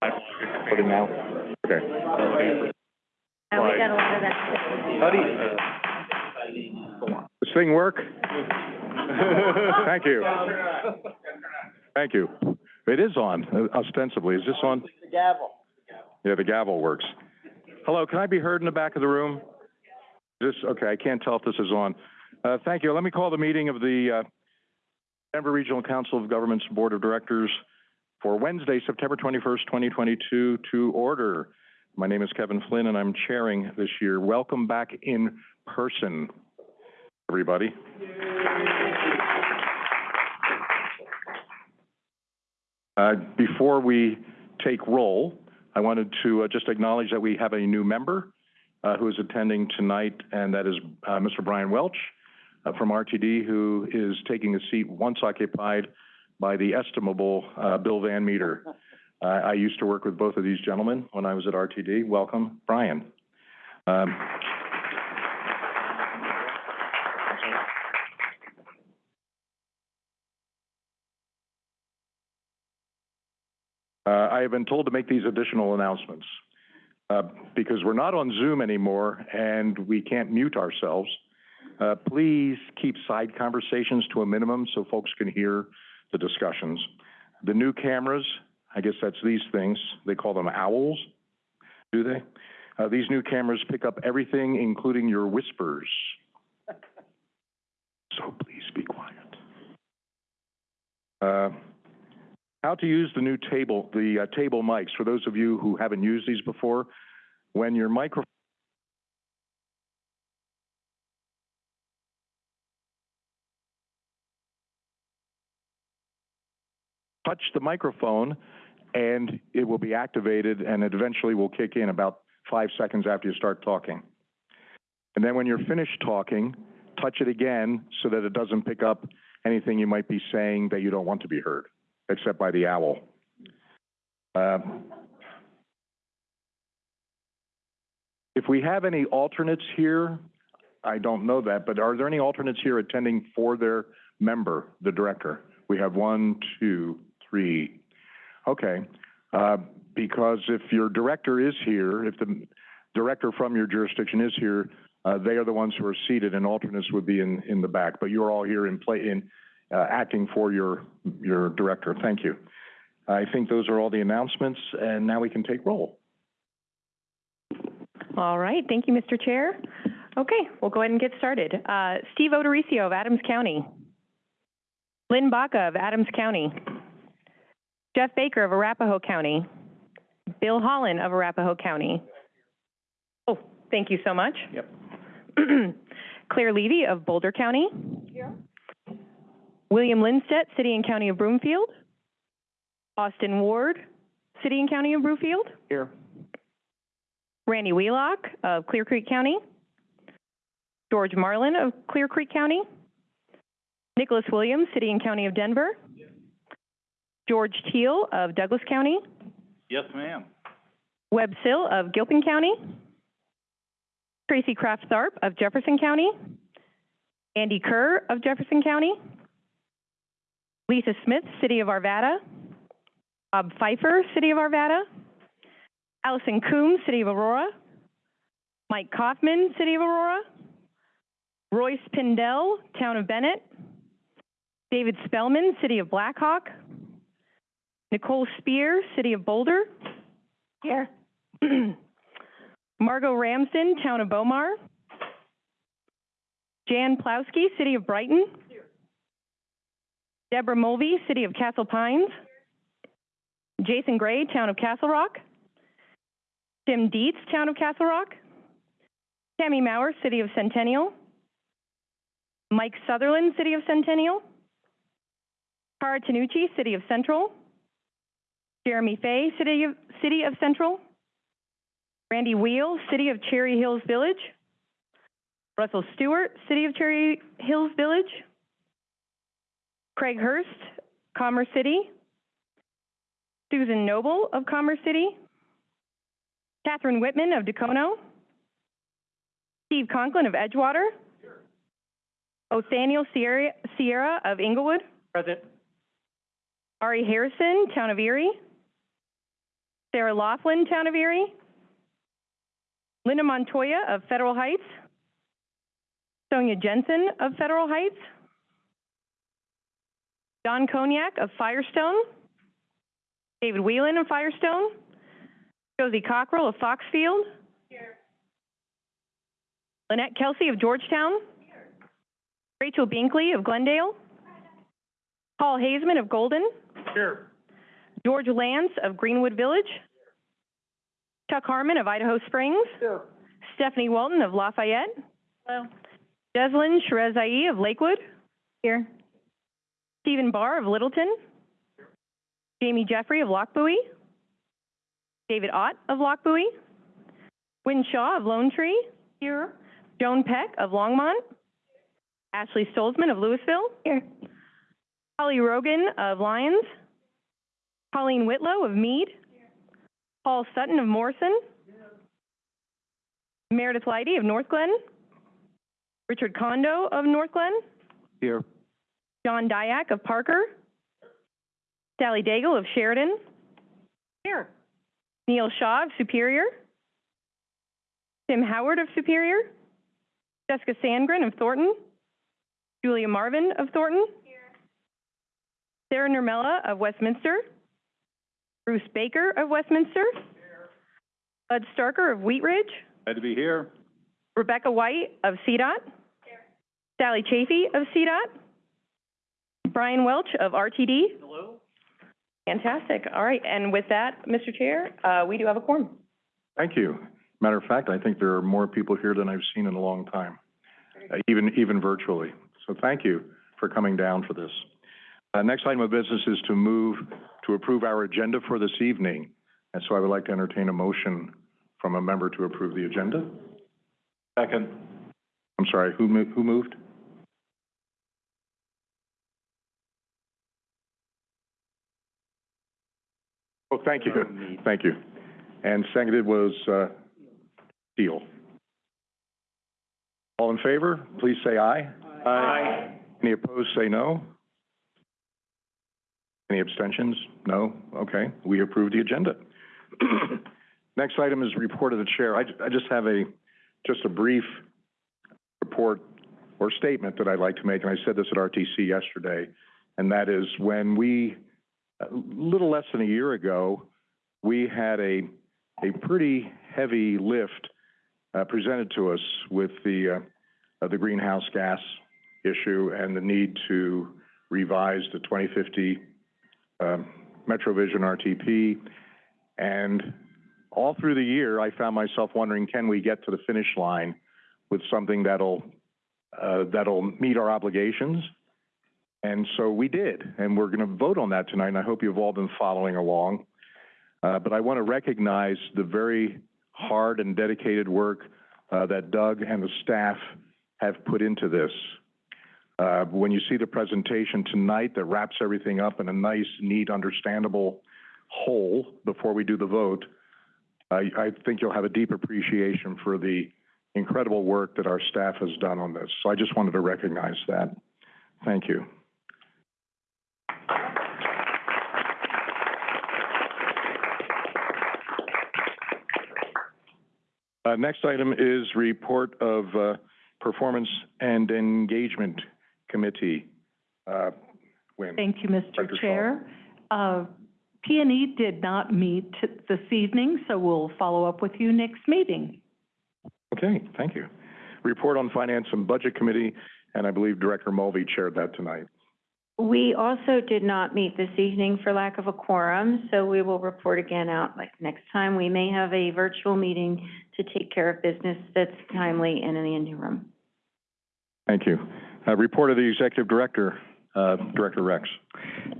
Put it now? Okay. And we got a lot of that. How do This thing work? Thank you. Thank you. It is on uh, ostensibly. Is this on? The gavel. Yeah, the gavel works. Hello, can I be heard in the back of the room? This, okay, I can't tell if this is on. Uh, thank you. Let me call the meeting of the, uh, Denver Regional Council of Governments Board of Directors for Wednesday, September twenty-first, twenty twenty-two, to order. My name is Kevin Flynn, and I'm chairing this year. Welcome back in person, everybody. Uh, before we take roll, I wanted to uh, just acknowledge that we have a new member uh, who is attending tonight, and that is uh, Mr. Brian Welch uh, from RTD, who is taking a seat once occupied by the estimable uh, Bill Van Meter. Uh, I used to work with both of these gentlemen when I was at RTD. Welcome, Brian. Um, Uh, I have been told to make these additional announcements, uh, because we're not on Zoom anymore and we can't mute ourselves. Uh, please keep side conversations to a minimum so folks can hear the discussions. The new cameras, I guess that's these things, they call them owls, do they? Uh, these new cameras pick up everything, including your whispers. So please be quiet. Uh, how to use the new table, the uh, table mics, for those of you who haven't used these before, when your microphone touch the microphone and it will be activated and it eventually will kick in about five seconds after you start talking. And then when you're finished talking, touch it again so that it doesn't pick up anything you might be saying that you don't want to be heard except by the owl. Um, If we have any alternates here, I don't know that, but are there any alternates here attending for their member, the director? We have one, two, three. Okay. Uh, because if your director is here, if the director from your jurisdiction is here, uh, they are the ones who are seated and alternates would be in, in the back. But you're all here in play, in, uh, acting for your, your director. Thank you. I think those are all the announcements, and now we can take roll. All right, thank you, Mr. Chair. Okay, we'll go ahead and get started. Uh, Steve O'Dorisio of Adams County. Lynn Baca of Adams County. Jeff Baker of Arapahoe County. Bill Holland of Arapahoe County. Oh, thank you so much. Yep. Claire Levy of Boulder County. Here. William Lindstedt, City and County of Broomfield. Austin Ward, City and County of Broomfield. Here. Randy Wheelock of Clear Creek County. George Marlin of Clear Creek County. Nicholas Williams, City and County of Denver. George Teal of Douglas County. Yes, ma'am. Webb Sill of Gilpin County. Tracy Kraft Tharp of Jefferson County. Andy Kerr of Jefferson County. Lisa Smith, City of Arvada. Bob Pfeiffer, City of Arvada. Allison Coombs, City of Aurora. Mike Kaufman, City of Aurora. Royce Pindell, Town of Bennett. David Spellman, City of Black Hawk. Nicole Speer, City of Boulder. Here. Margot Ramsden, Town of Bow Mar. Jan Plowski, City of Brighton. Deborah Mulvey, City of Castle Pines. Jason Gray, Town of Castle Rock. Tim Dietz, Town of Castle Rock. Tammy Maurer, City of Centennial. Mike Sutherland, City of Centennial. Cara Tanucci, City of Central. Jeremy Fay, City of, City of Central. Randy Wheel, City of Cherry Hills Village. Russell Stewart, City of Cherry Hills Village. Craig Hurst, Commerce City. Susan Noble of Commerce City. Catherine Whitman of Dacono. Steve Conklin of Edgewater. Othoniel Sierra, Sierra of Englewood. Present. Ari Harrison, Town of Erie. Sarah Laughlin, Town of Erie. Linda Montoya of Federal Heights. Sonia Jensen of Federal Heights. Don Cognac of Firestone. David Whelan of Firestone. Josie Cockrell of Foxfield. Lynette Kelsey of Georgetown. Rachel Binkley of Glendale. Paul Hazeman of Golden. Here. George Lance of Greenwood Village. Chuck Harmon of Idaho Springs. Here. Stephanie Walton of Lafayette. Hello. Deslin Sherezai of Lakewood. Here. Stephen Barr of Littleton. Jamie Jeffrey of Lochbuie. David Ott of Lochbuie. Wynne Shaw of Lone Tree. Here. Joan Peck of Longmont. Ashley Stolzmann of Louisville. Here. Holly Rogan of Lyons. Colleen Whitlow of Mead. Paul Sutton of Morrison. Meredith Leidy of Northglenn. Richard Condo of Northglenn. Here. John Dyack of Parker. Sally Daigle of Sheridan. Here. Neil Shaw of Superior. Tim Howard of Superior. Jessica Sandgren of Thornton. Julia Marvin of Thornton. Here. Sarah Nurmela of Westminster. Bruce Baker of Westminster. Bud Starker of Wheat Ridge. Glad to be here. Rebecca White of CDOT. Here. Sally Chafee of CDOT. Brian Welch of RTD. Hello. Fantastic. All right, and with that, Mr. Chair, uh, we do have a quorum. Thank you. Matter of fact, I think there are more people here than I've seen in a long time, uh, even, even virtually. So thank you for coming down for this. Uh, next item of business is to move to approve our agenda for this evening. And so I would like to entertain a motion from a member to approve the agenda. Second. I'm sorry, who mo- who moved? Oh, thank you, thank you. And seconded was, uh, Steele. All in favor, please say aye. Aye. Any opposed, say no. Any abstentions? No? Okay, we approve the agenda. Next item is report of the chair. I, I just have a, just a brief report or statement that I'd like to make, and I said this at RTC yesterday, and that is when we, a little less than a year ago, we had a, a pretty heavy lift uh, presented to us with the, uh, uh, the greenhouse gas issue and the need to revise the 2050 um, MetroVision RTP. And all through the year, I found myself wondering, can we get to the finish line with something that'll, uh, that'll meet our obligations? And so we did, and we're going to vote on that tonight, and I hope you've all been following along. Uh, but I want to recognize the very hard and dedicated work uh, that Doug and the staff have put into this. Uh, when you see the presentation tonight that wraps everything up in a nice, neat, understandable whole before we do the vote, I, think you'll have a deep appreciation for the incredible work that our staff has done on this. So I just wanted to recognize that. Thank you. Uh, next item is report of, uh, Performance and Engagement Committee. Uh, Wynne? Thank you, Mr. Dr. Shaw. Chair. Uh, P and E did not meet this evening, so we'll follow up with you next meeting. Okay, thank you. Report on Finance and Budget Committee, and I believe Director Mulvey chaired that tonight. We also did not meet this evening for lack of a quorum, so we will report again out like next time. We may have a virtual meeting to take care of business that's timely and in the interim. Thank you. Uh, report of the Executive Director, uh, Director Rex.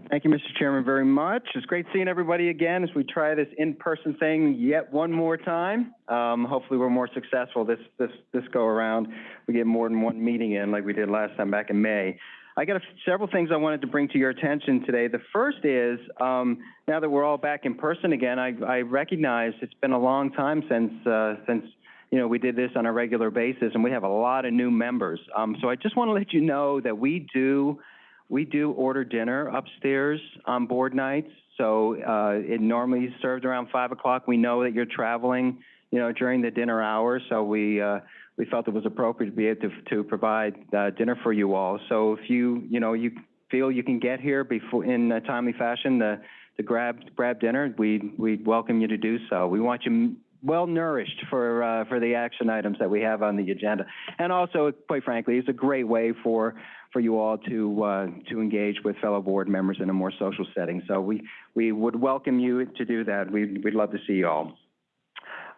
Thank you, Mr. Chairman, very much. It's great seeing everybody again as we try this in-person thing yet one more time. Um, hopefully, we're more successful this, this, this go-around. We get more than one meeting in like we did last time back in May. I got a, several things I wanted to bring to your attention today. The first is, um, now that we're all back in person again, I, I recognize it's been a long time since, uh, since, you know, we did this on a regular basis, and we have a lot of new members. Um, so I just want to let you know that we do, we do order dinner upstairs on board nights. So, uh, it normally is served around five o'clock. We know that you're traveling, you know, during the dinner hour. so we, uh, we felt it was appropriate to be able to, to provide, uh, dinner for you all. So if you, you know, you feel you can get here before, in a timely fashion, the to grab, grab dinner, we, we'd welcome you to do so. We want you well nourished for, uh, for the action items that we have on the agenda. And also, quite frankly, it's a great way for, for you all to, uh, to engage with fellow board members in a more social setting. So we, we would welcome you to do that. We'd, we'd love to see you all.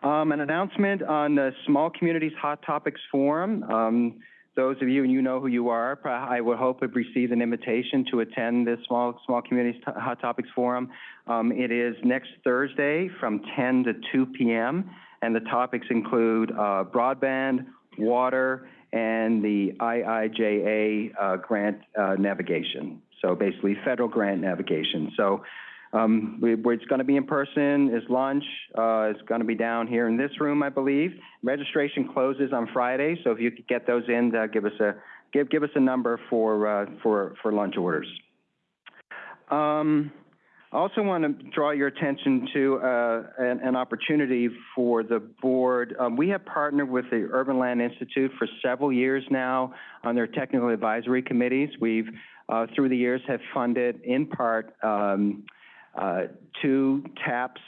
Um, an announcement on the Small Communities Hot Topics Forum. Um, those of you, and you know who you are, I would hope have received an invitation to attend this Small, Small Communities T- Hot Topics Forum. Um, it is next Thursday from ten to two PM, and the topics include, uh, broadband, water, and the IIJA, uh, grant, uh, navigation. So basically, federal grant navigation. So, um, we, it's gonna be in person is lunch, uh, it's gonna be down here in this room, I believe. Registration closes on Friday, so if you could get those in, uh, give us a, give, give us a number for, uh, for, for lunch orders. Um, I also want to draw your attention to, uh, an, an opportunity for the board. Um, we have partnered with the Urban Land Institute for several years now on their technical advisory committees. We've, uh, through the years have funded in part, um, uh, two TAPs,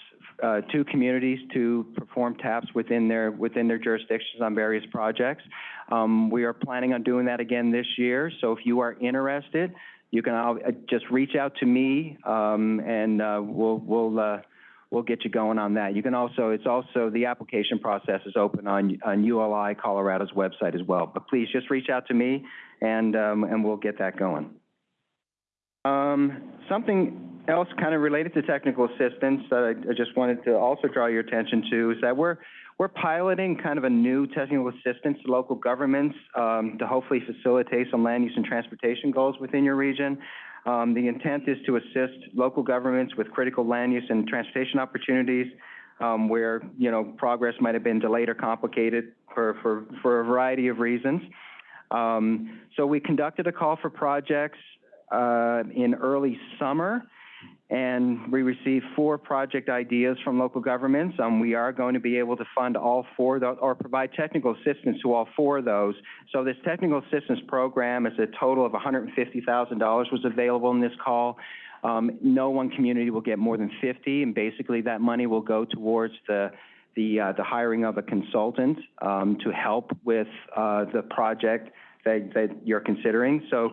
uh, two communities to perform TAPs within their, within their jurisdictions on various projects. Um, we are planning on doing that again this year, so if you are interested, you can, uh, just reach out to me, um, and, uh, we'll, we'll, uh, we'll get you going on that. You can also, it's also, the application process is open on, on ULI Colorado's website as well. But please just reach out to me, and, um, and we'll get that going. Um, something else kind of related to technical assistance that I, I just wanted to also draw your attention to is that we're, we're piloting kind of a new technical assistance to local governments, um, to hopefully facilitate some land use and transportation goals within your region. Um, the intent is to assist local governments with critical land use and transportation opportunities, um, where, you know, progress might have been delayed or complicated for, for, for a variety of reasons. Um, so we conducted a call for projects, uh, in early summer, and we received four project ideas from local governments. Um, we are going to be able to fund all four, or provide technical assistance to all four of those. So this technical assistance program is a total of $150,000 was available in this call. Um, no one community will get more than 50, and basically that money will go towards the, the, uh, the hiring of a consultant, um, to help with, uh, the project that, that you're considering. So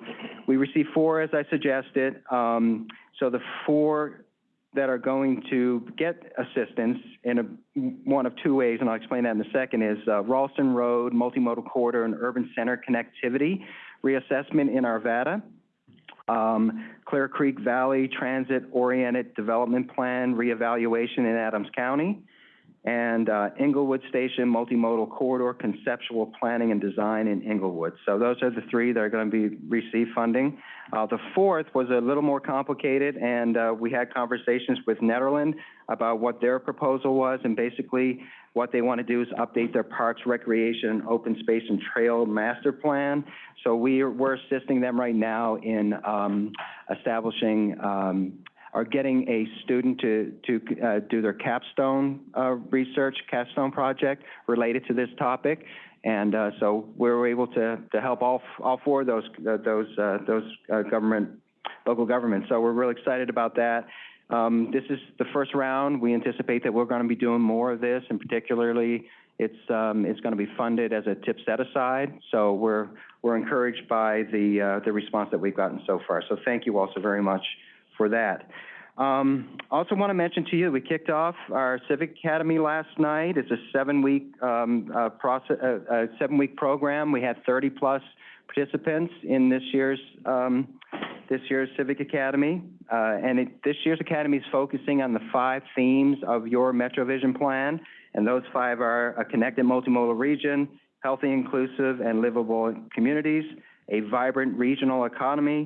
we received four, as I suggested. Um, so the four that are going to get assistance in a, one of two ways, and I'll explain that in a second, is uh, Ralston Road, Multimodal Corridor, and Urban Center Connectivity Reassessment in Arvada. Um, Clear Creek Valley Transit Oriented Development Plan Reevaluation in Adams County. And uh, Englewood Station Multimodal Corridor Conceptual Planning and Design in Englewood. So those are the three that are going to be, receive funding. Uh, the fourth was a little more complicated, and, uh, we had conversations with Nederland about what their proposal was, and basically what they want to do is update their parks, recreation, open space, and trail master plan. So we are, we're assisting them right now in, um, establishing, um, are getting a student to, to, uh, do their capstone, uh, research, capstone project related to this topic. And, uh, so we were able to, to help all, all four of those, uh, those, uh, those, uh, government, local governments. So we're really excited about that. Um, this is the first round. We anticipate that we're gonna be doing more of this, and particularly, it's, um, it's gonna be funded as a tip set aside. So we're, we're encouraged by the, the response that we've gotten so far. So thank you also very much for that. Um, also want to mention to you, we kicked off our Civic Academy last night. It's a seven-week, um, uh, process, uh, seven-week program. We had thirty-plus participants in this year's, um, this year's Civic Academy. Uh, and it, this year's Academy is focusing on the five themes of your MetroVision plan. And those five are a connected multimodal region, healthy, inclusive, and livable communities, a vibrant regional economy,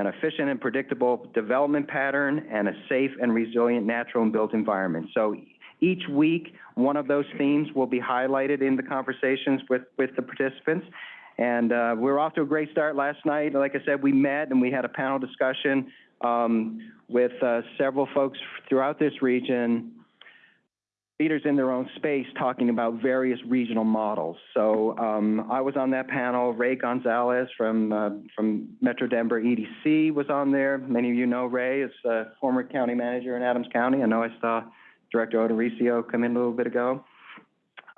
an efficient and predictable development pattern, and a safe and resilient natural and built environment. So each week, one of those themes will be highlighted in the conversations with, with the participants. And uh, we're off to a great start last night. Like I said, we met and we had a panel discussion um, with, uh, several folks throughout this region, leaders in their own space talking about various regional models. So, um, I was on that panel. Ray Gonzalez from, uh, from Metro Denver EDC was on there. Many of you know Ray is a former county manager in Adams County. I know I saw Director O'Dorisio come in a little bit ago.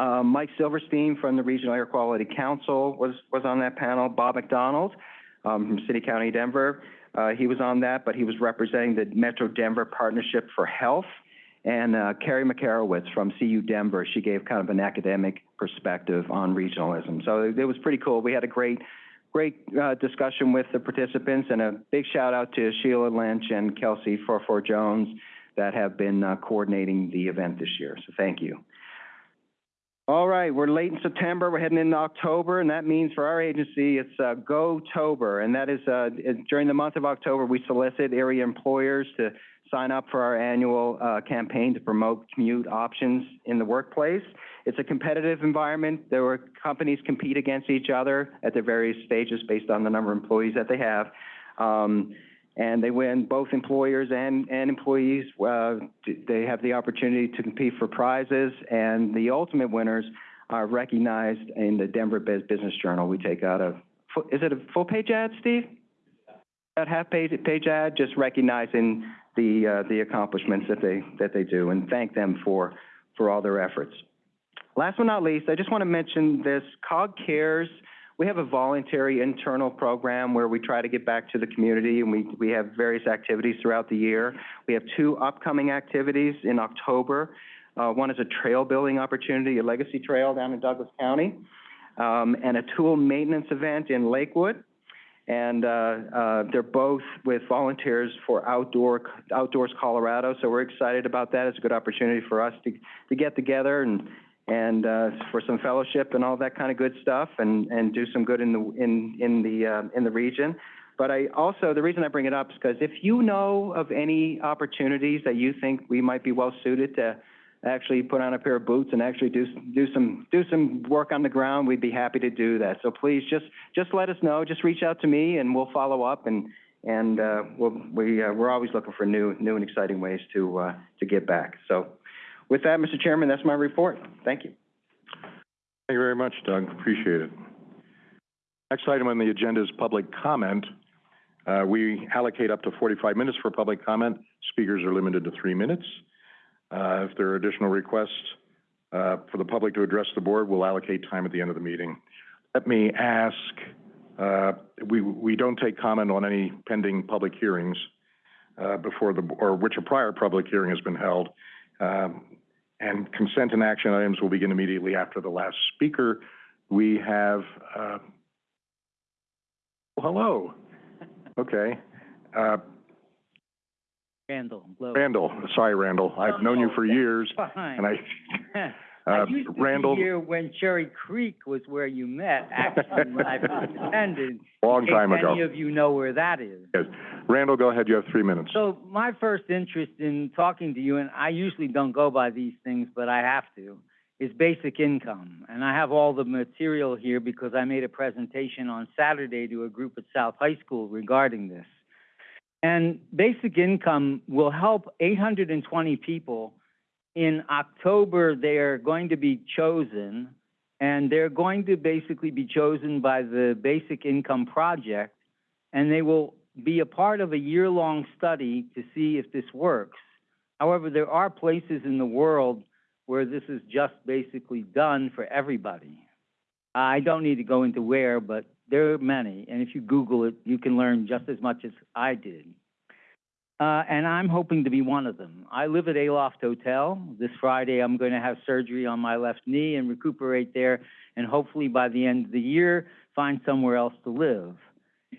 Um, Mike Silverstein from the Regional Air Quality Council was, was on that panel. Bob McDonald, um, from City County Denver, uh, he was on that, but he was representing the Metro Denver Partnership for Health. And, uh, Carrie Makarewicz from CU Denver, she gave kind of an academic perspective on regionalism. So it, it was pretty cool. We had a great, great, uh, discussion with the participants and a big shout out to Sheila Lynch and Kelsey Forfor Jones that have been, uh, coordinating the event this year. So thank you. All right, we're late in September, we're heading into October, and that means for our agency, it's uh, Go-Tober. And that is, uh, during the month of October, we solicit area employers to sign up for our annual uh, campaign to promote commute options in the workplace. It's a competitive environment. There were companies compete against each other at their various stages based on the number of employees that they have. Um, and they win, both employers and, and employees, uh, they have the opportunity to compete for prizes, and the ultimate winners are recognized in the Denver Bus- Business Journal. We take out a, is it a full-page ad, Steve? That half-page, page ad, just recognizing the, uh, the accomplishments that they, that they do, and thank them for, for all their efforts. Last but not least, I just want to mention this, COG Cares, we have a voluntary internal program where we try to get back to the community, and we, we have various activities throughout the year. We have two upcoming activities in October. Uh, one is a trail building opportunity, a legacy trail down in Douglas County, um, and a tool maintenance event in Lakewood. And, uh, uh, they're both with volunteers for Outdoor, Outdoors Colorado, so we're excited about that. It's a good opportunity for us to, to get together and, and, uh, for some fellowship and all that kind of good stuff and, and do some good in the, in, in the, uh, in the region. But I also, the reason I bring it up is because if you know of any opportunities that you think we might be well suited to actually put on a pair of boots and actually do, do some, do some work on the ground, we'd be happy to do that. So please, just, just let us know, just reach out to me and we'll follow up and, and, uh, we'll, we, uh, we're always looking for new, new and exciting ways to, uh, to give back. So with that, Mr. Chairman, that's my report. Thank you. Thank you very much, Doug. Appreciate it. Next item on the agenda is public comment. Uh, we allocate up to forty-five minutes for public comment. Speakers are limited to three minutes. Uh, if there are additional requests, uh, for the public to address the board, we'll allocate time at the end of the meeting. Let me ask, uh, we, we don't take comment on any pending public hearings, uh, before the, or which a prior public hearing has been held. Um, and consent and action items will begin immediately after the last speaker. We have, uh, oh, hello. Okay. Uh, Randall. Randall, sorry, Randall. I've known you for years, Fine. and I, I uh, used to Randall, here when Cherry Creek was where you met, actually, when I first attended. long time ago. any of you know where that is. Yes. Randall, go ahead, you have three minutes. So my first interest in talking to you, and I usually don't go by these things, but I have to, is basic income. And I have all the material here because I made a presentation on Saturday to a group at South High School regarding this. And basic income will help eight hundred and twenty people. In October, they are going to be chosen, and they're going to basically be chosen by the Basic Income Project, and they will be a part of a year-long study to see if this works. However, there are places in the world where this is just basically done for everybody. I don't need to go into where, but there are many, and if you Google it, you can learn just as much as I did. Uh, and I'm hoping to be one of them. I live at Aloft Hotel. This Friday, I'm going to have surgery on my left knee and recuperate there, and hopefully by the end of the year, find somewhere else to live.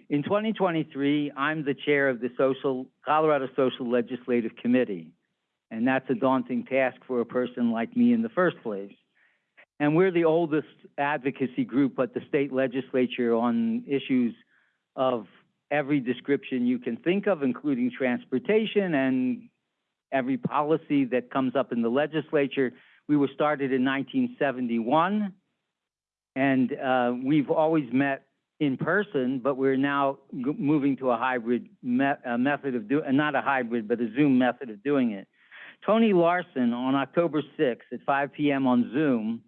In 2023, I'm the chair of the Social, Colorado Social Legislative Committee, and that's a daunting task for a person like me in the first place. And we're the oldest advocacy group at the state legislature on issues of every description you can think of, including transportation and every policy that comes up in the legislature. We were started in 1971, and uh, we've always met in person, but we're now moving to a hybrid me- uh, method of doing, uh, not a hybrid, but a Zoom method of doing it. Tony Larson on October sixth at five PM on Zoom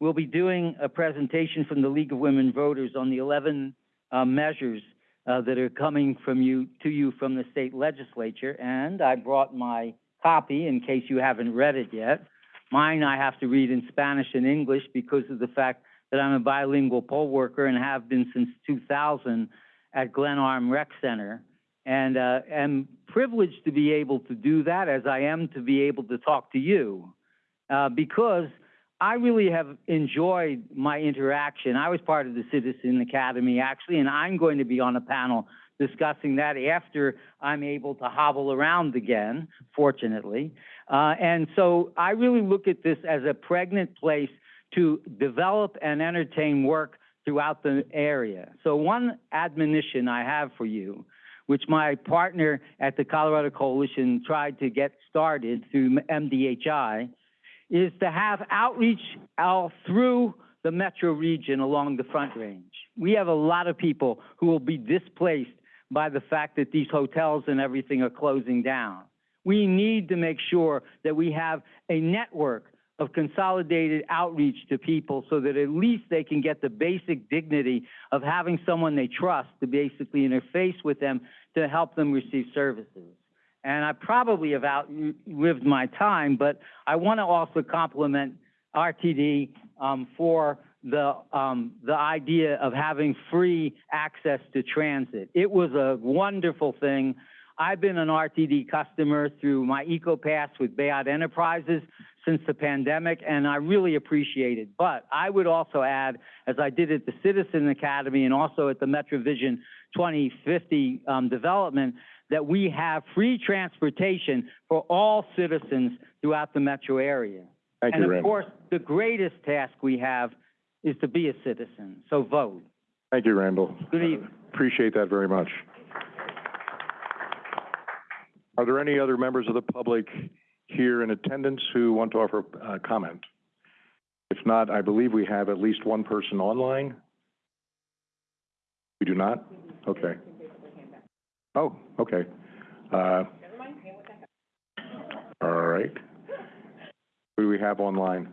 will be doing a presentation from the League of Women Voters on the eleven, uh, measures, uh, that are coming from you, to you from the state legislature. And I brought my copy in case you haven't read it yet. Mine I have to read in Spanish and English because of the fact that I'm a bilingual poll worker and have been since 2000 at Glenarm Rec Center. And uh, am privileged to be able to do that as I am to be able to talk to you. Uh, because I really have enjoyed my interaction. I was part of the Citizen Academy actually, and I'm going to be on a panel discussing that after I'm able to hobble around again, fortunately. Uh, and so I really look at this as a pregnant place to develop and entertain work throughout the area. So one admonition I have for you, which my partner at the Colorado Coalition tried to get started through MDHI, is to have outreach all through the metro region along the Front Range. We have a lot of people who will be displaced by the fact that these hotels and everything are closing down. We need to make sure that we have a network of consolidated outreach to people so that at least they can get the basic dignity of having someone they trust to basically interface with them to help them receive services. And I probably have outlived my time, but I want to also compliment RTD um, for the um, the idea of having free access to transit. It was a wonderful thing. I've been an RTD customer through my EcoPass with Bayard Enterprises since the pandemic, and I really appreciate it. But I would also add, as I did at the Citizen Academy and also at the MetroVision 2050 um, development, that we have free transportation for all citizens throughout the metro area. Thank you, And of Randall. course, the greatest task we have is to be a citizen, so vote. Thank you, Randall. Good evening. Appreciate that very much. Are there any other members of the public here in attendance who want to offer uh comment? If not, I believe we have at least one person online. We do not? Okay. Oh, okay. Uh, all right. Who do we have online?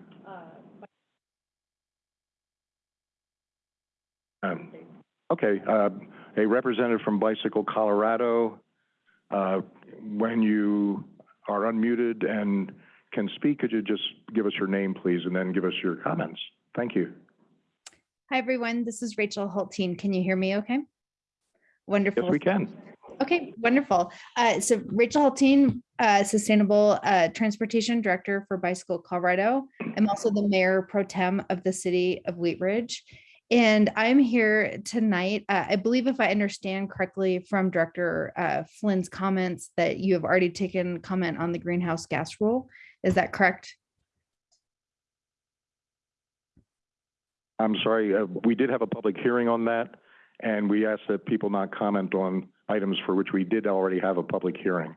Um, okay, uh, a representative from Bicycle Colorado. Uh, when you are unmuted and can speak, could you just give us your name, please, and then give us your comments? Thank you. Hi, everyone. This is Rachel Hulteen. Can you hear me okay? Wonderful. Yes, we can. Okay, wonderful. Uh, so Rachel Hulteen, uh, Sustainable, uh, Transportation Director for Bicycle Colorado. I'm also the Mayor Pro Tem of the City of Wheat Ridge. And I'm here tonight, uh, I believe if I understand correctly from Director, uh, Flynn's comments that you have already taken comment on the greenhouse gas rule. Is that correct? I'm sorry, uh, we did have a public hearing on that, and we asked that people not comment on items for which we did already have a public hearing.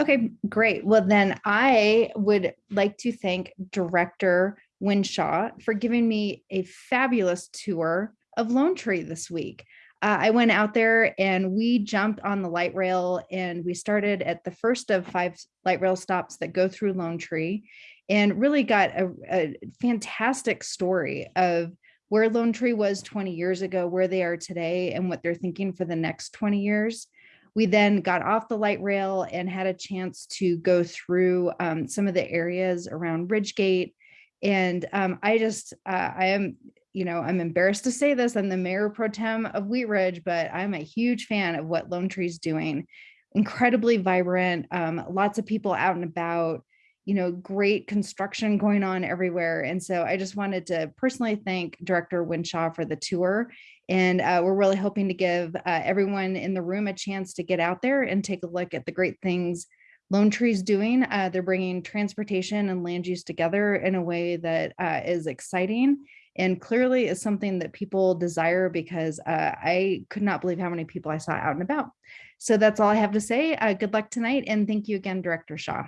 Okay, great. Well, then I would like to thank Director Wynne Shaw for giving me a fabulous tour of Lone Tree this week. Uh, I went out there and we jumped on the light rail and we started at the first of five light rail stops that go through Lone Tree and really got a, a fantastic story of where Lone Tree was 20 years ago, where they are today, and what they're thinking for the next 20 years. We then got off the light rail and had a chance to go through um, some of the areas around Ridgegate. And um, I just, uh, I am, you know, I'm embarrassed to say this, I'm the mayor pro tem of Wheat Ridge, but I'm a huge fan of what Lone Tree's doing. Incredibly vibrant, um, lots of people out and about, you know, great construction going on everywhere. And so I just wanted to personally thank Director Wynne Shaw for the tour. And uh, we're really hoping to give uh, everyone in the room a chance to get out there and take a look at the great things Lone Tree's doing. Uh, they're bringing transportation and land use together in a way that uh, is exciting and clearly is something that people desire because uh, I could not believe how many people I saw out and about. So that's all I have to say. Uh, good luck tonight. And thank you again, Director Shaw.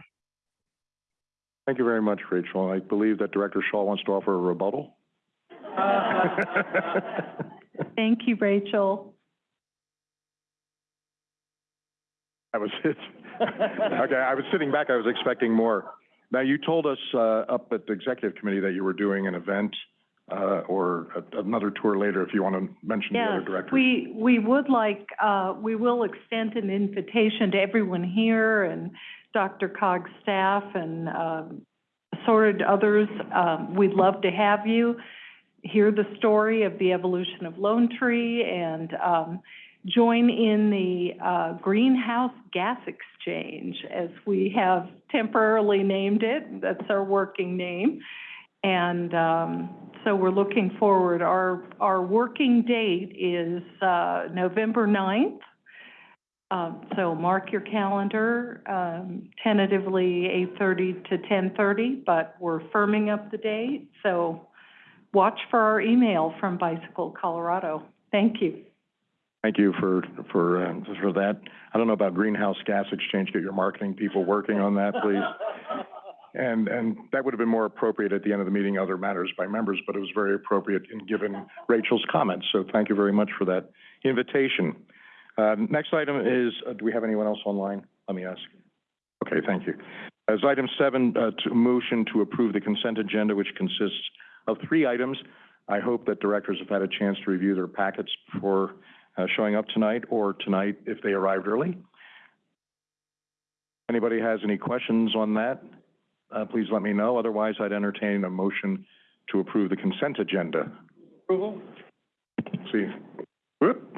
Thank you very much, Rachel. I believe that Director Shaw wants to offer a rebuttal. Thank you, Rachel. I was, it. okay, I was sitting back, I was expecting more. Now, you told us, uh, up at the executive committee that you were doing an event, uh, or a- another tour later, if you want to mention the other Yes, directors. we, we would like, uh, we will extend an invitation to everyone here and DRCOG's staff and, um, assorted others. Um, we'd love to have you hear the story of the evolution of Lone Tree and, um, join in the, uh, greenhouse gas exchange, as we have temporarily named it. That's our working name. And, um, so we're looking forward. Our, our working date is, uh, November ninth. Um, so mark your calendar, um, tentatively eight-thirty to ten-thirty, but we're firming up the date. So watch for our email from Bicycle Colorado. Thank you. Thank you for, for, uh, for that. I don't know about greenhouse gas exchange, get your marketing people working on that, please. And, and that would have been more appropriate at the end of the meeting, other matters by members, but it was very appropriate in given Rachel's comments, so thank you very much for that invitation. Uh, next item is, uh, do we have anyone else online? Let me ask. Okay, thank you. As item seven, uh, to motion to approve the consent agenda, which consists of three items. I hope that directors have had a chance to review their packets before, uh, showing up tonight, or tonight if they arrived early. Anybody has any questions on that? Uh, please let me know. Otherwise, I'd entertain a motion to approve the consent agenda. Approval. See, whoop,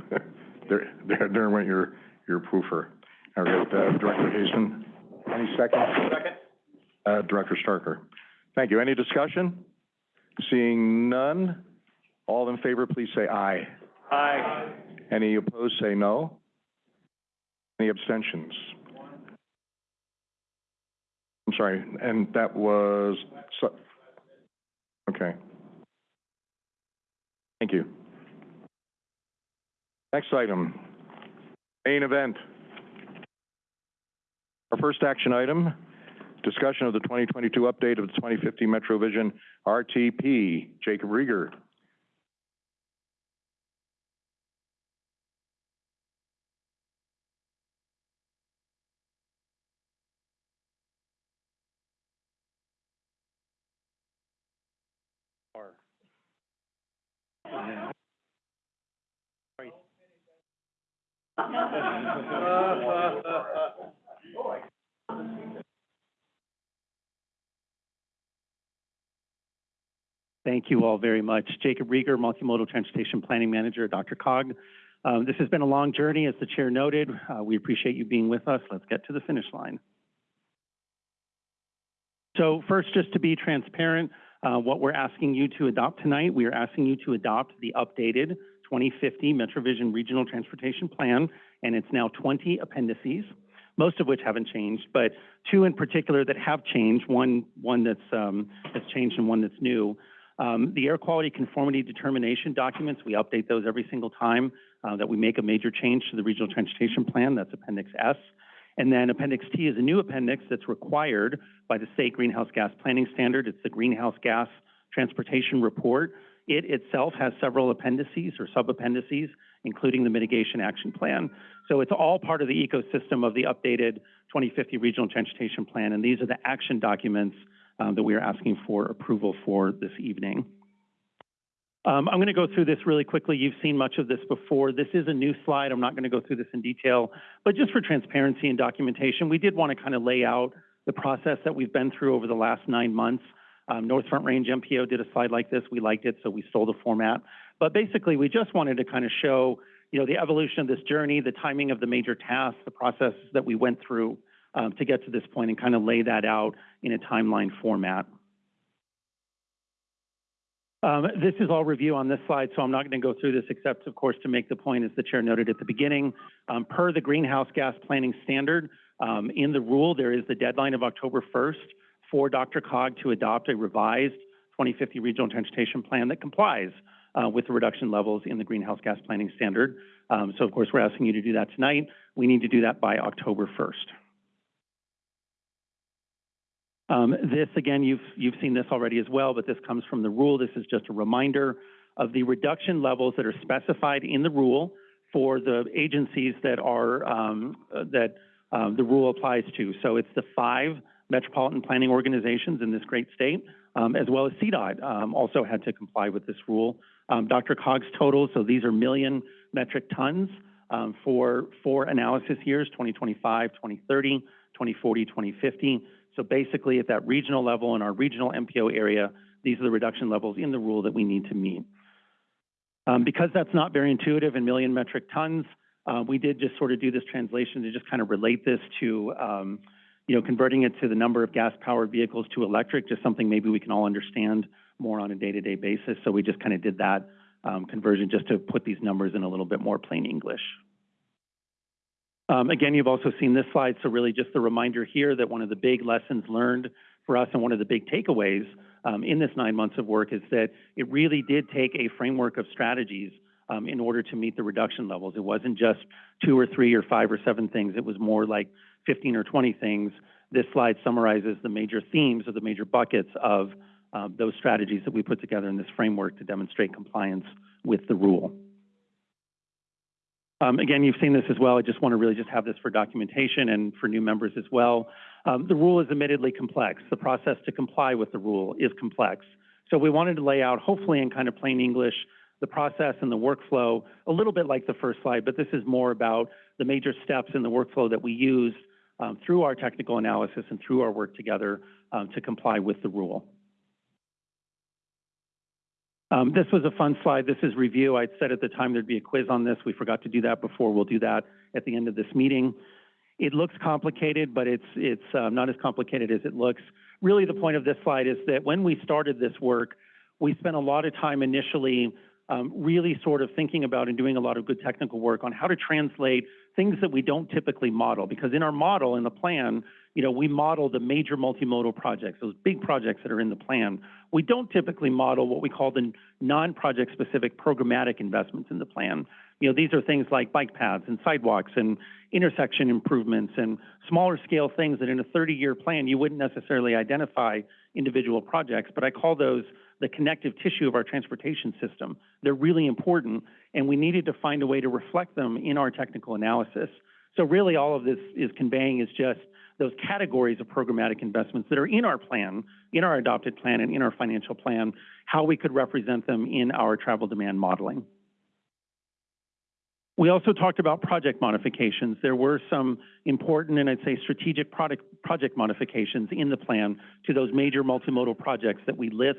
there, there, there went your, your proofer. All right, uh, Director Hazen, any second? Second. Uh, Director Starker. Thank you. Any discussion? Seeing none, all in favor, please say aye. Aye. Any opposed, say no. Any abstentions? I'm sorry, and that was, so, okay. Thank you. Next item, main event. Our first action item, discussion of the 2022 update of the 2050 MetroVision RTP. Jacob Riger. Thank you all very much. Jacob Riger, Multimodal Transportation Planning Manager, DRCOG. Um, this has been a long journey, as the chair noted. Uh, we appreciate you being with us. Let's get to the finish line. So first, just to be transparent, uh, what we're asking you to adopt tonight, we are asking you to adopt the updated 2050 MetroVision Regional Transportation Plan, and it's now 20 appendices, most of which haven't changed, but two in particular that have changed, one, one that's, um, that's changed and one that's new. Um, the air quality conformity determination documents, we update those every single time uh, that we make a major change to the regional transportation plan. That's Appendix S. And then Appendix T is a new appendix that's required by the state greenhouse gas planning standard. It's the greenhouse gas transportation report. It itself has several appendices or sub-appendices, including the mitigation action plan. So it's all part of the ecosystem of the updated 2050 regional transportation plan. And these are the action documents um, that we are asking for approval for this evening. Um, I'm going to go through this really quickly. You've seen much of this before. This is a new slide. I'm not going to go through this in detail, but just for transparency and documentation, we did want to kind of lay out the process that we've been through over the last nine months. Um, North Front Range MPO did a slide like this. We liked it, so we stole the format. But basically, we just wanted to kind of show, you know, the evolution of this journey, the timing of the major tasks, the processes that we went through um, to get to this point and kind of lay that out in a timeline format. Um, this is all review on this slide, so I'm not going to go through this except, of course, to make the point, as the chair noted at the beginning, um, per the greenhouse gas planning standard, um, in the rule, there is the deadline of October 1st for DRCOG to adopt a revised 2050 regional transportation plan that complies uh, with the reduction levels in the greenhouse gas planning standard. Um, so, of course, we're asking you to do that tonight. We need to do that by October 1st. Um, this, again, you've, you've seen this already as well, but this comes from the rule. This is just a reminder. of the reduction levels that are specified in the rule for the agencies that are, um, that, um, the rule applies to. So it's the five metropolitan planning organizations in this great state, um, as well as CDOT, um, also had to comply with this rule. Um, DRCOG's totals, so these are million metric tons, um, for four analysis years, 2025, 2030, 2040, 2050. So basically, at that regional level in our regional MPO area, these are the reduction levels in the rule that we need to meet. Um, because that's not very intuitive in million metric tons, uh, we did just sort of do this translation to just kind of relate this to, um, you know, converting it to the number of gas-powered vehicles to electric, just something maybe we can all understand more on a day-to-day basis. So we just kind of did that um, conversion just to put these numbers in a little bit more plain English. Um, again, you've also seen this slide, so really just a reminder here that one of the big lessons learned for us and one of the big takeaways um, in this nine months of work is that it really did take a framework of strategies um, in order to meet the reduction levels. It wasn't just two or three or five or seven things. It was more like 15 or 20 things. This slide summarizes the major themes or the major buckets of uh, those strategies that we put together in this framework to demonstrate compliance with the rule. Um, again, you've seen this as well. I just want to really just have this for documentation and for new members as well. Um, the rule is admittedly complex. The process to comply with the rule is complex. So we wanted to lay out, hopefully in kind of plain English, the process and the workflow, a little bit like the first slide, but this is more about the major steps in the workflow that we use um, through our technical analysis and through our work together um, to comply with the rule. Um, this was a fun slide. This is review. I'd said at the time there'd be a quiz on this. We forgot to do that before. We'll do that at the end of this meeting. It looks complicated, but it's, it's uh, not as complicated as it looks. Really, the point of this slide is that when we started this work, we spent a lot of time initially um, really sort of thinking about and doing a lot of good technical work on how to translate things that we don't typically model. Because in our model, in the plan, you know, we model the major multimodal projects, those big projects that are in the plan. We don't typically model what we call the non-project specific programmatic investments in the plan. You know, these are things like bike paths and sidewalks and intersection improvements and smaller scale things that in a 30-year plan you wouldn't necessarily identify individual projects, but I call those the connective tissue of our transportation system. They're really important, and we needed to find a way to reflect them in our technical analysis. So really all of this is conveying is just those categories of programmatic investments that are in our plan, in our adopted plan and in our financial plan, how we could represent them in our travel demand modeling. We also talked about project modifications. There were some important and I'd say strategic product, project modifications in the plan to those major multimodal projects that we list,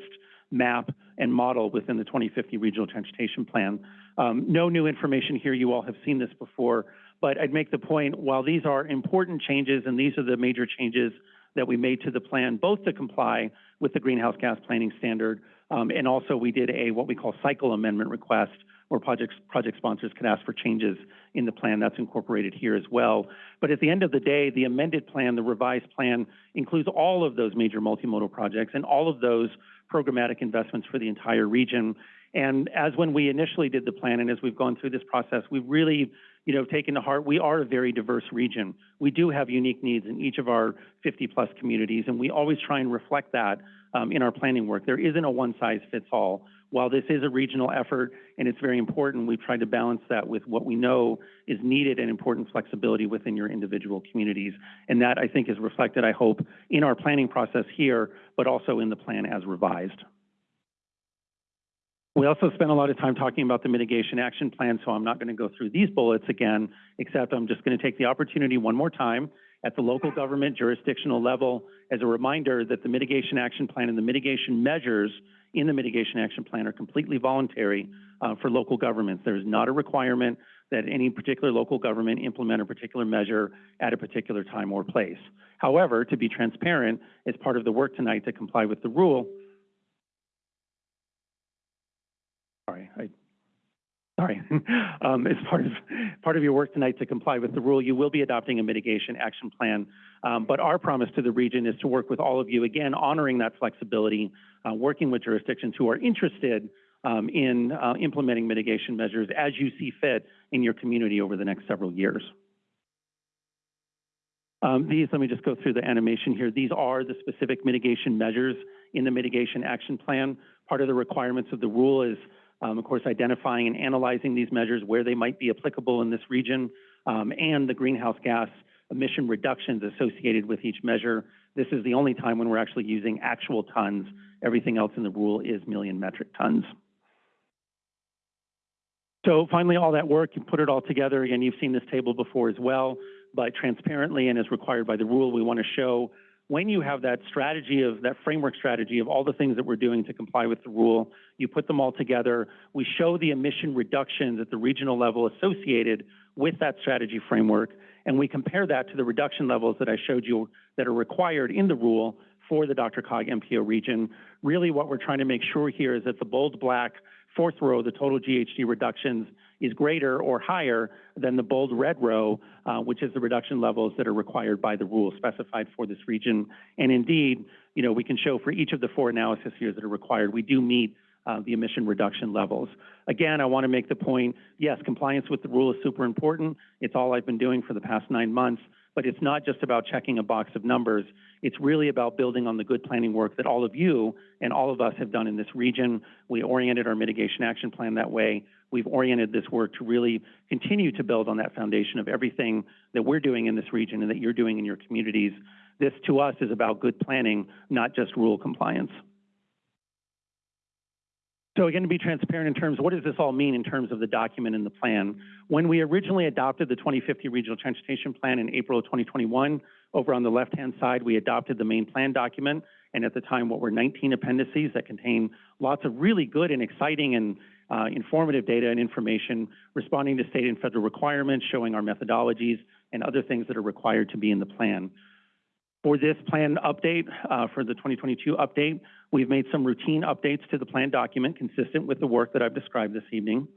map, and model within the 2050 Regional Transportation Plan. Um, no new information here. You all have seen this before, but I'd make the point, while these are important changes and these are the major changes that we made to the plan, both to comply with the greenhouse gas planning standard, um, and also we did a what we call cycle amendment request where project, project sponsors can ask for changes in the plan. That's incorporated here as well. But at the end of the day, the amended plan, the revised plan, includes all of those major multimodal projects and all of those programmatic investments for the entire region. And as when we initially did the plan and as we've gone through this process, we've really you know, taken to heart, we are a very diverse region. We do have unique needs in each of our 50 plus communities, and we always try and reflect that um, in our planning work. There isn't a one size fits all while this is a regional effort and it's very important, we've tried to balance that with what we know is needed and important flexibility within your individual communities. And that, I think, is reflected, I hope, in our planning process here, but also in the plan as revised. We also spent a lot of time talking about the mitigation action plan, so I'm not going to go through these bullets again, except I'm just going to take the opportunity one more time at the local government jurisdictional level as a reminder that the mitigation action plan and the mitigation measures in the mitigation action plan are completely voluntary uh, for local governments. There is not a requirement that any particular local government implement a particular measure at a particular time or place. However, to be transparent, as part of the work tonight to comply with the rule, sorry, I Sorry. um, as part of part of your work tonight to comply with the rule, you will be adopting a mitigation action plan. Um, but our promise to the region is to work with all of you, again, honoring that flexibility, uh, working with jurisdictions who are interested um, in uh, implementing mitigation measures as you see fit in your community over the next several years. Um, these, let me just go through the animation here. These are the specific mitigation measures in the mitigation action plan. Part of the requirements of the rule is Um, of course, identifying and analyzing these measures, where they might be applicable in this region, um, and the greenhouse gas emission reductions associated with each measure. This is the only time when we're actually using actual tons. Everything else in the rule is million metric tons. So finally, all that work, you put it all together. Again, you've seen this table before as well, but transparently and as required by the rule, we want to show when you have that strategy of that framework strategy of all the things that we're doing to comply with the rule, you put them all together. We show the emission reductions at the regional level associated with that strategy framework, and we compare that to the reduction levels that I showed you that are required in the rule for the DRCOG MPO region. Really what we're trying to make sure here is that the bold black fourth row, the total GHG reductions is greater or higher than the bold red row, uh, which is the reduction levels that are required by the rule specified for this region. And indeed, you know, we can show for each of the four analysis years that are required, we do meet uh, the emission reduction levels. Again, I want to make the point, yes, compliance with the rule is super important. It's all I've been doing for the past nine months, but it's not just about checking a box of numbers. It's really about building on the good planning work that all of you and all of us have done in this region. We oriented our mitigation action plan that way. We've oriented this work to really continue to build on that foundation of everything that we're doing in this region and that you're doing in your communities. This, to us, is about good planning, not just rule compliance. So again, to be transparent in terms, what does this all mean in terms of the document and the plan? When we originally adopted the 2050 Regional Transportation Plan in April of 2021, over on the left-hand side, we adopted the main plan document, and at the time, what were 19 appendices that contain lots of really good and exciting and uh, informative data and information responding to state and federal requirements, showing our methodologies and other things that are required to be in the plan. For this plan update, uh, for the 2022 update, we've made some routine updates to the plan document consistent with the work that I've described this evening.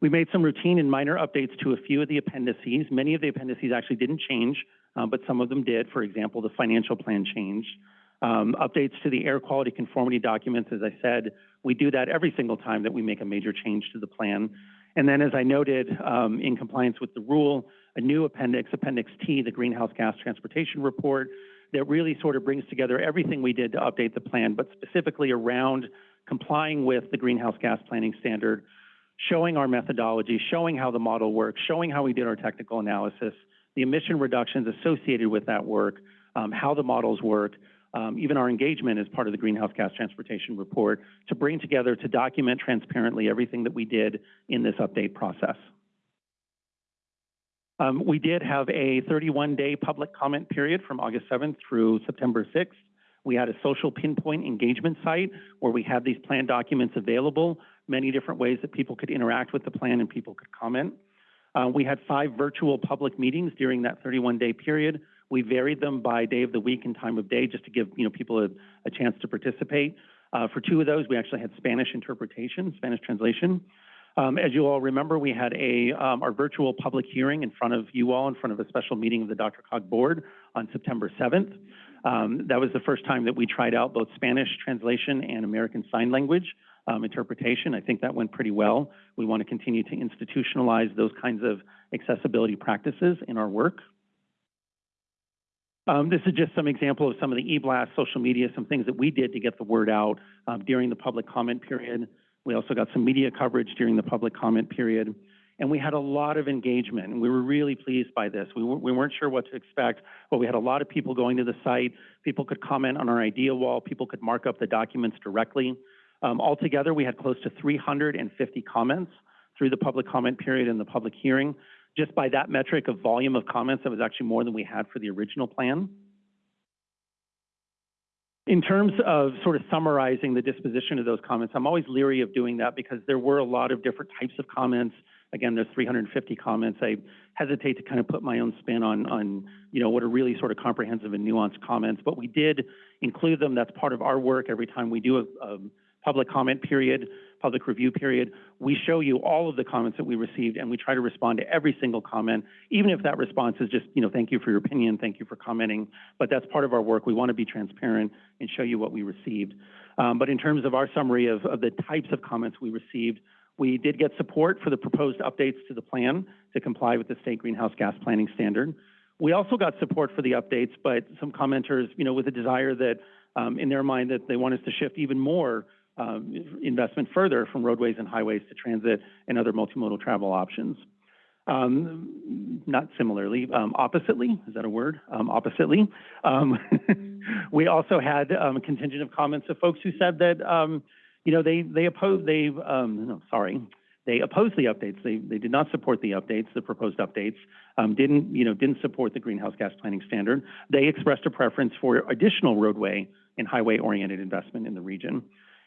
We made some routine and minor updates to a few of the appendices. Many of the appendices actually didn't change, uh, but some of them did. For example, the financial plan changed. Um, updates to the air quality conformity documents, as I said, we do that every single time that we make a major change to the plan. And then as I noted, um, in compliance with the rule, a new appendix, Appendix T, the Greenhouse Gas Transportation Report, that really sort of brings together everything we did to update the plan, but specifically around complying with the greenhouse gas planning standard, showing our methodology, showing how the model works, showing how we did our technical analysis, the emission reductions associated with that work, um, how the models work, um, even our engagement as part of the greenhouse gas transportation report to bring together to document transparently everything that we did in this update process. Um, we did have a 31-day public comment period from August 7th through September 6th. We had a social pinpoint engagement site where we had these plan documents available, many different ways that people could interact with the plan and people could comment. Uh, we had five virtual public meetings during that 31-day period. We varied them by day of the week and time of day just to give you know people a, a chance to participate. Uh, for two of those, we actually had Spanish interpretation, Spanish translation. Um, as you all remember, we had a um, our virtual public hearing in front of you all, in front of a special meeting of the DRCOG board on September 7th. Um, that was the first time that we tried out both Spanish translation and American Sign Language um, interpretation. I think that went pretty well. We want to continue to institutionalize those kinds of accessibility practices in our work. Um, this is just some example of some of the e-blast, social media, some things that we did to get the word out um, during the public comment period. We also got some media coverage during the public comment period. And we had a lot of engagement, and we were really pleased by this. We, we weren't sure what to expect, but we had a lot of people going to the site. People could comment on our idea wall. People could mark up the documents directly. Um, altogether, we had close to 350 comments through the public comment period and the public hearing. Just by that metric of volume of comments, that was actually more than we had for the original plan. In terms of sort of summarizing the disposition of those comments, I'm always leery of doing that because there were a lot of different types of comments. Again, there's 350 comments. I hesitate to kind of put my own spin on, on, you know, what are really sort of comprehensive and nuanced comments, but we did include them. That's part of our work every time we do a, a public comment period public review period, we show you all of the comments that we received and we try to respond to every single comment, even if that response is just, you know, thank you for your opinion, thank you for commenting, but that's part of our work. We want to be transparent and show you what we received. Um, but in terms of our summary of, of the types of comments we received, we did get support for the proposed updates to the plan to comply with the state greenhouse gas planning standard. We also got support for the updates, but some commenters, you know, with a desire that um, in their mind that they want us to shift even more um, investment further from roadways and highways to transit and other multimodal travel options. Um, not similarly, um, oppositely, is that a word? Um, oppositely, um, we also had, um, a contingent of comments of folks who said that, um, you know, they, they oppose, they, no, sorry, they opposed the updates. They, they did not support the updates, the proposed updates, didn't, you know, didn't support the greenhouse gas planning standard. They expressed a preference for additional roadway and highway-oriented investment in the region.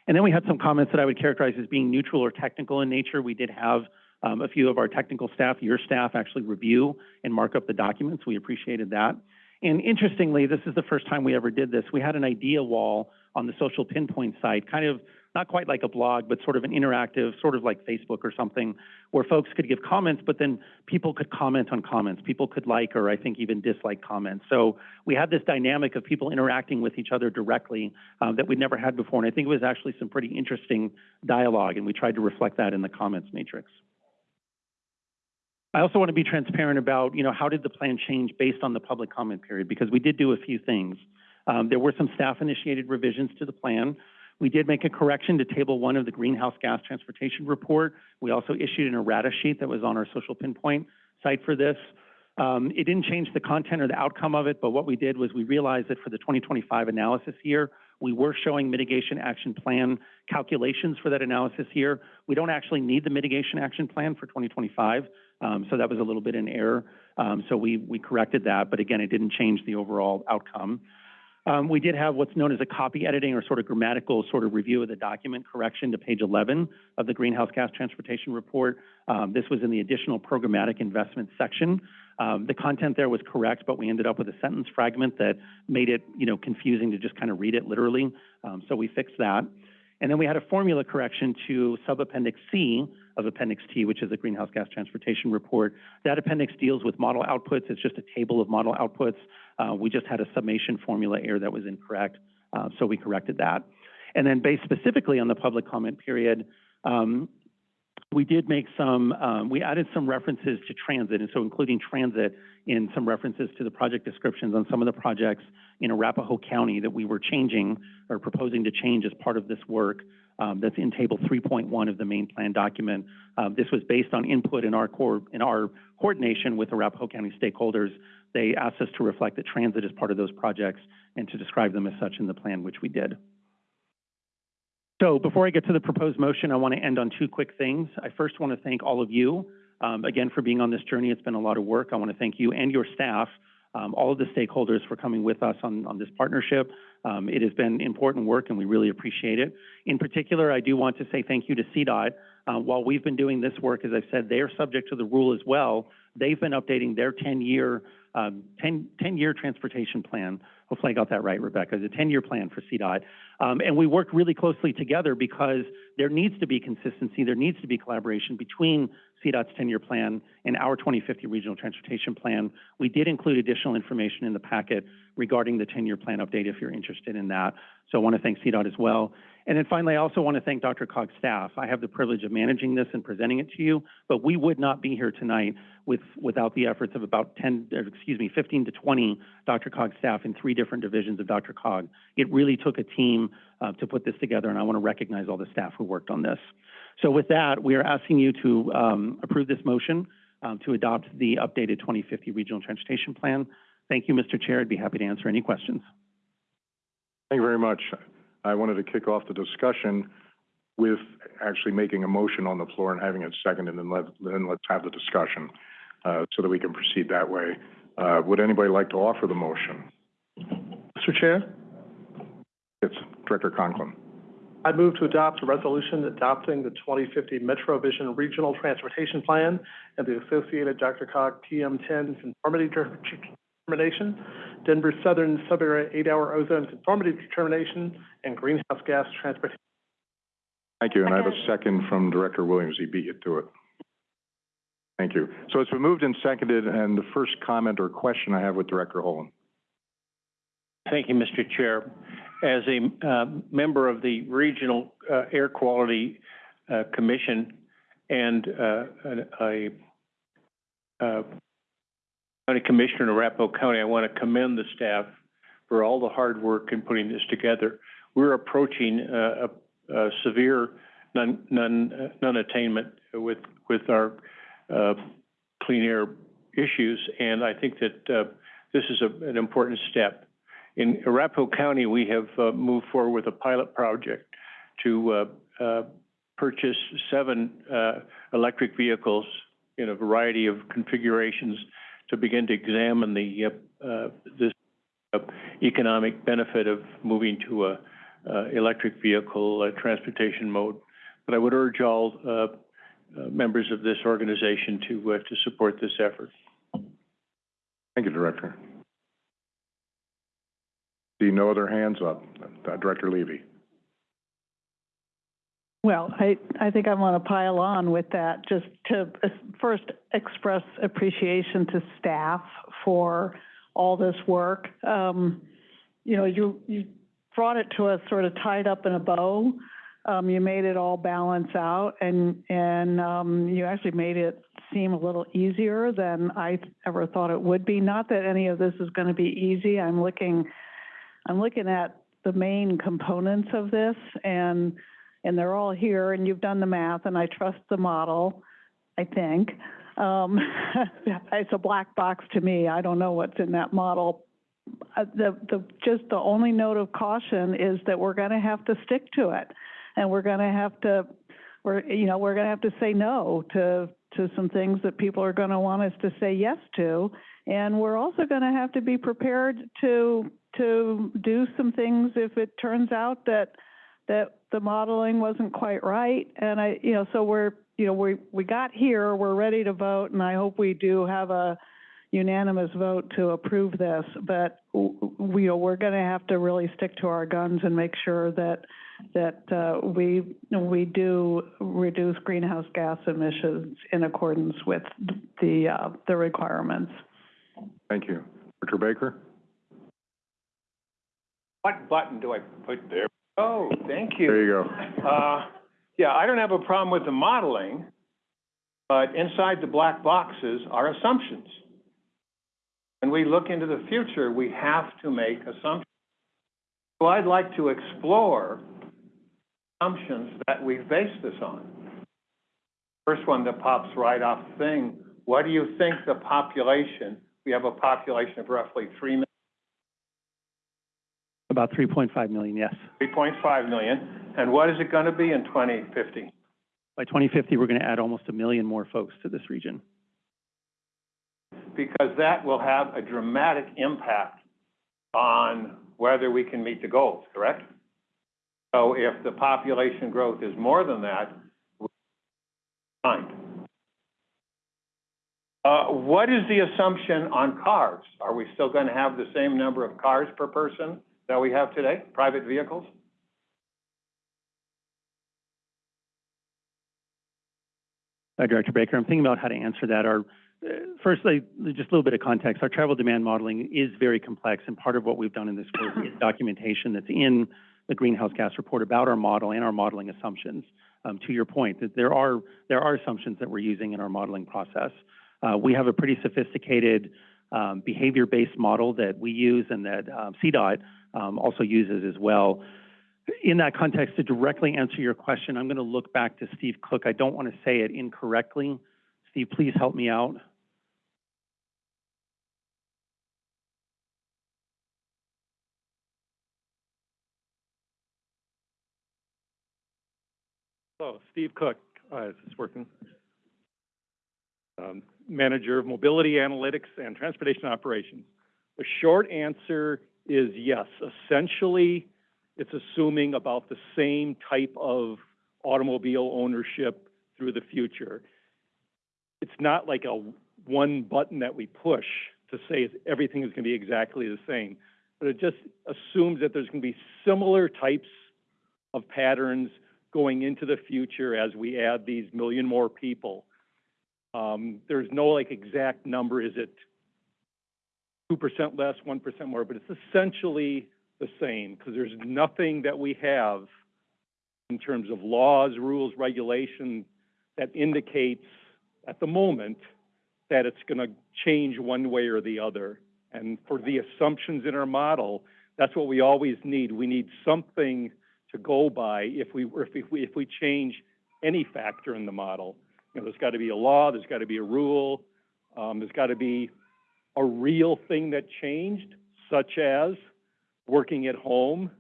And then we had some comments that I would characterize as being neutral or technical in nature. We did have um, a few of our technical staff, your staff, actually review and mark up the documents. We appreciated that. And interestingly, this is the first time we ever did this. We had an idea wall on the social pinpoint site, kind of not quite like a blog, but sort of an interactive, sort of like Facebook or something, where folks could give comments, but then people could comment on comments. People could like or I think even dislike comments. So we had this dynamic of people interacting with each other directly um, that we'd never had before. And I think it was actually some pretty interesting dialogue, and we tried to reflect that in the comments matrix. I also want to be transparent about, you know, how did the plan change based on the public comment period? Because we did do a few things. Um, there were some staff-initiated revisions to the plan. We did make a correction to Table 1 of the Greenhouse Gas Transportation Report. We also issued an errata sheet that was on our social pinpoint site for this. Um, it didn't change the content or the outcome of it, but what we did was we realized that for the 2025 analysis year, we were showing mitigation action plan calculations for that analysis year. We don't actually need the mitigation action plan for 2025, um, so that was a little bit in error. Um, so we, we corrected that, but again, it didn't change the overall outcome. Um, we did have what's known as a copy editing or sort of grammatical sort of review of the document correction to page 11 of the Greenhouse Gas Transportation Report. Um, this was in the additional programmatic investment section. Um, the content there was correct, but we ended up with a sentence fragment that made it, you know, confusing to just kind of read it literally. Um, so we fixed that. And then we had a formula correction to subappendix C of Appendix T, which is the Greenhouse Gas Transportation Report. That appendix deals with model outputs. It's just a table of model outputs. Uh, we just had a summation formula error that was incorrect, uh, so we corrected that. And then based specifically on the public comment period, um, we did make some, um, we added some references to transit, and so including transit in some references to the project descriptions on some of the projects in Arapahoe County that we were changing or proposing to change as part of this work. Um, that's in table 3.1 of the main plan document. Um, this was based on input in our core, in our coordination with Arapahoe County stakeholders. They asked us to reflect that transit is part of those projects and to describe them as such in the plan, which we did. So before I get to the proposed motion, I want to end on two quick things. I first want to thank all of you, um, again, for being on this journey. It's been a lot of work. I want to thank you and your staff, um, all of the stakeholders for coming with us on, on this partnership. Um, it has been important work and we really appreciate it. In particular, I do want to say thank you to CDOT. Uh, while we've been doing this work, as I've said, they are subject to the rule as well. They've been updating their 10-year um, 10, 10-year transportation plan. Hopefully I got that right, Rebecca. It's a 10-year plan for CDOT. Um, and we worked really closely together because there needs to be consistency, there needs to be collaboration between CDOT's 10-year plan and our 2050 regional transportation plan. We did include additional information in the packet regarding the 10-year plan update if you're interested in that. So I want to thank CDOT as well. And then finally, I also want to thank DRCOG's staff. I have the privilege of managing this and presenting it to you, but we would not be here tonight with, without the efforts of about 10, excuse me, 15 to 20 DRCOG staff in three different divisions of DRCOG. It really took a team uh, to put this together, and I want to recognize all the staff who worked on this. So with that, we are asking you to um, approve this motion um, to adopt the updated 2050 Regional Transportation Plan. Thank you, Mr. Chair. I'd be happy to answer any questions. Thank you very much. I wanted to kick off the discussion with actually making a motion on the floor and having it seconded, and let, then let's have the discussion, uh, so that we can proceed that way. Uh, would anybody like to offer the motion? Mr. Chair, It's Director Conklin. I move to adopt a resolution adopting the 2050 Metro Vision Regional Transportation Plan and the associated Dr. Cog PM10 conformity determination, Denver Southern Sub-Area eight-hour ozone conformity determination, and greenhouse gas transportation. Thank you, and I have a second from Director Williams. He beat you to it. Thank you. So it's been moved and seconded, and the first comment or question I have with Director Holen. Thank you, Mr. Chair. As a uh, member of the Regional uh, Air Quality uh, Commission and uh, a uh, county commissioner in Arapahoe County, I want to commend the staff for all the hard work in putting this together. We're approaching uh, uh, severe non, non, uh, non-attainment with, with our, uh, clean air issues, and I think that, uh, this is a, an important step. In Arapahoe County, we have, uh, moved forward with a pilot project to, uh, uh, purchase seven, electric vehicles in a variety of configurations to begin to examine the, uh, this economic benefit of moving to a, uh, electric vehicle, transportation mode. But I would urge all, uh, uh, members of this organization to, to support this effort. Thank you, Director. See no other hands up. Director Levy. Well, I, I think I want to pile on with that, just to uh, first express appreciation to staff for all this work. Um, you know, you, you brought it to us sort of tied up in a bow. Um, you made it all balance out and, and, um, you actually made it seem a little easier than I ever thought it would be. Not that any of this is going to be easy. I'm looking, I'm looking at the main components of this and, and they're all here and you've done the math and I trust the model, I think. Um, it's a black box to me. I don't know what's in that model. Uh, the, the, just the only note of caution is that we're gonna have to stick to it. And we're gonna have to, we're, you know, we're gonna have to say no to, to some things that people are gonna want us to say yes to. And we're also gonna have to be prepared to, to do some things if it turns out that, that the modeling wasn't quite right. And I, you know, so we're, you know, we, we got here, we're ready to vote, and I hope we do have a unanimous vote to approve this. But we, you know, we're gonna have to really stick to our guns and make sure that, that, uh, we, we do reduce greenhouse gas emissions in accordance with the, uh, the requirements. Thank you. Director Baker? What button do I put there? Oh, thank you. There you go. Uh, yeah, I don't have a problem with the modeling, but inside the black boxes are assumptions. When we look into the future, we have to make assumptions. So I'd like to explore assumptions that we base this on. First one that pops right off the thing, what do you think the population, we have a population of roughly three million, About three point five million, yes. three point five million, and what is it gonna be in twenty fifty? By twenty fifty, we're gonna add almost a million more folks to this region. because that will have a dramatic impact on whether we can meet the goals, correct? So if the population growth is more than that, fine. Uh, what is the assumption on cars? Are we still gonna have the same number of cars per person that we have today, private vehicles? Uh, Director Baker, I'm thinking about how to answer that. Our, uh, firstly, just a little bit of context. Our travel demand modeling is very complex, and part of what we've done in this work is documentation that's in the greenhouse gas report about our model and our modeling assumptions. Um, to your point, that there are there are assumptions that we're using in our modeling process. Uh, we have a pretty sophisticated um, behavior-based model that we use and that um, CDOT um, also uses as well. In that context, to directly answer your question, I'm going to look back to Steve Cook. I don't want to say it incorrectly. Steve, please help me out. Hello, Steve Cook, uh, is this working? Um, Manager of Mobility Analytics and Transportation Operations. The short answer is yes. Essentially, it's assuming about the same type of automobile ownership through the future. It's not like a one button that we push to say everything is gonna be exactly the same. But it just assumes that there's gonna be similar types of patterns going into the future as we add these million more people. Um, there's no like exact number, is it two percent less, one percent more, but it's essentially the same, because there's nothing that we have in terms of laws, rules, regulation that indicates at the moment that it's gonna change one way or the other. And for the assumptions in our model, that's what we always need. We need something to go by if we, if we, if we change any factor in the model. You know, there's got to be a law, there's got to be a rule, um, there's got to be a real thing that changed, such as working at home,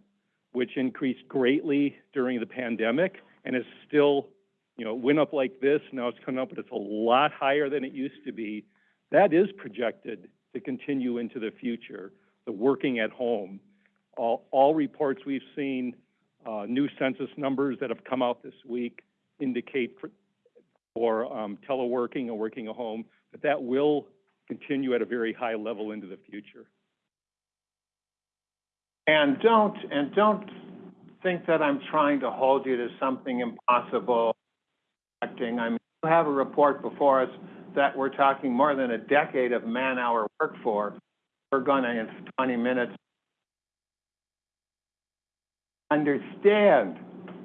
which increased greatly during the pandemic and is still, you know, went up like this, now it's coming up, but it's a lot higher than it used to be. That is projected to continue into the future, the working at home. All, all reports we've seen, uh, new census numbers that have come out this week indicate for, for, um, teleworking or working at home, that that will continue at a very high level into the future. And don't, and don't think that I'm trying to hold you to something impossible. Acting, I mean, you have a report before us that we're talking more than a decade of man-hour work for. We're gonna, in twenty minutes, understand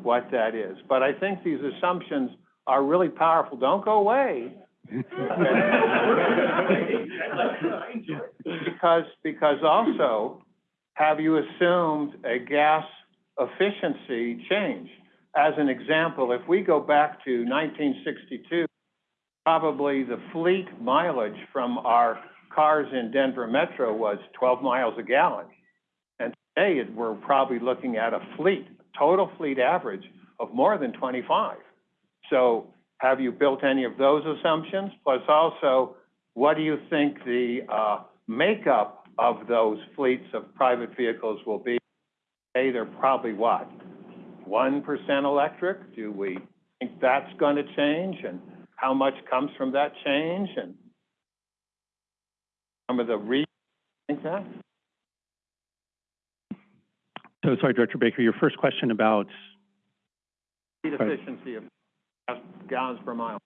what that is. But I think these assumptions are really powerful. Don't go away. Because, because also, have you assumed a gas efficiency change? As an example, if we go back to nineteen sixty-two, probably the fleet mileage from our cars in Denver Metro was twelve miles a gallon. And today, we're probably looking at a fleet, total fleet average of more than twenty-five. So have you built any of those assumptions? Plus also, what do you think the, uh, makeup of those fleets of private vehicles will be? Hey, they're probably what? One percent electric? Do we think that's gonna change? And how much comes from that change? And some of the re, think that? So, sorry, Director Baker, your first question about, efficiency of gallons per mile,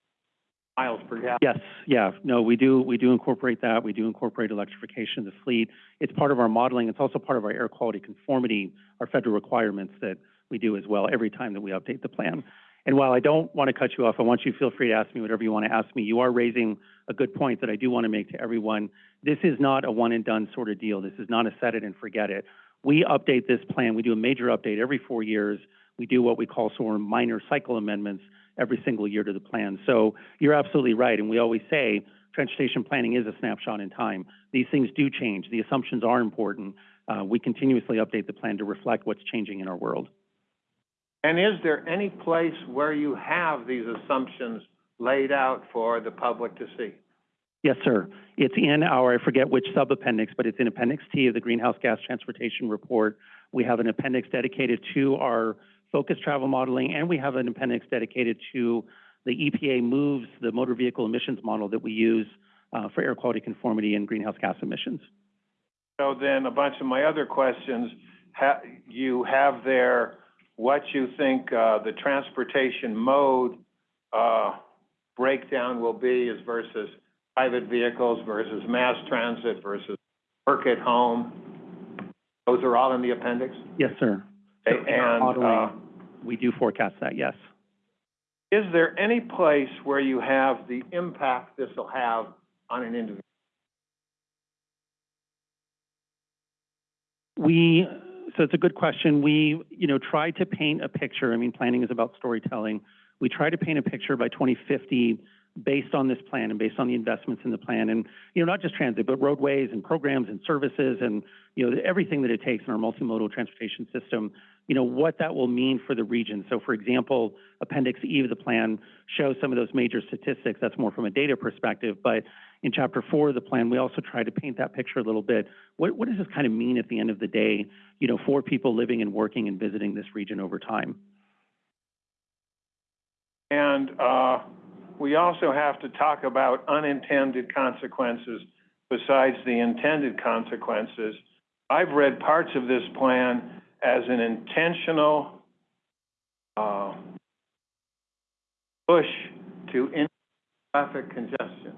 miles per gallon. yes, yeah, no, we do, we do incorporate that. We do incorporate electrification of the fleet. It's part of our modeling. It's also part of our air quality conformity, our federal requirements that we do as well every time that we update the plan. And while I don't want to cut you off, I want you to feel free to ask me whatever you want to ask me. You are raising a good point that I do want to make to everyone. This is not a one and done sort of deal. This is not a set it and forget it. We update this plan. We do a major update every four years. We do what we call sort of minor cycle amendments every single year to the plan. So you're absolutely right. And we always say transportation planning is a snapshot in time. These things do change. The assumptions are important. Uh, we continuously update the plan to reflect what's changing in our world. And is there any place where you have these assumptions laid out for the public to see? Yes, sir. It's in our, I forget which sub-appendix, but it's in Appendix T of the Greenhouse Gas Transportation Report. We have an appendix dedicated to our focused travel modeling, and we have an appendix dedicated to the EPA moves, the motor vehicle emissions model that we use uh, for air quality conformity and greenhouse gas emissions. So then a bunch of my other questions, ha, you have there what you think, uh, the transportation mode, uh, breakdown will be as versus private vehicles versus mass transit versus work at home. Those are all in the appendix? Yes, sir. Okay, In our And, uh, modeling, We do forecast that, yes. is there any place where you have the impact this will have on an individual? We, so it's a good question. We, you know, try to paint a picture. I mean, planning is about storytelling. We try to paint a picture by 2050 based on this plan and based on the investments in the plan. And, you know, not just transit, but roadways and programs and services and, you know, everything that it takes in our multimodal transportation system, you know, what that will mean for the region. So, for example, Appendix E of the plan shows some of those major statistics. That's more from a data perspective. But in Chapter 4 of the plan, we also try to paint that picture a little bit. What, what does this kind of mean at the end of the day, you know, for people living and working and visiting this region over time? And, uh, we also have to talk about unintended consequences besides the intended consequences. I've read parts of this plan as an intentional, uh, push to in traffic congestion.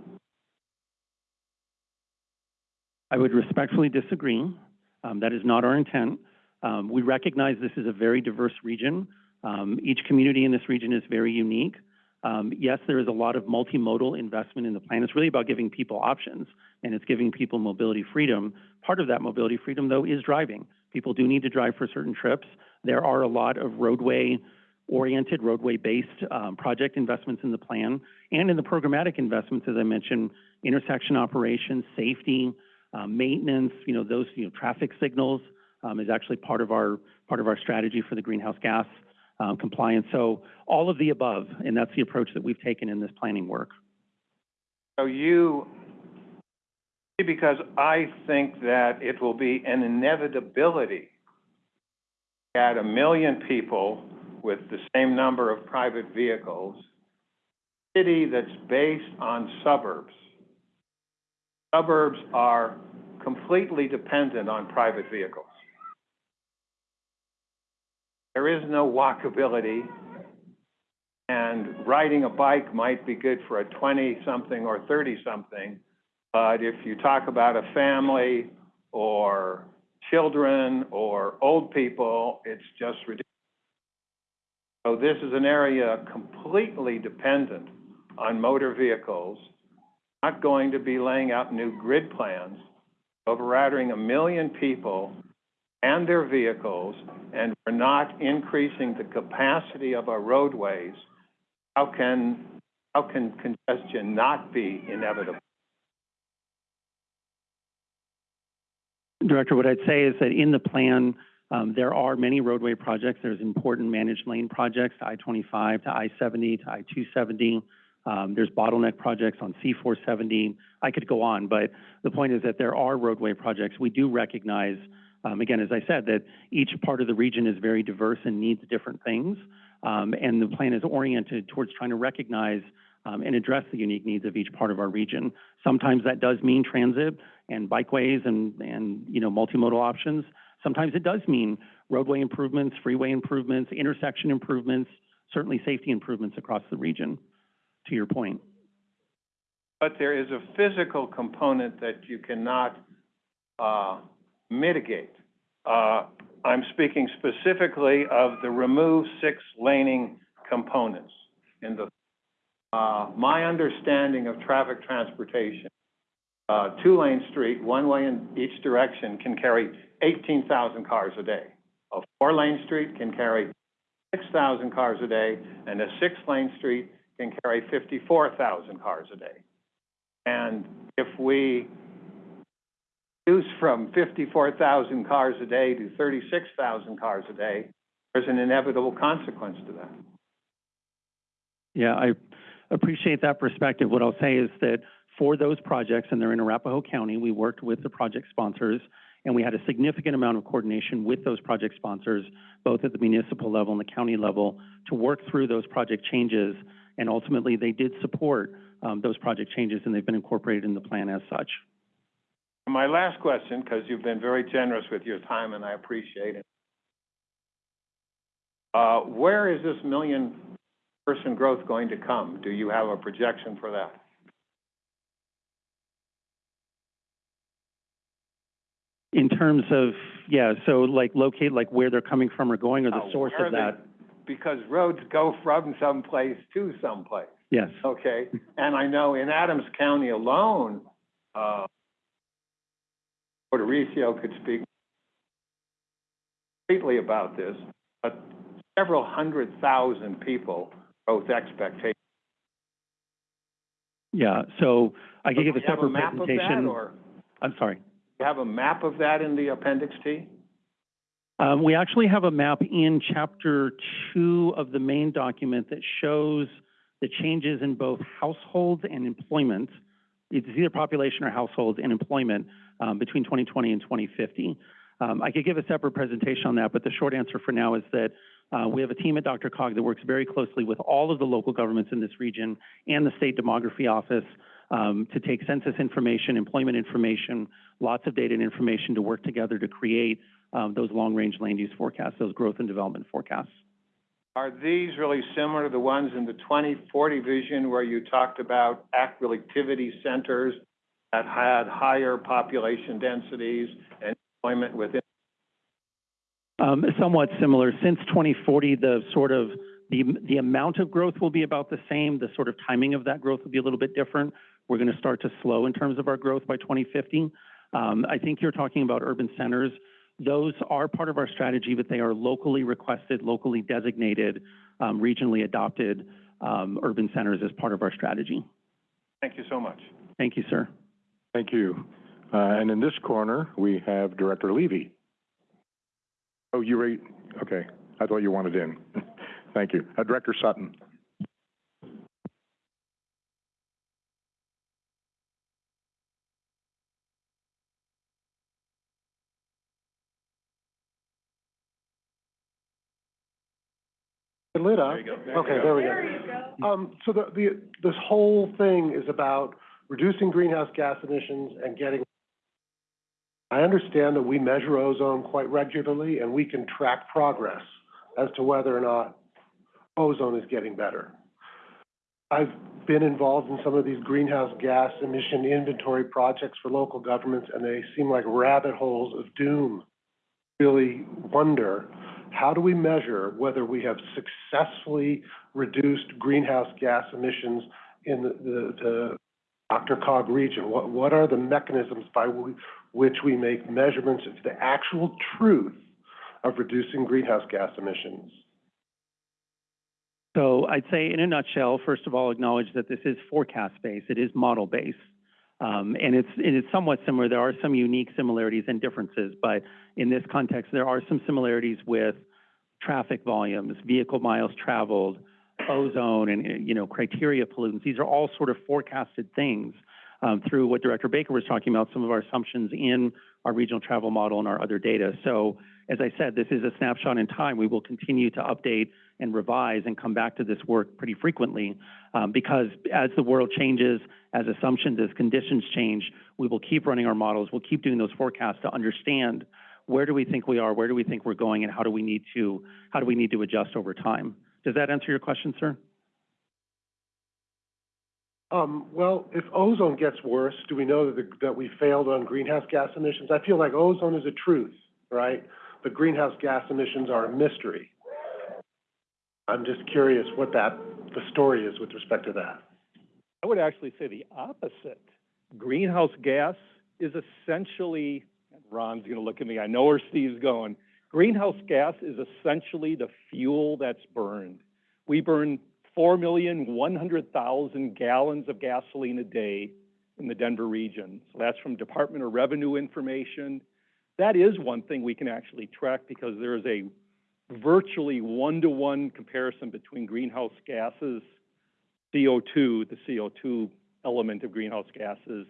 I would respectfully disagree. Um, that is not our intent. Um, we recognize this is a very diverse region. Um, each community in this region is very unique. Um, yes, there is a lot of multimodal investment in the plan. It's really about giving people options and it's giving people mobility freedom. Part of that mobility freedom, though, is driving. People do need to drive for certain trips. There are a lot of roadway-oriented, roadway-based um, project investments in the plan and in the programmatic investments, as I mentioned, intersection operations, safety, uh, maintenance, you know, those, you know, traffic signals um, is actually part of our, part of our strategy for the greenhouse gas um, compliance. So all of the above, and that's the approach that we've taken in this planning work. So you, because I think that it will be an inevitability at a million people with the same number of private vehicles, city that's based on suburbs. Suburbs are completely dependent on private vehicles. There is no walkability, and riding a bike might be good for a twenty-something or thirty-something, but if you talk about a family or children or old people, it's just ridiculous. So this is an area completely dependent on motor vehicles, not going to be laying out new grid plans, overriding a million people and their vehicles, and we're not increasing the capacity of our roadways, how can, how can congestion not be inevitable? Director, what I'd say is that in the plan, um, there are many roadway projects. There's important managed lane projects, to I-25, to I-70, to I-270. Um, there's bottleneck projects on C-470. I could go on, but the point is that there are roadway projects. We do recognize, um, again, as I said, that each part of the region is very diverse and needs different things. Um, and the plan is oriented towards trying to recognize um, and address the unique needs of each part of our region. Sometimes that does mean transit and bikeways and, and you know, multimodal options. Sometimes it does mean roadway improvements, freeway improvements, intersection improvements, certainly safety improvements across the region, to your point. But there is a physical component that you cannot, uh, mitigate. Uh, I'm speaking specifically of the remove six laning components in the, uh, my understanding of traffic transportation, uh, two-lane street, one way in each direction can carry eighteen thousand cars a day. A four-lane street can carry six thousand cars a day, and a six-lane street can carry fifty-four thousand cars a day. And if we reduce from fifty-four thousand cars a day to thirty-six thousand cars a day, there's an inevitable consequence to that. Yeah, I appreciate that perspective. What I'll say is that for those projects, and they're in Arapahoe County, we worked with the project sponsors, and we had a significant amount of coordination with those project sponsors, both at the municipal level and the county level, to work through those project changes. And ultimately, they did support um, those project changes, and they've been incorporated in the plan as such. My last question, because you've been very generous with your time and I appreciate it. Uh, where is this million person growth going to come? Do you have a projection for that? In terms of, yeah, so like locate, like where they're coming from or going, or the Uh, source where of they- that? Because roads go from someplace to someplace, Yes. okay? And I know in Adams County alone, uh, Mauricio could speak completely about this, but several hundred thousand people, both expectations. Yeah, so I could give a separate presentation. or I'm sorry. you have a map of that in the Appendix T? Um, we actually have a map in chapter two of the main document that shows the changes in both households and employment. It's either population or households and employment, um, between 2020 and 2050. Um, I could give a separate presentation on that, but the short answer for now is that, uh, we have a team at DRCOG that works very closely with all of the local governments in this region and the state demography office, um, to take census information, employment information, lots of data and information to work together to create um, those long-range land use forecasts, those growth and development forecasts. Are these really similar to the ones in the 2040 vision where you talked about activity centers that had higher population densities and employment within? Um, somewhat similar. Since 2040, the sort of, the, the amount of growth will be about the same. The sort of timing of that growth will be a little bit different. We're going to start to slow in terms of our growth by 2050. Um, I think you're talking about urban centers Those are part of our strategy, but they are locally requested, locally designated, um, regionally adopted um, urban centers as part of our strategy. Thank you so much. Thank you, sir. Thank you. Uh, and in this corner, we have Director Levy. Oh, you ready? Okay, I thought you wanted in. Thank you. Uh, Director Sutton. Lit up. Okay, there we go. Um, so the, the, this whole thing is about reducing greenhouse gas emissions and getting. I understand that we measure ozone quite regularly and we can track progress as to whether or not ozone is getting better. I've been involved in some of these greenhouse gas emission inventory projects for local governments and they seem like rabbit holes of doom. Really wonder, how do we measure whether we have successfully reduced greenhouse gas emissions in the, the, the DRCOG region? What, what are the mechanisms by which we make measurements of the actual truth of reducing greenhouse gas emissions? So I'd say in a nutshell, first of all, acknowledge that this is forecast-based, it is model-based. Um, and it's, it is somewhat similar, there are some unique similarities and differences, but in this context, there are some similarities with traffic volumes, vehicle miles traveled, ozone, and, you know, criteria pollutants. These are all sort of forecasted things um, through what Director Baker was talking about, some of our assumptions in our regional travel model and our other data. So as I said, this is a snapshot in time. We will continue to update and revise and come back to this work pretty frequently um, because as the world changes, as assumptions, as conditions change, we will keep running our models. We'll keep doing those forecasts to understand where do we think we are, where do we think we're going, and how do we need to how do we need to adjust over time. Does that answer your question, sir? Um, well, if ozone gets worse, do we know that, the, that we failed on greenhouse gas emissions? I feel like ozone is a truth, right? But greenhouse gas emissions are a mystery. I'm just curious what that, the story is with respect to that. I would actually say the opposite. Greenhouse gas is essentially, Ron's gonna look at me, I know where Steve's going. Greenhouse gas is essentially the fuel that's burned. We burn four million, one hundred thousand gallons of gasoline a day in the Denver region. So that's from Department of Revenue information. That is one thing we can actually track because there is a virtually one-to-one comparison between greenhouse gases, CO2, the CO2 element of greenhouse gases,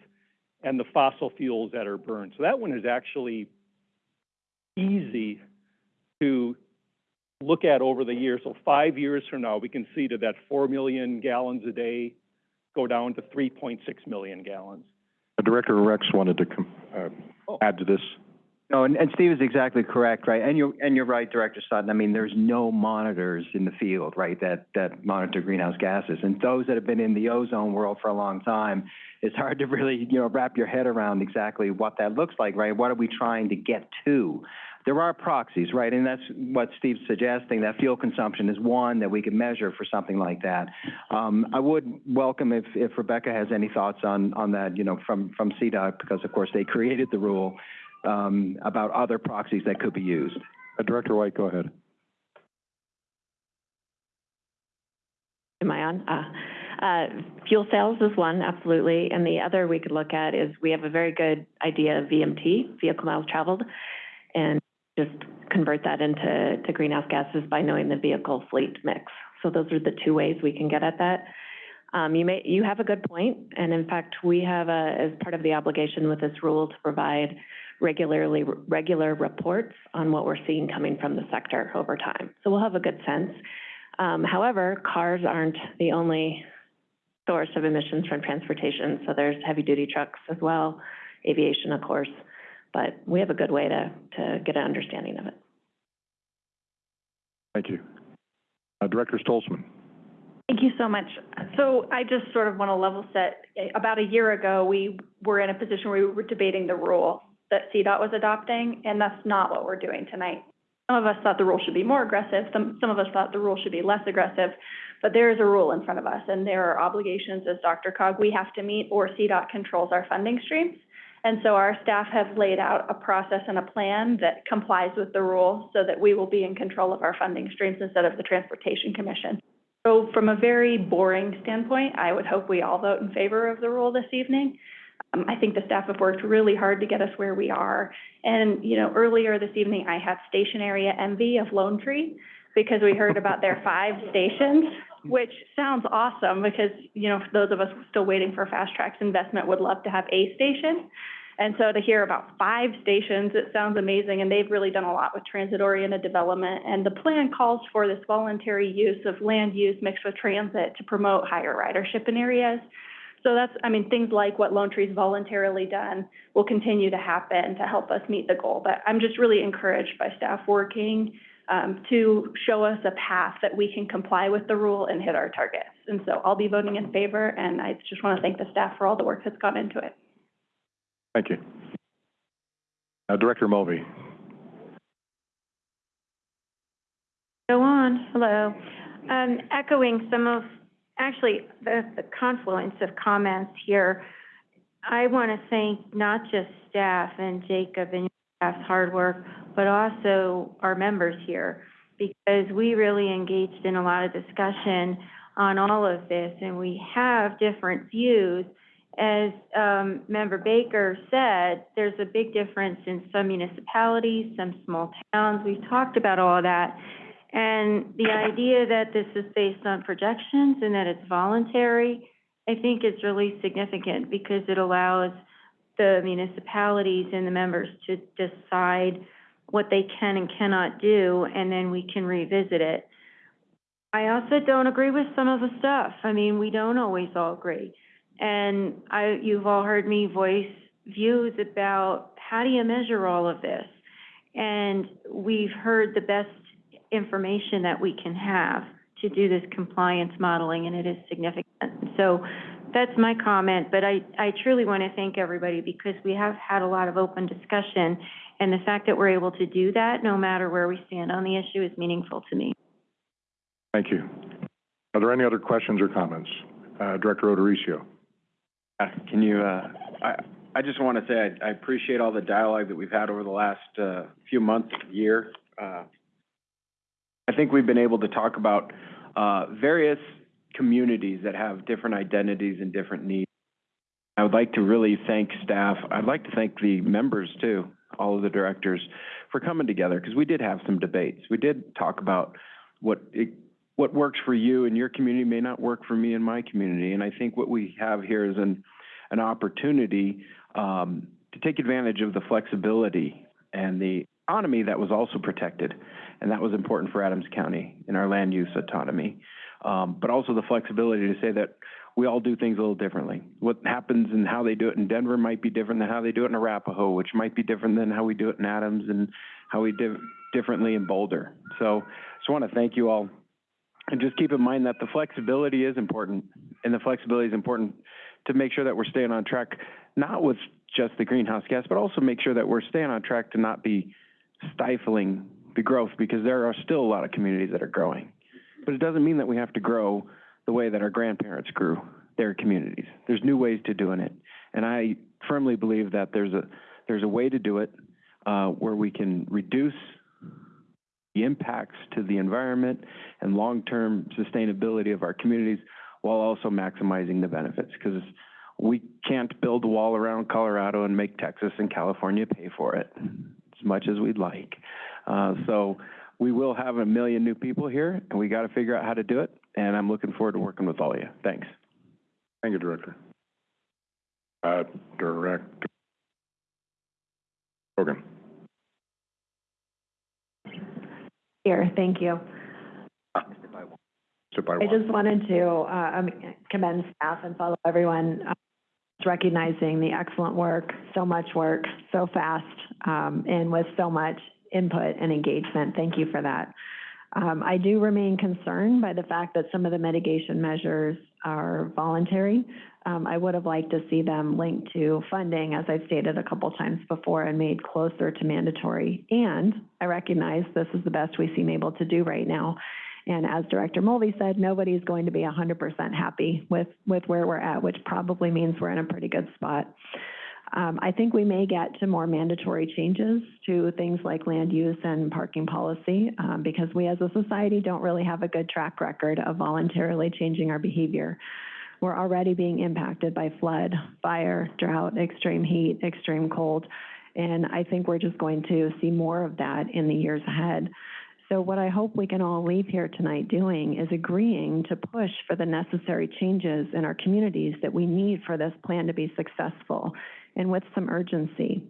and the fossil fuels that are burned. So that one is actually easy to look at over the years. So five years from now, we can see that that four million gallons a day go down to three point six million gallons. Director Rex wanted to com- uh, Oh. add to this. No, and, Steve is exactly correct, right? And you're, and you're right, Director Sutton. I mean, there's no monitors in the field, right, that, that monitor greenhouse gases. And those that have been in the ozone world for a long time, it's hard to really, you know, wrap your head around exactly what that looks like, right? What are we trying to get to? There are proxies, right? And that's what Steve's suggesting, that fuel consumption is one that we can measure for something like that. Um, I would welcome if, if Rebecca has any thoughts on, on that, you know, from, from CDOT, because of course they created the rule, um, about other proxies that could be used. Uh, Director White, go ahead. Am I on? Uh, uh, fuel cells is one, absolutely, and the other we could look at is we have a very good idea of VMT, vehicle miles traveled, and just convert that into to greenhouse gases by knowing the vehicle fleet mix. So those are the two ways we can get at that. Um, you may, you have a good point, and in fact, we have a, as part of the obligation with this rule to provide regularly, regular reports on what we're seeing coming from the sector over time. So we'll have a good sense. Um, however, cars aren't the only source of emissions from transportation, so there's heavy-duty trucks as well, aviation, of course, but we have a good way to, to get an understanding of it. Thank you. Uh, Director Stolzmann. Thank you so much. So I just sort of want to level set. About a year ago, we were in a position where we were debating the rule that CDOT was adopting, and that's not what we're doing tonight. Some of us thought the rule should be more aggressive, some, some of us thought the rule should be less aggressive, but there is a rule in front of us, and there are obligations as DRCOG we have to meet, or CDOT controls our funding streams. And so our staff have laid out a process and a plan that complies with the rule so that we will be in control of our funding streams instead of the Transportation Commission. So from a very boring standpoint, I would hope we all vote in favor of the rule this evening. Um, I think the staff have worked really hard to get us where we are. And, you know, earlier this evening, I had station area envy of Lone Tree because we heard about their five stations, which sounds awesome because, you know, those of us still waiting for FasTracks investment would love to have a station. And so to hear about five stations, it sounds amazing, and they've really done a lot with transit-oriented development. And the plan calls for this voluntary use of land use mixed with transit to promote higher ridership in areas. So that's, I mean, things like what Lone Tree's voluntarily done will continue to happen to help us meet the goal. But I'm just really encouraged by staff working um, to show us a path that we can comply with the rule and hit our targets. And so I'll be voting in favor, and I just want to thank the staff for all the work that's gone into it. Thank you. Uh, Director Mulvey. Go on, hello. Um, echoing some of, actually, the, the confluence of comments here, I want to thank not just staff and Jacob and your staff's hard work, but also our members here, because we really engaged in a lot of discussion on all of this, and we have different views. As, um, Member Baker said, there's a big difference in some municipalities, some small towns. We've talked about all that. And the idea that this is based on projections and that it's voluntary, I think is really significant because it allows the municipalities and the members to decide what they can and cannot do, and then we can revisit it. I also don't agree with some of the stuff. I mean, we don't always all agree. And I, you've all heard me voice views about how do you measure all of this? And we've heard the best information that we can have to do this compliance modeling, and it is significant. So that's my comment, but I, I truly want to thank everybody because we have had a lot of open discussion, and the fact that we're able to do that, no matter where we stand on the issue, is meaningful to me. Thank you. Are there any other questions or comments? Uh, Director O'Dorisio. Uh, Can you, uh, I, I just want to say I, appreciate all the dialogue that we've had over the last, uh, few months, year. I think we've been able to talk about, various communities that have different identities and different needs. I would like to really thank staff. I'd like to thank the members too, all of the directors, for coming together, because we did have some debates. We did talk about what it, what works for you in your community may not work for me in my community. And I think what we have here is an, an opportunity um, to take advantage of the flexibility and the autonomy that was also protected. And that was important for Adams County in our land use autonomy. Um, but also the flexibility to say that we all do things a little differently. What happens and how they do it in Denver might be different than how they do it in Arapahoe, which might be different than how we do it in Adams and how we do differently in Boulder. So I just want to thank you all and just keep in mind that the flexibility is important, and the flexibility is important to make sure that we're staying on track, not with just the greenhouse gas, but also make sure that we're staying on track to not be stifling the growth, because there are still a lot of communities that are growing. But it doesn't mean that we have to grow the way that our grandparents grew their communities. There's new ways to doing it, and I firmly believe that there's a there's a way to do it uh, where we can reduce the impacts to the environment and long-term sustainability of our communities while also maximizing the benefits. Because we can't build a wall around Colorado and make Texas and California pay for it as much as we'd like. Uh, so we will have a million new people here, and we got to figure out how to do it. And I'm looking forward to working with all of you. Thanks. Thank you, Director. Uh, Director Hogan. Here, thank you. I just wanted to uh, um, commend staff and follow everyone, uh, recognizing the excellent work, so much work, so fast, um, and with so much input and engagement. Thank you for that. Um, I do remain concerned by the fact that some of the mitigation measures are voluntary. Um, I would have liked to see them linked to funding, as I've stated a couple times before, and made closer to mandatory. And I recognize this is the best we seem able to do right now. And as Director Mulvey said, nobody's going to be 100% happy with, with where we're at, which probably means we're in a pretty good spot. Um, I think we may get to more mandatory changes to things like land use and parking policy, um, because we as a society don't really have a good track record of voluntarily changing our behavior. We're already being impacted by flood, fire, drought, extreme heat, extreme cold, and I think we're just going to see more of that in the years ahead. So what I hope we can all leave here tonight doing is agreeing to push for the necessary changes in our communities that we need for this plan to be successful, and with some urgency.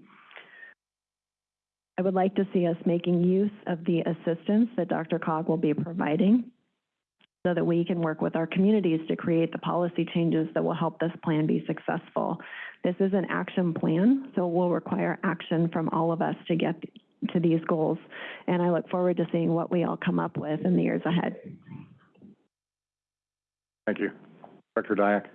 I would like to see us making use of the assistance that DRCOG will be providing so that we can work with our communities to create the policy changes that will help this plan be successful. This is an action plan, so it will require action from all of us to get to these goals. And I look forward to seeing what we all come up with in the years ahead. Thank you. Director Dyak?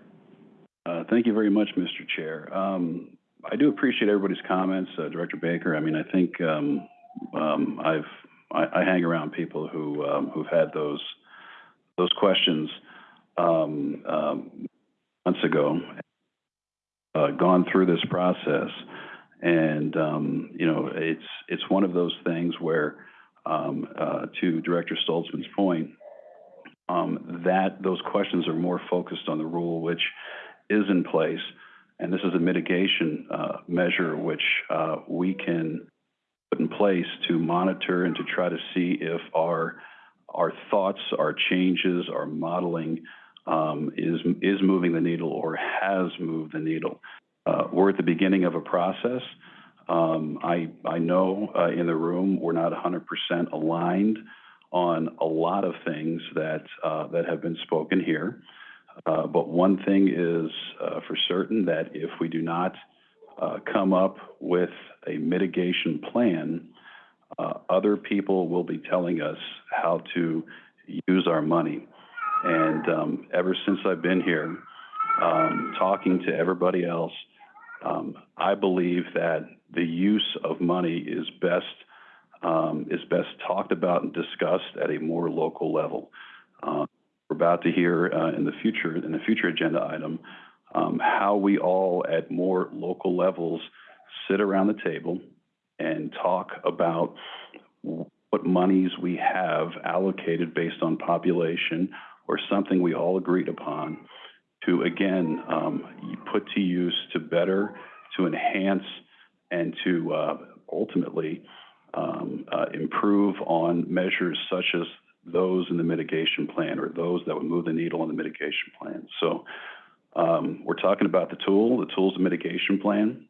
Uh, Thank you very much, Mr. Chair. Um, I do appreciate everybody's comments, uh, Director Baker. I mean, I think um, um, I've, I I hang around people who, um, who've had those, those questions um, um, months ago, uh, gone through this process. And, um, you know, it's, it's one of those things where, um, uh, to Director Stolzmann's point, um, that those questions are more focused on the rule, which is in place. And this is a mitigation uh, measure which uh, we can put in place to monitor and to try to see if our our thoughts, our changes, our modeling um, is is moving the needle or has moved the needle. Uh, we're at the beginning of a process. Um, I I know uh, in the room we're not 100% aligned on a lot of things that uh, that have been spoken here. Uh, but one thing is uh, for certain that if we do not uh, come up with a mitigation plan, uh, other people will be telling us how to use our money. And um, ever since I've been here, um, talking to everybody else, um, I believe that the use of money is best um, is best talked about and discussed at a more local level. Uh, we're about to hear uh, in the future, in the future agenda item, um, how we all at more local levels sit around the table and talk about what monies we have allocated based on population or something we all agreed upon to, again, um, put to use to better, to enhance, and to uh, ultimately um, uh, improve on measures such as those in the mitigation plan or those that would move the needle on the mitigation plan. So um, we're talking about the tool. The tool's the mitigation plan.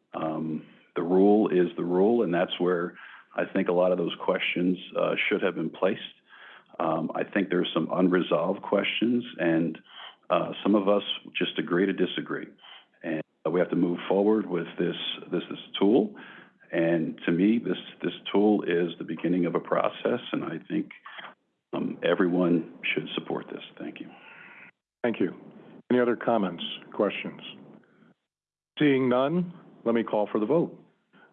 The rule is the rule, and that's where I think a lot of those questions uh, should have been placed. Um, I think there's some unresolved questions, and uh, some of us just agree to disagree. And we have to move forward with this this this tool. And to me, this this tool is the beginning of a process, and I think um, everyone should support this. Thank you. Thank you. Any other comments, questions? Seeing none, let me call for the vote.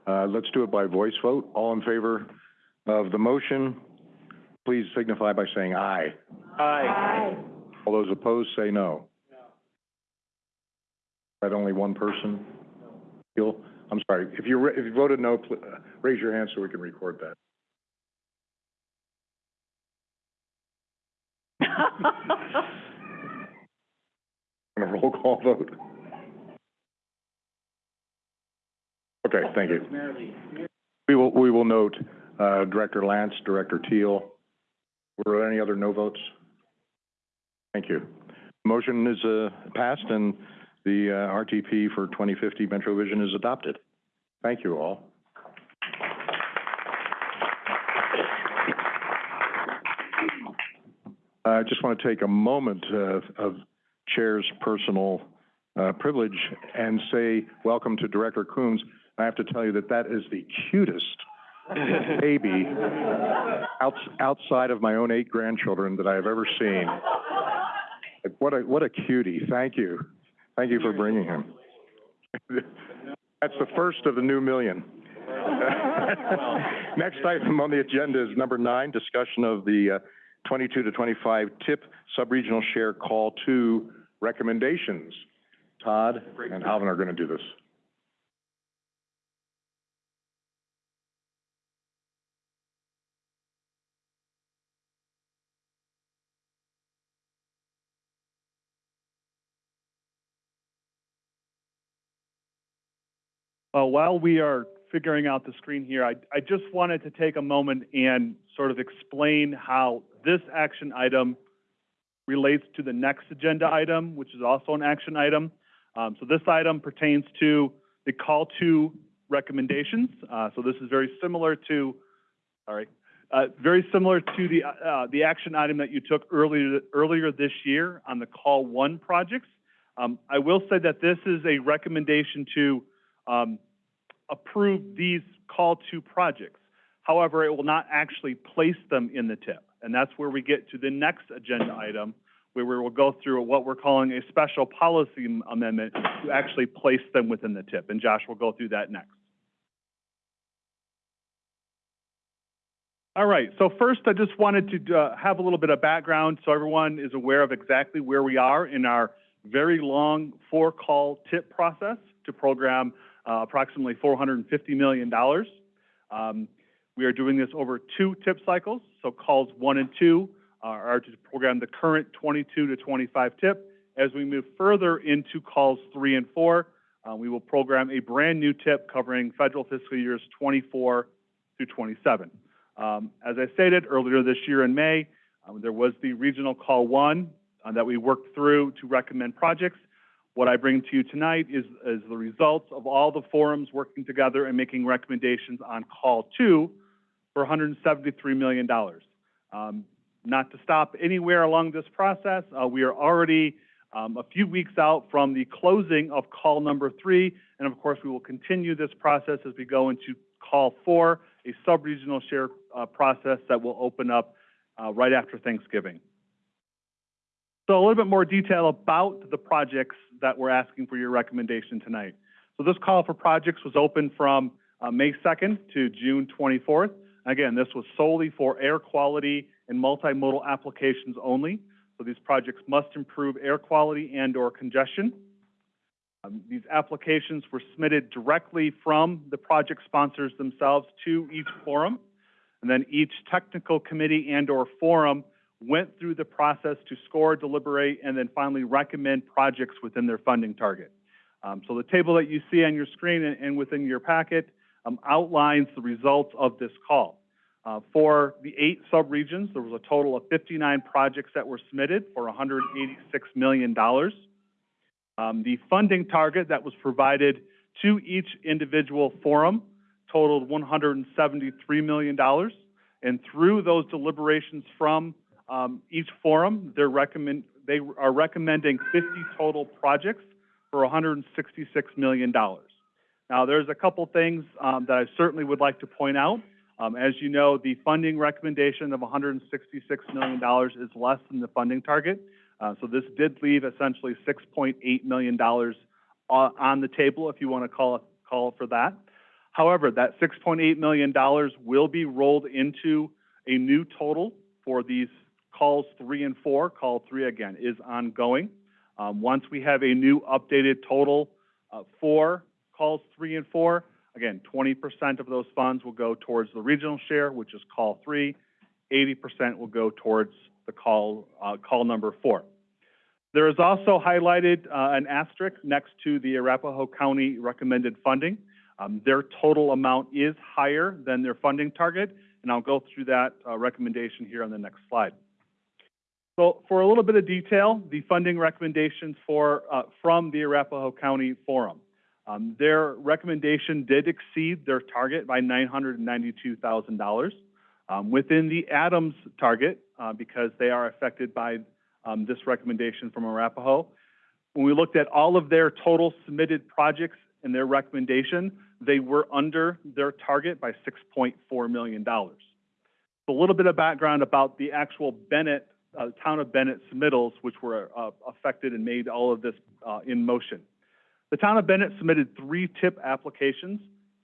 Uh, let's do it by voice vote. All in favor of the motion, please signify by saying aye. Aye. All those opposed, say no. That only one person? Feel? I'm sorry. If you, if you voted no, pl- uh, raise your hand so we can record that. On a roll call vote? Okay, thank you. We will, we will note, uh, Director Lance, Director Teal. Were there any other no votes? Thank you. Motion is, uh, passed and the, uh, RTP for twenty fifty Metro Vision is adopted. Thank you all. I just want to take a moment uh, of Chair's personal uh, privilege and say welcome to Director Coombs. I have to tell you that that is the cutest baby outs- outside of my own eight grandchildren that I have ever seen. Like, What a, what a cutie. Thank you. Thank you for bringing him. That's the first of the new million. Next item on the agenda is number nine, discussion of the uh, 22 to 25 TIP Subregional Share Call Two recommendations. Todd and Alvin are going to do this. Uh, while we are figuring out the screen here, I, I just wanted to take a moment and sort of explain how this action item relates to the next agenda item, which is also an action item. Um, so this item pertains to the call to recommendations. Uh, so this is very similar to, sorry, uh, very similar to the, uh, the action item that you took earlier, earlier this year on the call one projects. Um, I will say that this is a recommendation to, um, approve these call to projects. However, it will not actually place them in the tip. And that's where we get to the next agenda item, where we will go through what we're calling a special policy amendment to actually place them within the tip. And Josh will go through that next. All right, so first I just wanted to uh, have a little bit of background so everyone is aware of exactly where we are in our very long four-call tip process to program approximately $450 million. Um, we are doing this over two tip cycles, so calls one and two are, are to program the current 22 to 25 tip. As we move further into calls three and four, uh, we will program a brand new tip covering federal fiscal years 24 through 27. Um, as I stated earlier this year in May, um, there was the regional call one uh, that we worked through to recommend projects. What I bring to you tonight is, is the results of all the forums working together and making recommendations on call two for $173 million. Um, not to stop anywhere along this process, uh, we are already um, a few weeks out from the closing of call number three, and of course, we will continue this process as we go into call four, a sub-regional share uh, process that will open up uh, right after Thanksgiving. So a little bit more detail about the projects that we're asking for your recommendation tonight. So this call for projects was open from uh, May 2nd to June 24th. Again, this was solely for air quality and multimodal applications only. So these projects must improve air quality and or congestion. Um, these applications were submitted directly from the project sponsors themselves to each forum. And then each technical committee and or forum went through the process to score, deliberate, and then finally recommend projects within their funding target. Um, so the table that you see on your screen and, and within your packet um, outlines the results of this call. Uh, for the eight subregions, there was a total of 59 projects that were submitted for $186 million. Um, the funding target that was provided to each individual forum totaled $173 million. And through those deliberations from um, each forum, recommend, they are recommending 50 total projects for $166 million. Now, there's a couple things um, that I certainly would like to point out. Um, as you know, the funding recommendation of $166 million is less than the funding target. Uh, so this did leave essentially $6.8 million on the table, if you want to call call for that. However, that $6.8 million will be rolled into a new total for these calls three and four. Call three, again, is ongoing. Um, once we have a new updated total uh, for calls three and four, again, 20% of those funds will go towards the regional share, which is call three. 80% will go towards the call, uh, call number four. There is also highlighted uh, an asterisk next to the Arapahoe County recommended funding. Um, their total amount is higher than their funding target, and I'll go through that uh, recommendation here on the next slide. So for a little bit of detail, the funding recommendations for, uh, from the Arapahoe County Forum. Um, their recommendation did exceed their target by $992,000. Um, within the Adams target, uh, because they are affected by um, this recommendation from Arapahoe, when we looked at all of their total submitted projects and their recommendation, they were under their target by $6.4 million. A little bit of background about the actual Bennett, uh, town of Bennett submittals, which were uh, affected and made all of this uh, in motion. The town of Bennett submitted three TIP applications.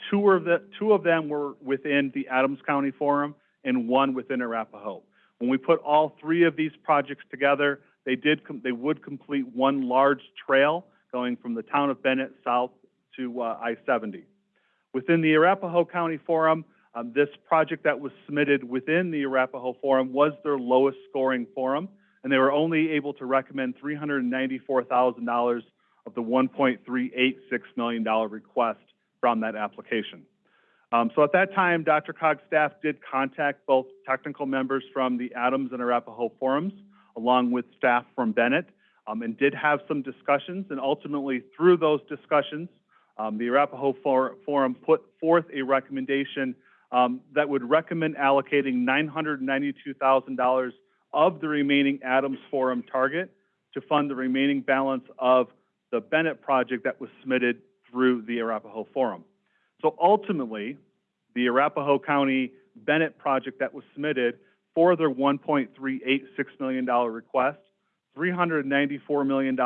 Two of, the, two of them were within the Adams County Forum and one within Arapahoe. When we put all three of these projects together, they did they would complete one large trail going from the town of Bennett south to uh, I-70. Within the Arapahoe County Forum, um, this project that was submitted within the Arapahoe Forum was their lowest scoring forum, and they were only able to recommend $394,000 of the $1.386 million request from that application. Um, so at that time, DRCOG's staff did contact both technical members from the Adams and Arapahoe forums, along with staff from Bennett, um, and did have some discussions. And ultimately, through those discussions, um, the Arapahoe For- Forum put forth a recommendation um, that would recommend allocating $992,000 of the remaining Adams Forum target to fund the remaining balance of the Bennett project that was submitted through the Arapahoe Forum. So ultimately, the Arapahoe County Bennett project that was submitted for their $1.386 million request, $394 million,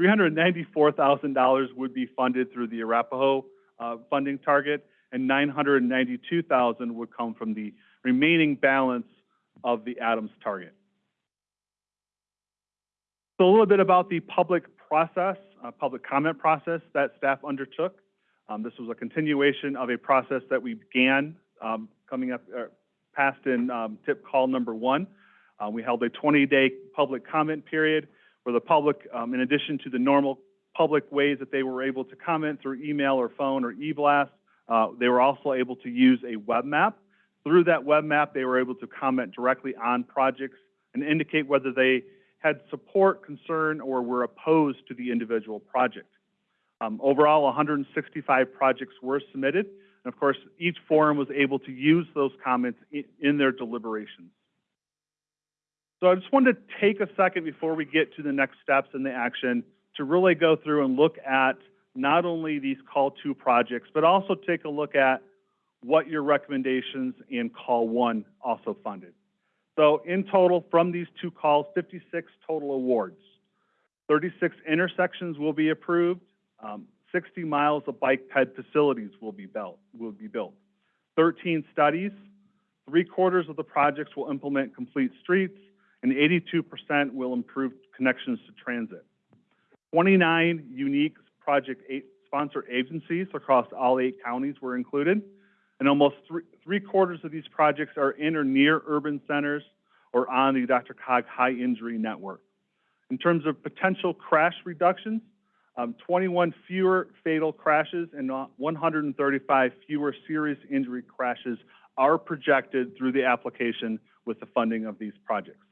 $394,000 would be funded through the Arapahoe uh, funding target, and 992,000 would come from the remaining balance of the Adams target. So a little bit about the public process, uh, public comment process that staff undertook. Um, this was a continuation of a process that we began um, coming up, uh, passed in um, tip call number one. Uh, we held a 20-day public comment period where the public, um, in addition to the normal public ways that they were able to comment through email or phone or e-blast, uh, they were also able to use a web map. Through that web map, they were able to comment directly on projects and indicate whether they had support, concern, or were opposed to the individual project. Um, overall, 165 projects were submitted, and of course, each forum was able to use those comments in, in their deliberations. So I just wanted to take a second before we get to the next steps in the action to really go through and look at not only these call two projects, but also take a look at what your recommendations in call one also funded. So in total, from these two calls, 56 total awards. 36 intersections will be approved. Um, 60 miles of bike ped facilities will be built. Will be built. 13 studies. Three quarters of the projects will implement complete streets, and 82% will improve connections to transit. 29 unique project eight sponsor agencies across all eight counties were included, and almost three, three quarters of these projects are in or near urban centers or on the DRCOG high injury network. In terms of potential crash reductions, um, 21 fewer fatal crashes and 135 fewer serious injury crashes are projected through the application with the funding of these projects.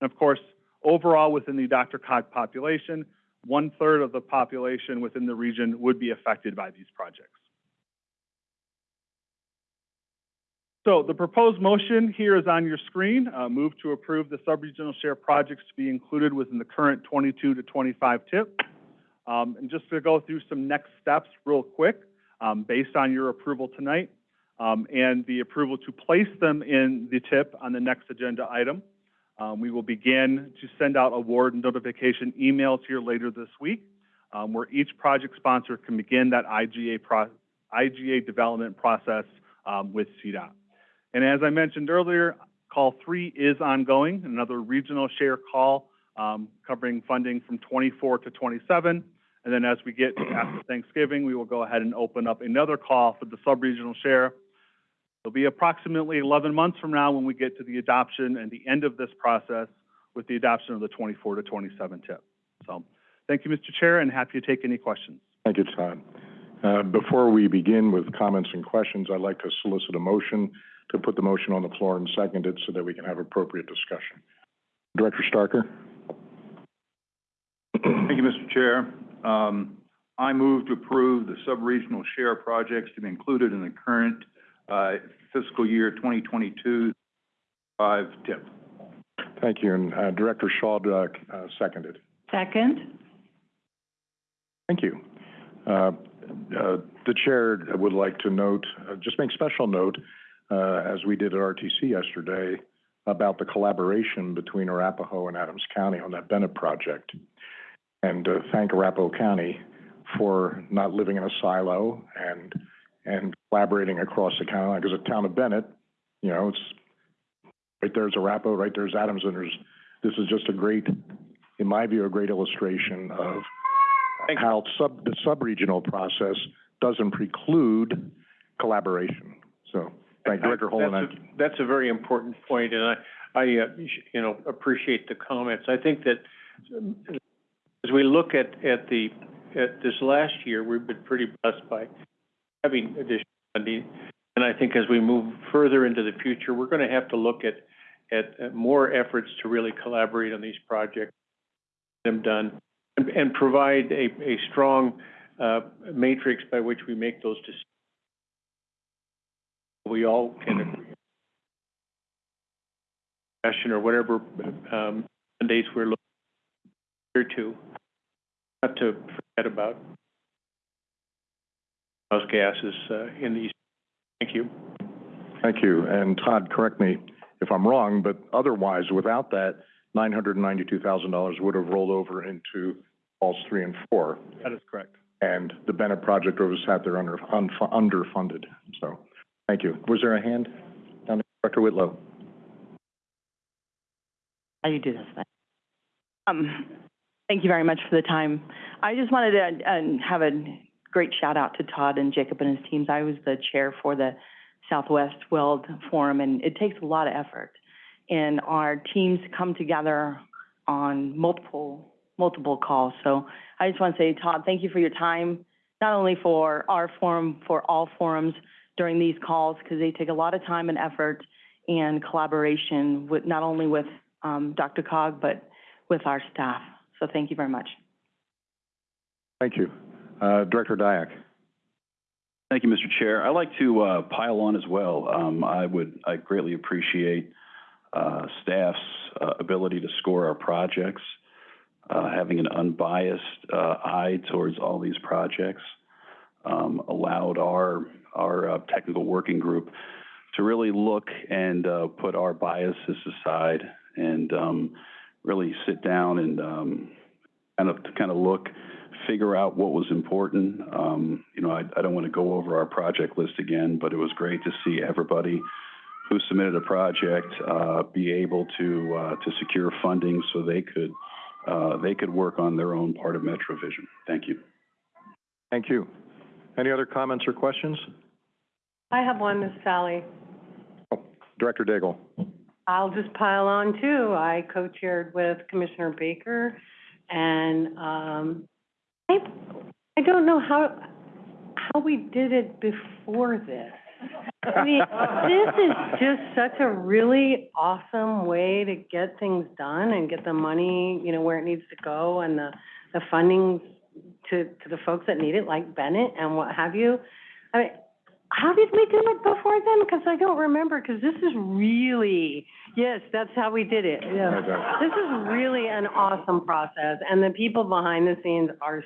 And of course, overall within the DRCOG population, one third of the population within the region would be affected by these projects. So the proposed motion here is on your screen. Uh, move to approve the subregional share projects to be included within the current 22 to 25 tip. Um, and just to go through some next steps real quick, um, based on your approval tonight um, and the approval to place them in the tip on the next agenda item. Um, we will begin to send out award notification emails here later this week, um, where each project sponsor can begin that IGA, pro IGA development process um, with CDOT. And as I mentioned earlier, call three is ongoing, another regional share call um, covering funding from 24 to 27. And then as we get after Thanksgiving, we will go ahead and open up another call for the sub-regional share. It'll be approximately 11 months from now when we get to the adoption and the end of this process with the adoption of the 24 to 27 tip. So thank you, Mr. Chair, and happy to take any questions. Thank you, Todd. Uh, before we begin with comments and questions, I'd like to solicit a motion to put the motion on the floor and second it so that we can have appropriate discussion. Director Starker? Thank you, Mr. Chair. Um, I move to approve the sub-regional share projects to be included in the current uh, fiscal year 2022 five tip. Thank you, and uh, Director Shaw uh, uh, seconded. Second? Thank you. Uh, uh, The chair would like to note, uh, just make special note, uh, as we did at RTC yesterday, about the collaboration between Arapahoe and Adams County on that Bennett project. And uh, thank Arapahoe County for not living in a silo and, and collaborating across the county. line, Because the town of Bennett, you know, it's, right there's Arapahoe, right there's Adams, and there's, this is just a great, in my view, a great illustration of how sub, the sub-regional process doesn't preclude collaboration. So, thank Director Holen. That's a- That's a very important point, and I, I, uh, you know, appreciate the comments. I think that um, as we look at, at the at this last year, we've been pretty blessed by having additional funding. And I think as we move further into the future, we're gonna have to look at, at, at more efforts to really collaborate on these projects, get them done, and, and provide a, a strong, uh, matrix by which we make those decisions. We all can agree. Question or whatever, um, mandates we're looking to, not to forget about those gases, uh, in these. Thank you. Thank you. And Todd, correct me if I'm wrong, but otherwise, without that, nine hundred and ninety-two thousand dollars would have rolled over into falls three and four. That is correct. And the Bennett project was sat there under, unfu- underfunded. So, thank you. Was there a hand? Down there, Dr. Whitlow? How you do this thing. Um, thank you very much for the time. I just wanted to, uh, have a great shout out to Todd and Jacob and his teams. I was the chair for the Southwest Weld Forum, and it takes a lot of effort. And our teams come together on multiple, multiple calls. So I just want to say, Todd, thank you for your time, not only for our forum, for all forums during these calls, because they take a lot of time and effort and collaboration with, not only with um, DRCOG, but with our staff. So thank you very much. Thank you. Uh, Director Dyak? Thank you, Mr. Chair. I'd like to uh, pile on as well. Um, I would, I greatly appreciate uh, staff's uh, ability to score our projects, uh, having an unbiased uh, eye towards all these projects, um, allowed our, our uh, technical working group to really look and uh, put our biases aside and um, really sit down and um, kind of, kind of look figure out what was important. Um, you know, I, I don't want to go over our project list again, but it was great to see everybody who submitted a project, uh, be able to, uh, to secure funding so they could, uh, they could work on their own part of MetroVision. Thank you. Thank you. Any other comments or questions? I have one, Ms. Sally. Oh, Director Daigle? I'll just pile on too. I co-chaired with Commissioner Baker and, um, I, I don't know how, how we did it before this. I mean, this is just such a really awesome way to get things done and get the money, you know, where it needs to go and the, the funding to, to the folks that need it, like Bennett and what have you. I mean, how did we do it before then? Because I don't remember, because this is really, yes, that's how we did it, yeah. This is really an awesome process, and the people behind the scenes are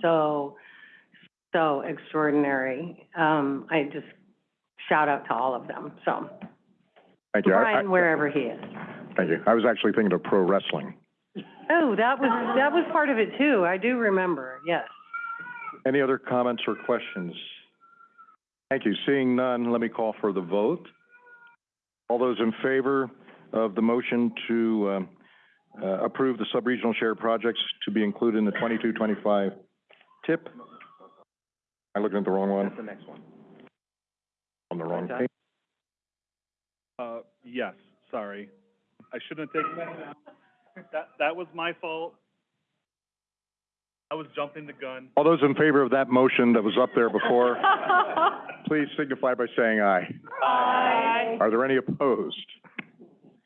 so, so extraordinary. Um, I just shout out to all of them, so. Thank you. I- I- Brian, wherever he is. Thank you. I was actually thinking of pro wrestling. Oh, that was, that was part of it too, I do remember, yes. Any other comments or questions? Thank you. Seeing none, let me call for the vote. All those in favor of the motion to um, uh, approve the sub-regional shared projects to be included in the 22-25 tip? I looking at the wrong one? the next one. On the wrong Okay. page? Uh, yes, sorry. I shouldn't have taken that. That, that was my fault. I was jumping the gun. All those in favor of that motion that was up there before, please signify by saying aye. Aye. Are there any opposed?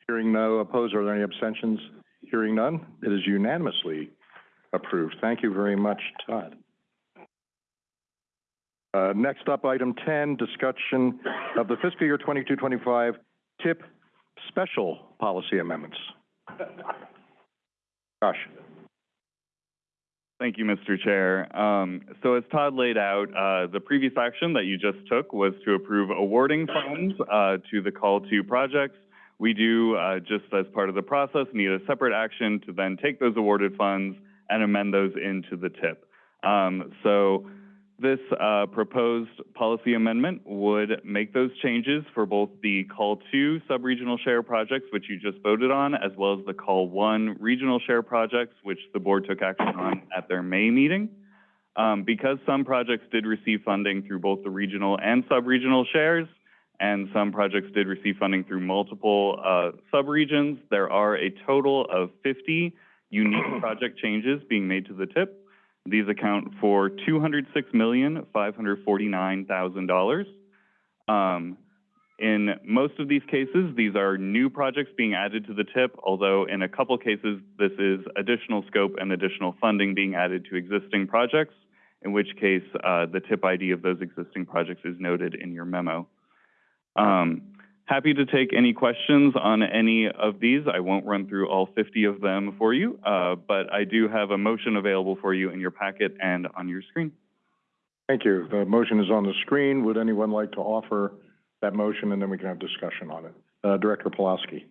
Hearing no opposed, are there any abstentions? Hearing none, it is unanimously approved. Thank you very much, Todd. Uh, next up, item ten, discussion of the fiscal year twenty-two, twenty-five TIP special policy amendments. Josh? Thank you, Mr. Chair. Um, so as Todd laid out, uh, the previous action that you just took was to approve awarding funds, uh, to the call to projects. We do, uh, just as part of the process, need a separate action to then take those awarded funds and amend those into the TIP. Um, so this, uh, proposed policy amendment would make those changes for both the call two sub-regional share projects, which you just voted on, as well as the call one regional share projects, which the board took action on at their May meeting. Um, because some projects did receive funding through both the regional and sub-regional shares, and some projects did receive funding through multiple, uh, sub-regions, there are a total of fifty unique project changes being made to the TIP. These account for two hundred six million, five hundred forty-nine thousand dollars. Um, in most of these cases, these are new projects being added to the TIP, although in a couple cases, this is additional scope and additional funding being added to existing projects, in which case, uh, the TIP ID of those existing projects is noted in your memo. Um, happy to take any questions on any of these. I won't run through all 50 of them for you, uh, but I do have a motion available for you in your packet and on your screen. Thank you. The motion is on the screen. Would anyone like to offer that motion, and then we can have discussion on it? Uh, Director Pulaski.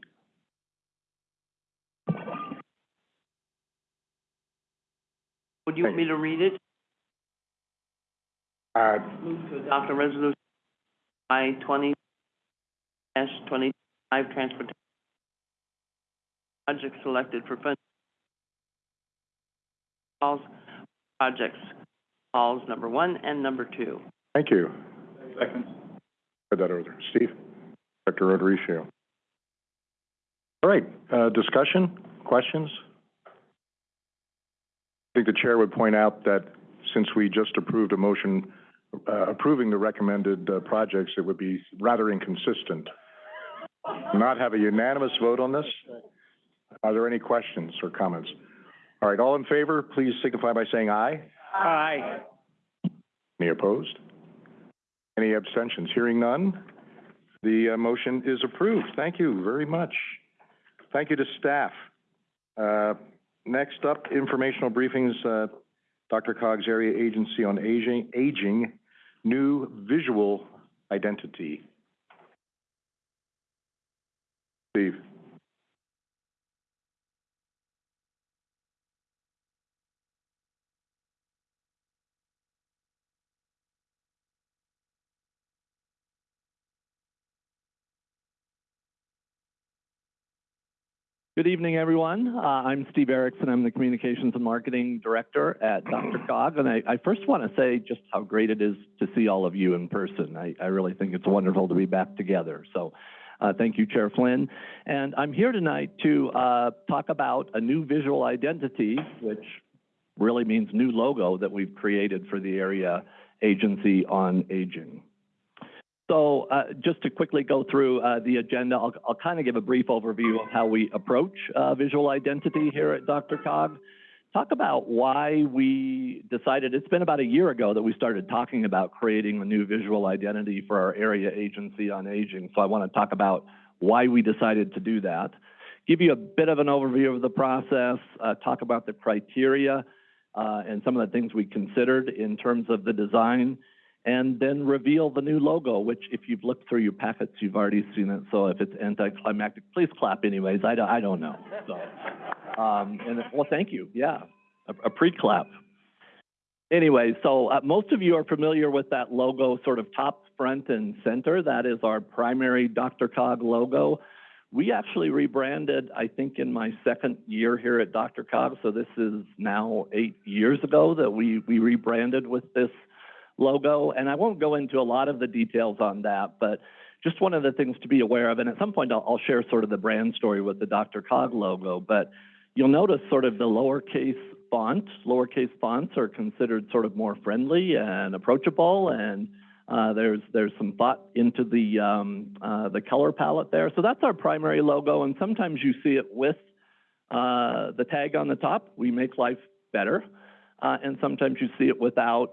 Would you want me to read it? Uh, Move to adopt a resolution I twenty dash twenty-five transportation projects selected for fund calls, projects, calls number one and number two. Thank you. Second. Put that over there. Steve? Director O'Dorisio. All right, uh, discussion, questions? I think the chair would point out that since we just approved a motion uh, approving the recommended uh, projects, it would be rather inconsistent. Not have a unanimous vote on this? Are there any questions or comments? All right, all in favor, please signify by saying aye. Aye. Any opposed? Any abstentions? Hearing none, the uh, motion is approved. Thank you very much. Thank you to staff. Uh, Next up, informational briefings, uh, DRCOG's Area Agency on Aging, Aging, New Visual Identity. Steve? Good evening, everyone. Uh, I'm Steve Erickson. I'm the Communications and Marketing Director at DRCOG. And I, I first want to say just how great it is to see all of you in person. I, I really think it's wonderful to be back together. So uh, thank you, Chair Flynn. And I'm here tonight to uh, talk about a new visual identity, which really means new logo that we've created for the Area Agency on Aging. So uh, just to quickly go through uh, the agenda, I'll, I'll kind of give a brief overview of how we approach uh, visual identity here at DRCOG. Talk about why we decided, it's been about a year ago that we started talking about creating a new visual identity for our area agency on aging. So I want to talk about why we decided to do that. Give you a bit of an overview of the process, uh, talk about the criteria uh, and some of the things we considered in terms of the design, and then reveal the new logo, which if you've looked through your packets, you've already seen it. So if it's anticlimactic, please clap anyways. I don't, I don't know. So, um, and well, thank you. Yeah, a, a pre-clap. Anyway, so uh, most of you are familiar with that logo, sort of top, front, and center. That is our primary DRCOG logo. We actually rebranded, I think, in my second year here at DRCOG. So this is now eight years ago that we, we rebranded with this logo. And I won't go into a lot of the details on that, but just one of the things to be aware of, and at some point I'll, I'll share sort of the brand story with the DRCOG logo, but you'll notice sort of the lowercase font, lowercase fonts are considered sort of more friendly and approachable, and uh, there's there's some thought into the um, uh, the color palette there. So that's our primary logo, and sometimes you see it with uh, the tag on the top. We make life better, uh, and sometimes you see it without.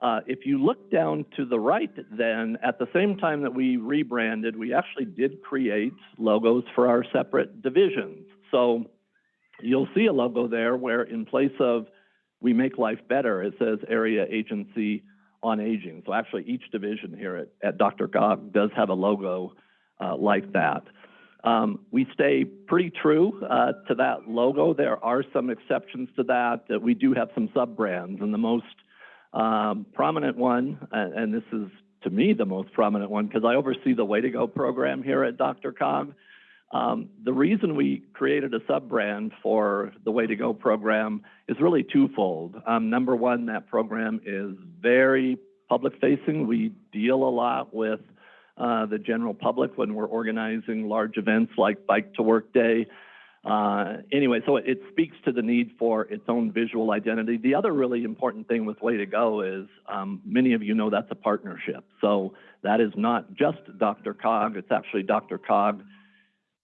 Uh, if you look down to the right, then at the same time that we rebranded, we actually did create logos for our separate divisions. So you'll see a logo there where in place of we make life better, it says Area Agency on Aging. So actually each division here at, at DRCOG does have a logo uh, like that. Um, we stay pretty true uh, to that logo. There are some exceptions to that. Uh, we do have some sub-brands, and the most um, prominent one, and, and this is to me the most prominent one because I oversee the Way to Go program here at DRCOG. Um, the reason we created a sub-brand for the Way to Go program is really twofold. Um, number one, that program is very public-facing. We deal a lot with uh, the general public when we're organizing large events like Bike to Work Day. Uh, anyway, so it speaks to the need for its own visual identity. The other really important thing with Way to Go is, um, many of you know that's a partnership. So that is not just DRCOG, it's actually DRCOG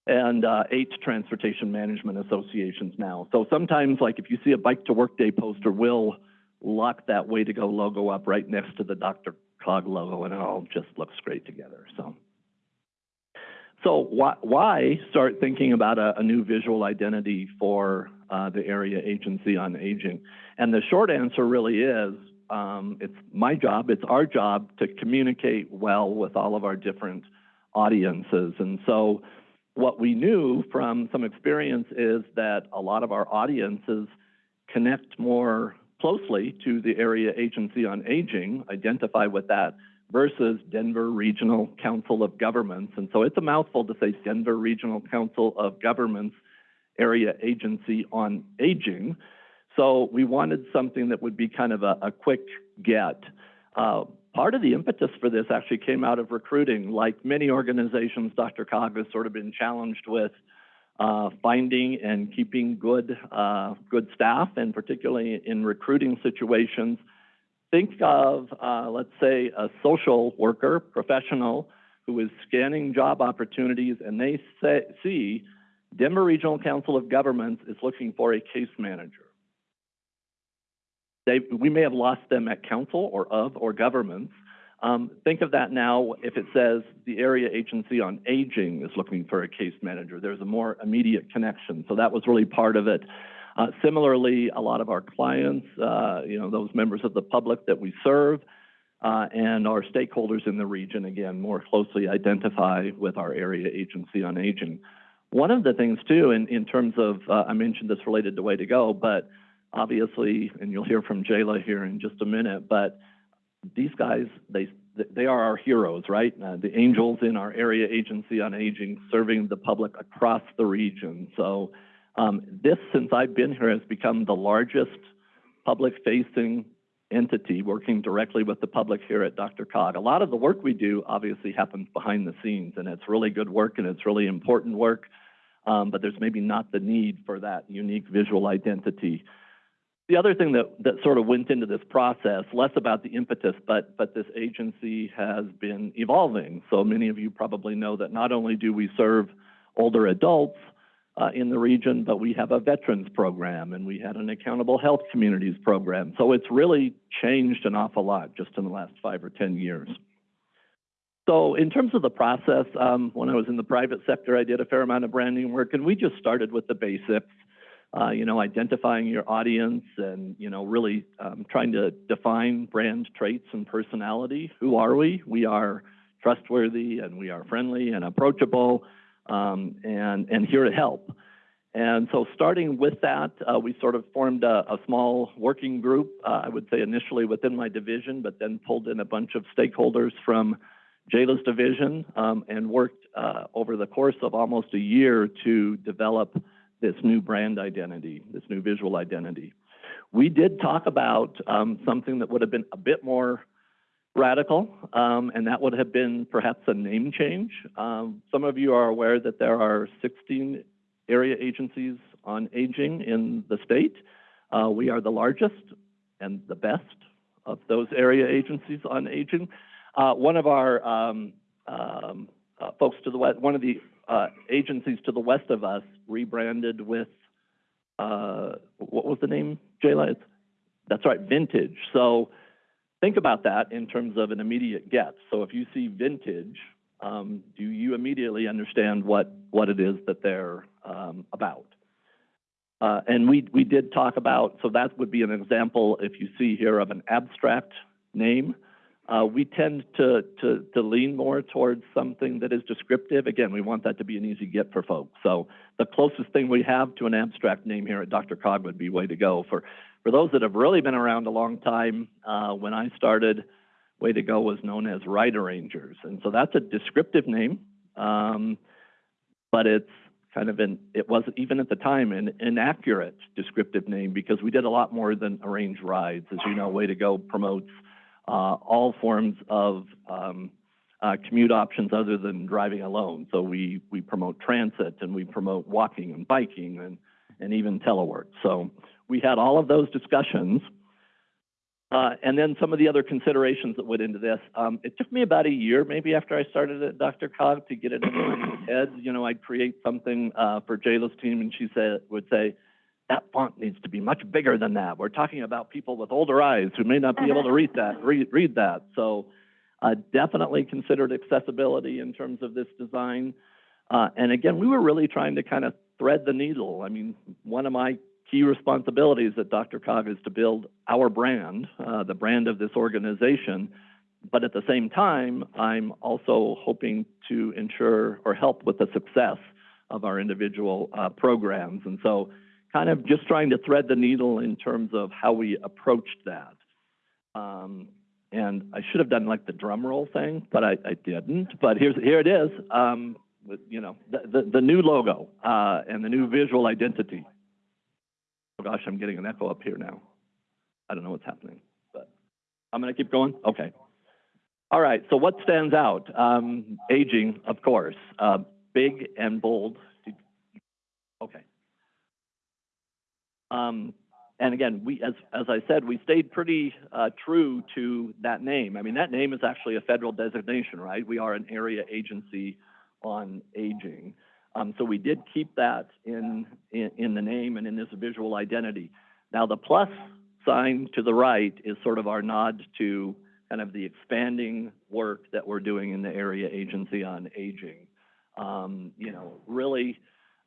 and uh, eight transportation management associations now. So sometimes, like if you see a Bike to Work Day poster, we'll lock that Way to Go logo up right next to the Dr. Cog logo, and it all just looks great together. So, so why, why start thinking about a, a new visual identity for uh, the area agency on aging? And the short answer really is, um, it's my job, it's our job to communicate well with all of our different audiences. And so what we knew from some experience is that a lot of our audiences connect more closely to the area agency on aging, identify with that, versus Denver Regional Council of Governments. And so it's a mouthful to say Denver Regional Council of Governments Area Agency on Aging. So we wanted something that would be kind of a, a quick get. Uh, part of the impetus for this actually came out of recruiting. Like many organizations, DRCOG has sort of been challenged with uh, finding and keeping good, uh, good staff, and particularly in recruiting situations. Think of, uh, let's say, a social worker, professional, who is scanning job opportunities, and they say, see Denver Regional Council of Governments is looking for a case manager. They, we may have lost them at council or of or governments. Um, think of that now if it says the area agency on aging is looking for a case manager. There's a more immediate connection. So that was really part of it. Uh, similarly, a lot of our clients, uh, you know, those members of the public that we serve, uh, and our stakeholders in the region, again, more closely identify with our area agency on aging. One of the things too, in, in terms of, uh, I mentioned this related to Way to Go, but obviously, and you'll hear from Jayla here in just a minute, but these guys, they, they are our heroes, right? Uh, the angels in our area agency on aging, serving the public across the region. So um, this, since I've been here, has become the largest public-facing entity working directly with the public here at DRCOG. A lot of the work we do obviously happens behind the scenes, and it's really good work and it's really important work, um, but there's maybe not the need for that unique visual identity. The other thing that, that sort of went into this process, less about the impetus, but, but this agency has been evolving. So many of you probably know that not only do we serve older adults uh, in the region, but we have a veterans program and we had an accountable health communities program. So it's really changed an awful lot just in the last five or 10 years. So in terms of the process, um, when I was in the private sector, I did a fair amount of branding work and we just started with the basics uh, you know, identifying your audience and, you know, really um, trying to define brand traits and personality. Who are we? We are trustworthy and we are friendly and approachable um, and, and here to help. And so starting with that, uh, we sort of formed a, a small working group, uh, I would say initially within my division, but then pulled in a bunch of stakeholders from Jayla's division um, and worked uh, over the course of almost a year to develop this new brand identity, this new visual identity. We did talk about um, something that would have been a bit more radical, um, and that would have been perhaps a name change. Um, some of you are aware that there are 16 area agencies on aging in the state. Uh, we are the largest and the best of those area agencies on aging. Uh, one of our um, um, uh, folks to the west, one of the uh, agencies to the west of us rebranded with, uh, what was the name, Jayla? That's right, Vintage. So think about that in terms of an immediate get. So if you see Vintage, um, do you immediately understand what, what it is that they're um, about? Uh, and we, we did talk about, so that would be an example, if you see here, of an abstract name. Uh, we tend to, to, to lean more towards something that is descriptive. Again, we want that to be an easy get for folks. So the closest thing we have to an abstract name here at DRCOG would be Way to Go. For, for those that have really been around a long time, uh, when I started, Way to Go was known as Ride Arrangers. And so that's a descriptive name, um, but it's kind of an, it was even at the time an inaccurate descriptive name because we did a lot more than arrange rides. As you know, Way to Go promotes all forms of um, uh, commute options other than driving alone. So we, we promote transit and we promote walking and biking and, and even telework. So we had all of those discussions. Uh, and then some of the other considerations that went into this. Um, it took me about a year, maybe after I started at DRCOG, to get it in my head. You know, I'd create something uh, for Jayla's team, and she said would say, "That font needs to be much bigger than that. We're talking about people with older eyes who may not be able to read that. Read, read that." So, uh, definitely considered accessibility in terms of this design. Uh, and again, we were really trying to kind of thread the needle. I mean, one of my key responsibilities at DRCOG is to build our brand, uh, the brand of this organization. But at the same time, I'm also hoping to ensure or help with the success of our individual uh, programs. And so kind of just trying to thread the needle in terms of how we approached that. Um, and I should have done like the drum roll thing, but I, I didn't. But here's, here it is, um, with, you know, the, the, the new logo uh, and the new visual identity. Oh gosh, I'm getting an echo up here now. I don't know what's happening, but I'm gonna keep going? Okay. All right, so what stands out? Um, aging, of course, uh, big and bold. Okay. Um, and again, we, as, as I said, we stayed pretty, uh, true to that name. I mean, that name is actually a federal designation, right? We are an area agency on aging. Um, so we did keep that in, in, in the name and in this visual identity. Now, the plus sign to the right is sort of our nod to kind of the expanding work that we're doing in the Area Agency on Aging. Um, you know, really,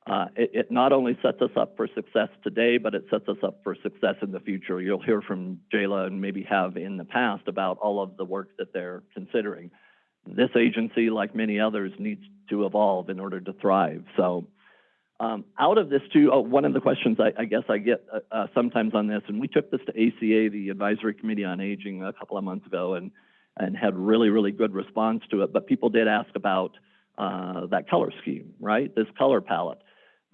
uh, it, it not only sets us up for success today, but it sets us up for success in the future. You'll hear from Jayla and maybe have in the past about all of the work that they're considering. This agency, like many others, needs to evolve in order to thrive. So um, out of this too, oh, one of the questions I, I guess I get uh, uh, sometimes on this, and we took this to ACA, the Advisory Committee on Aging, a couple of months ago, and and had really really good response to it. But people did ask about uh, that color scheme, right? This color palette.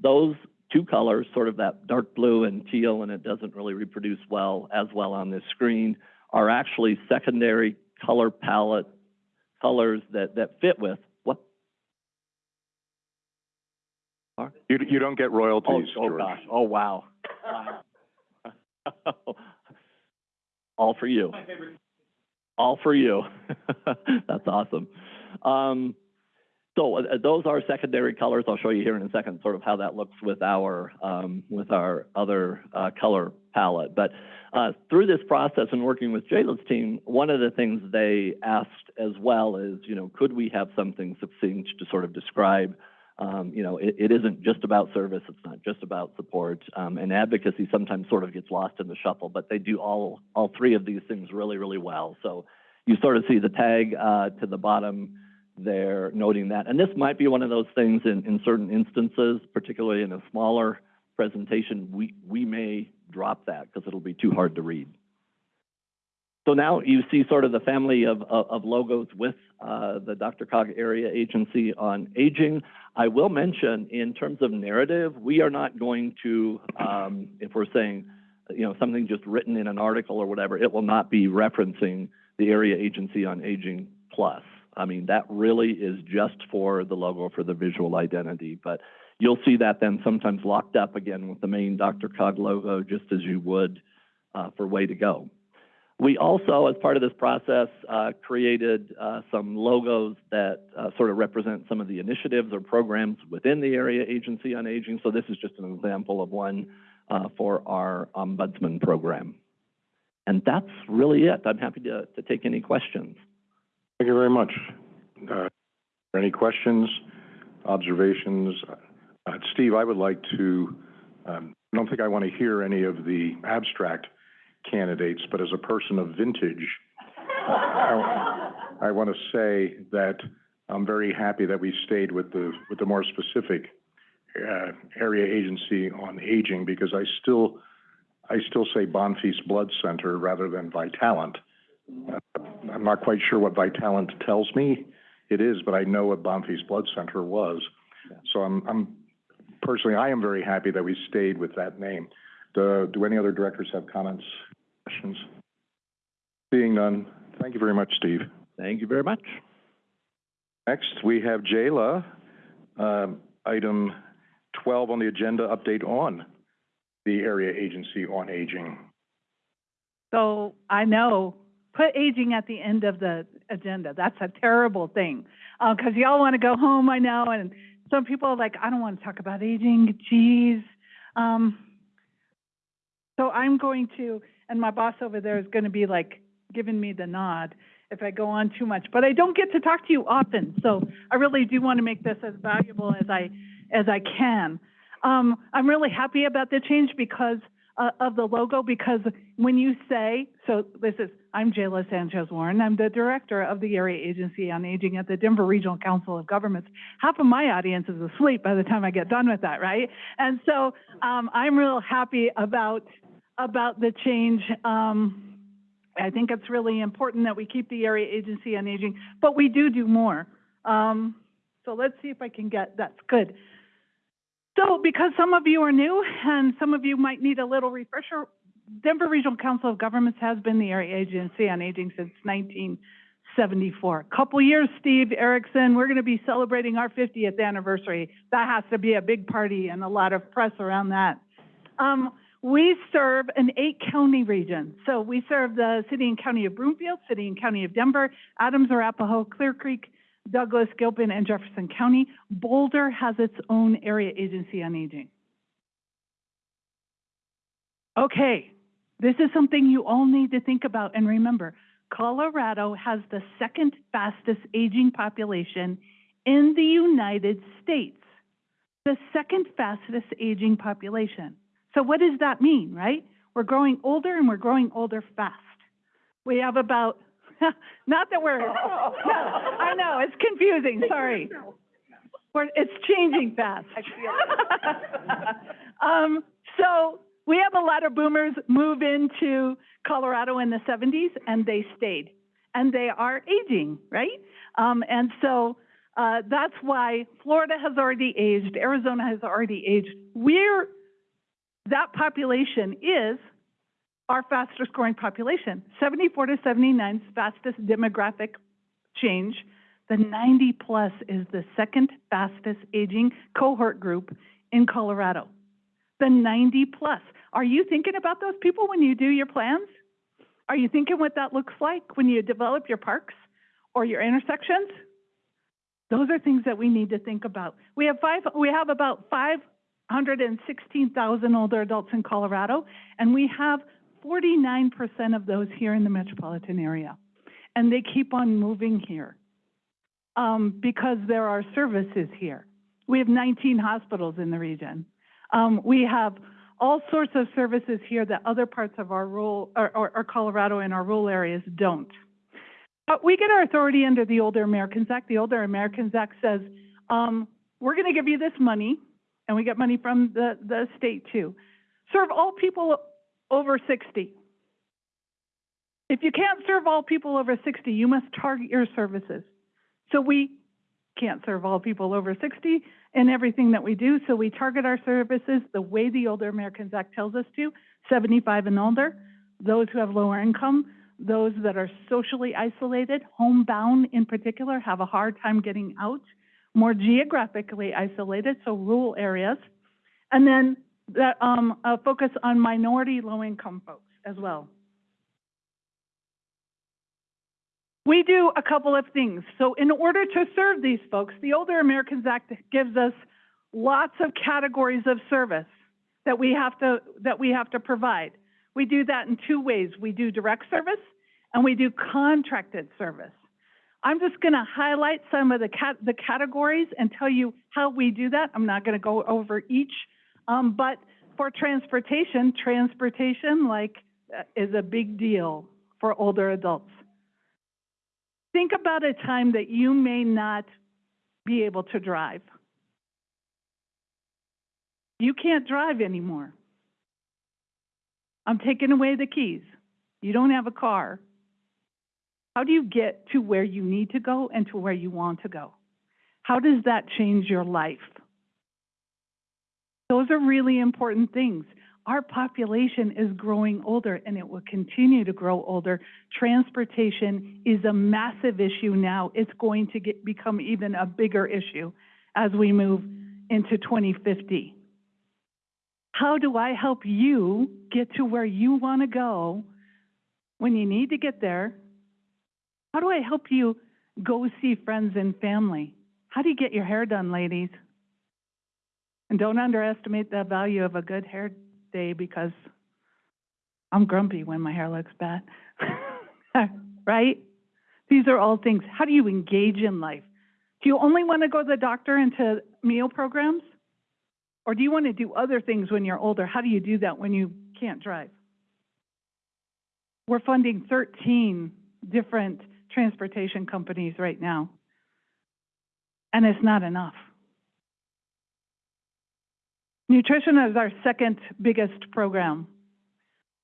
Those two colors, sort of that dark blue and teal, and it doesn't really reproduce well as well on this screen, are actually secondary color palette colors that that fit with what? You, you don't get royalties, Oh, oh George. gosh, oh, wow. Wow. All for you. All for you. That's awesome. Um, so uh, those are secondary colors. I'll show you here in a second sort of how that looks with our, um, with our other, uh, color palette. But, uh, through this process and working with Jayla's team, one of the things they asked as well is, you know, could we have something succinct to sort of describe um, you know, it, it isn't just about service, it's not just about support. Um, and advocacy sometimes sort of gets lost in the shuffle, but they do all, all three of these things really, really well. So you sort of see the tag uh, to the bottom there noting that. And this might be one of those things in, in certain instances, particularly in a smaller presentation, we, we may drop that because it'll be too hard to read. So now you see sort of the family of, of, of logos with uh, the DRCOG Area Agency on Aging. I will mention, in terms of narrative, we are not going to, um, if we're saying, you know, something just written in an article or whatever, it will not be referencing the Area Agency on Aging Plus. I mean, that really is just for the logo, for the visual identity. But you'll see that then sometimes locked up again with the main DRCOG logo, just as you would uh, for Way to Go. We also, as part of this process, uh, created uh, some logos that uh, sort of represent some of the initiatives or programs within the Area Agency on Aging. So this is just an example of one uh, for our Ombudsman program. And that's really it. I'm happy to, to take any questions. Thank you very much. Uh, any questions, observations? Uh, Steve, I would like to, um, I don't think I want to hear any of the abstract candidates, but as a person of vintage, I, I want to say that I'm very happy that we stayed with the, with the more specific uh, area agency on aging because I still, I still say Bonfils Blood Center rather than Vitalant. Uh, I'm not quite sure what Vitalant tells me it is, but I know what Bonfils Blood Center was. So I'm, I'm, personally, I am very happy that we stayed with that name. Do, do any other directors have comments, questions? Seeing none, thank you very much, Steve. Thank you very much. Next, we have Jayla, um, item twelve on the agenda, update on the Area Agency on Aging. So I know, put aging at the end of the agenda. That's a terrible thing. Uh, 'cause y'all want to go home, I know, and some people are like, I don't want to talk about aging, geez. Um, so I'm going to, and my boss over there is going to be like giving me the nod if I go on too much. But I don't get to talk to you often, so I really do want to make this as valuable as I, as I can. Um, I'm really happy about the change because uh, of the logo, because when you say, so this is, I'm Jayla Sanchez Warren, I'm the director of the Area Agency on Aging at the Denver Regional Council of Governments. Half of my audience is asleep by the time I get done with that, right? And so um, I'm real happy about about the change. Um, I think it's really important that we keep the Area Agency on Aging, but we do do more. Um, so let's see if I can get, that's good. So because some of you are new and some of you might need a little refresher, Denver Regional Council of Governments has been the Area Agency on Aging since 1974. Couple years, Steve Erickson, we're going to be celebrating our 50th anniversary. That has to be a big party and a lot of press around that. Um, we serve an eight-county region. So we serve the city and county of Broomfield, city and county of Denver, Adams, Arapahoe, Clear Creek, Douglas, Gilpin, and Jefferson County. Boulder has its own area agency on aging. Okay, this is something you all need to think about and remember. Colorado has the second fastest aging population in the United States. The second fastest aging population. So what does that mean, right? We're growing older and we're growing older fast. We have about, not that we're, no, I know, it's confusing, sorry. We're, it's changing fast. Um, so we have a lot of boomers move into Colorado in the seventies and they stayed. And they are aging, right? Um, and so, uh, that's why Florida has already aged, Arizona has already aged. We're that population is our fastest growing population. 74 to 79 is fastest demographic change. The 90 plus is the second fastest aging cohort group in Colorado. The 90 plus. Are you thinking about those people when you do your plans? Are you thinking what that looks like when you develop your parks or your intersections? Those are things that we need to think about. We have five, we have about 516,000 older adults in Colorado, and we have 49% of those here in the metropolitan area. And they keep on moving here um, because there are services here. We have 19 hospitals in the region. Um, we have all sorts of services here that other parts of our rural, or, or, or Colorado and our rural areas don't. But we get our authority under the Older Americans Act. The Older Americans Act says, um, we're going to give you this money, and we get money from the, the state too. Serve all people over 60. If you can't serve all people over 60, you must target your services. So we can't serve all people over 60 in everything that we do, so we target our services the way the Older Americans Act tells us to, 75 and older, those who have lower income, those that are socially isolated, homebound in particular, have a hard time getting out, more geographically isolated, so rural areas, and then that um, a focus on minority low-income folks as well. We do a couple of things. So in order to serve these folks, the Older Americans Act gives us lots of categories of service that we have to that we have to provide. We do that in two ways. We do direct service and we do contracted service. I'm just going to highlight some of the cat the categories and tell you how we do that. I'm not going to go over each, um, but for transportation, transportation like uh, is a big deal for older adults. Think about a time that you may not be able to drive. You can't drive anymore. I'm taking away the keys. You don't have a car. How do you get to where you need to go and to where you want to go? How does that change your life? Those are really important things. Our population is growing older and it will continue to grow older. Transportation is a massive issue now. It's going to get, become even a bigger issue as we move into 2050. How do I help you get to where you want to go when you need to get there? How do I help you go see friends and family? How do you get your hair done, ladies? And don't underestimate the value of a good hair day because I'm grumpy when my hair looks bad. right? These are all things. How do you engage in life? Do you only want to go to the doctor and to meal programs? Or do you want to do other things when you're older? How do you do that when you can't drive? We're funding 13 different transportation companies right now. And it's not enough. Nutrition is our second biggest program.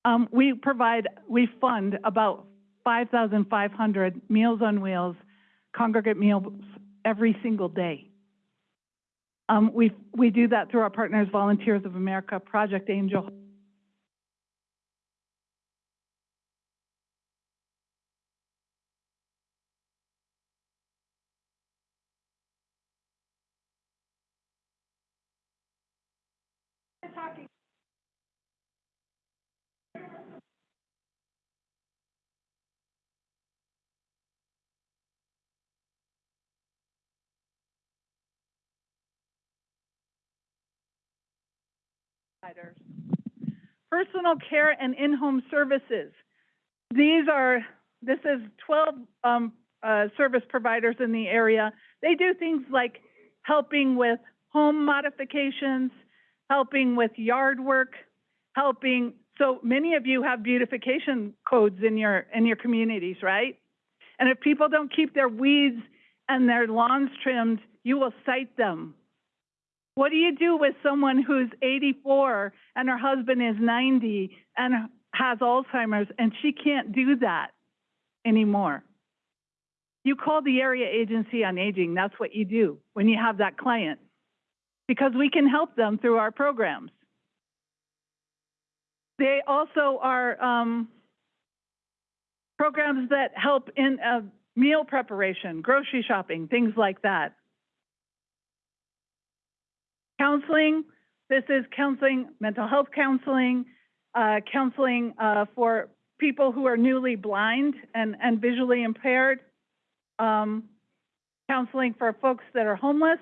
Um, we provide, we fund about 5,500 Meals on Wheels congregate meals every single day. Um, we, we do that through our partners, Volunteers of America, Project Angel, Personal care and in-home services. These are, this is 12 um, uh, service providers in the area. They do things like helping with home modifications, helping with yard work, helping, so many of you have beautification codes in your, in your communities, right? And if people don't keep their weeds and their lawns trimmed, you will cite them. What do you do with someone who's 84 and her husband is 90 and has Alzheimer's and she can't do that anymore? You call the area agency on aging. That's what you do when you have that client because we can help them through our programs. They also are um, programs that help in uh, meal preparation, grocery shopping, things like that. Counseling, this is counseling, mental health counseling, uh, counseling uh, for people who are newly blind and, and visually impaired, um, counseling for folks that are homeless,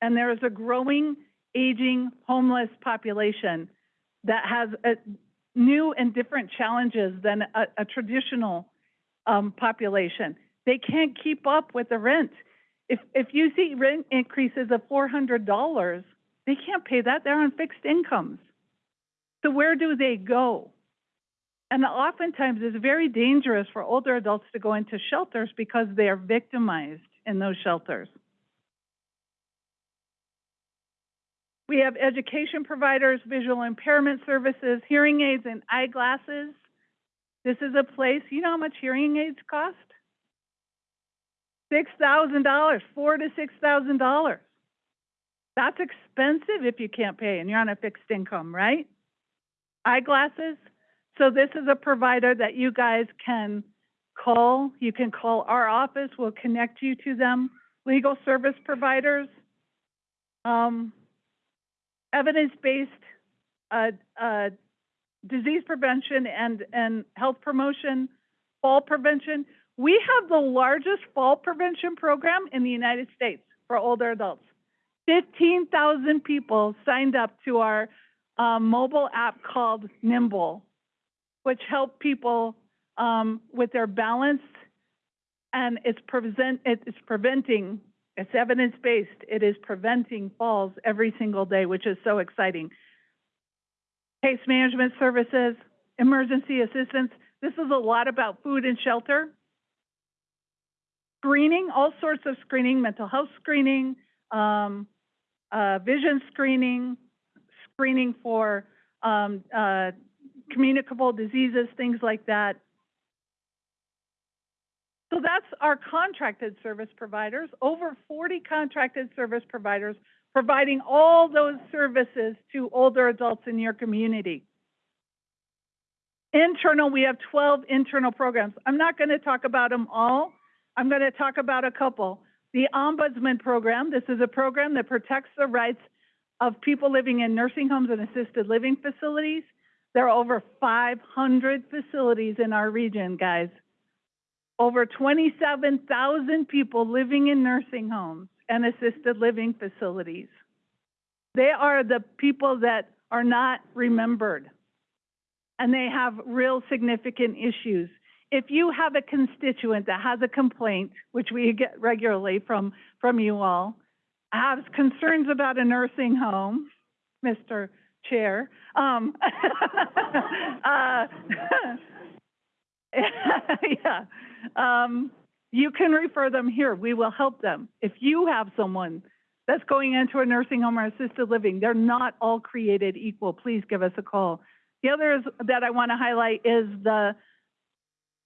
and there is a growing, aging homeless population that has a, new and different challenges than a, a traditional um, population. They can't keep up with the rent. If, if you see rent increases of $400, they can't pay that. They're on fixed incomes. So where do they go? And oftentimes it's very dangerous for older adults to go into shelters because they are victimized in those shelters. We have education providers, visual impairment services, hearing aids and eyeglasses. This is a place, you know how much hearing aids cost? $6,000, four to $6,000. That's expensive if you can't pay and you're on a fixed income, right? Eyeglasses. So this is a provider that you guys can call. You can call our office. We'll connect you to them. Legal service providers. Um, evidence-based uh, uh, disease prevention and, and health promotion, fall prevention. We have the largest fall prevention program in the United States for older adults. 15,000 people signed up to our um, mobile app called Nimble, which help people um, with their balance, and it's, prevent, it's preventing, it's evidence-based, it is preventing falls every single day, which is so exciting. Case management services, emergency assistance. This is a lot about food and shelter. Screening, all sorts of screening, mental health screening, um, uh, vision screening, screening for um, uh, communicable diseases, things like that. So that's our contracted service providers, over 40 contracted service providers providing all those services to older adults in your community. Internal, we have twelve internal programs. I'm not gonna talk about them all. I'm gonna talk about a couple. The Ombudsman Program, this is a program that protects the rights of people living in nursing homes and assisted living facilities. There are over five hundred facilities in our region, guys. Over twenty-seven thousand people living in nursing homes and assisted living facilities. They are the people that are not remembered, and they have real significant issues. If you have a constituent that has a complaint, which we get regularly from, from you all, has concerns about a nursing home, Mr. Chair, um, uh, yeah, um, you can refer them here. We will help them. If you have someone that's going into a nursing home or assisted living, they're not all created equal. Please give us a call. The other is, that I want to highlight is the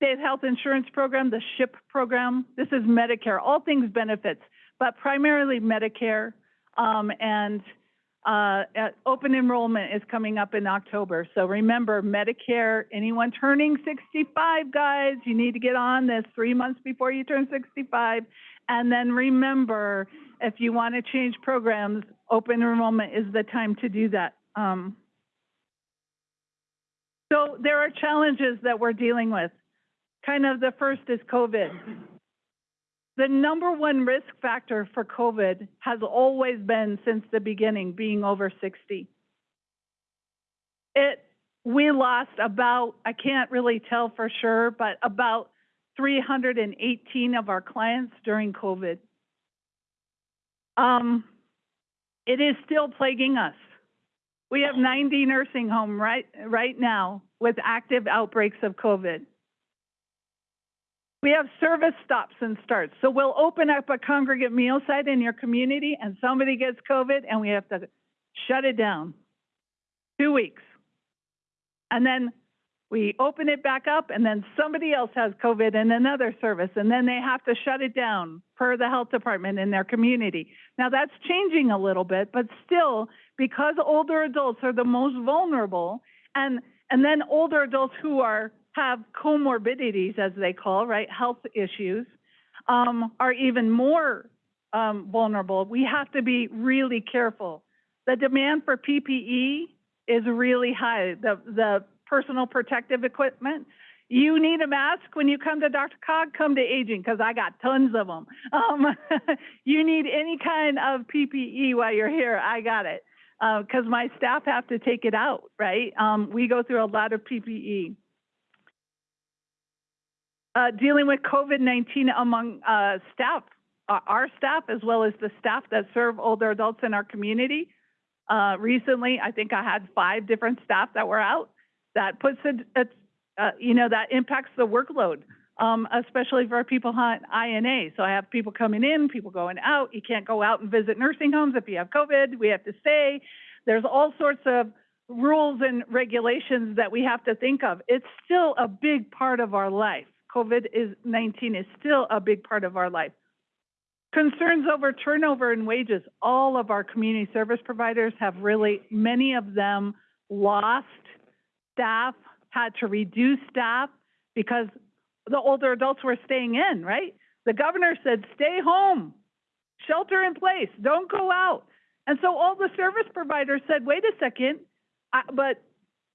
state health insurance program, the SHIP program. This is Medicare, all things benefits, but primarily Medicare. Um, and uh, open enrollment is coming up in October. So remember, Medicare, anyone turning 65, guys, you need to get on this three months before you turn 65. And then remember, if you want to change programs, open enrollment is the time to do that. Um, so there are challenges that we're dealing with. Kind of the first is COVID. The number one risk factor for COVID has always been since the beginning, being over 60. It, we lost about, I can't really tell for sure, but about 318 of our clients during COVID. Um, it is still plaguing us. We have 90 nursing home right, right now with active outbreaks of COVID. We have service stops and starts. So we'll open up a congregate meal site in your community and somebody gets COVID and we have to shut it down. Two weeks. And then we open it back up and then somebody else has COVID in another service and then they have to shut it down per the health department in their community. Now that's changing a little bit, but still, because older adults are the most vulnerable and, and then older adults who are have comorbidities, as they call, right, health issues, um, are even more um, vulnerable. We have to be really careful. The demand for PPE is really high. The the personal protective equipment. You need a mask when you come to DRCOG, come to aging because I got tons of them. Um, you need any kind of PPE while you're here, I got it. Because uh, my staff have to take it out, right? Um, we go through a lot of PPE uh, dealing with COVID-19 among uh, staff, uh, our staff, as well as the staff that serve older adults in our community. Uh, recently, I think I had five different staff that were out. That puts it, uh, you know, that impacts the workload, um, especially for people on INA. So I have people coming in, people going out. You can't go out and visit nursing homes if you have COVID. We have to stay. There's all sorts of rules and regulations that we have to think of. It's still a big part of our life. COVID-19 is still a big part of our life. Concerns over turnover and wages. All of our community service providers have really, many of them lost staff, had to reduce staff because the older adults were staying in, right? The governor said, stay home, shelter in place, don't go out. And so all the service providers said, wait a second, I, but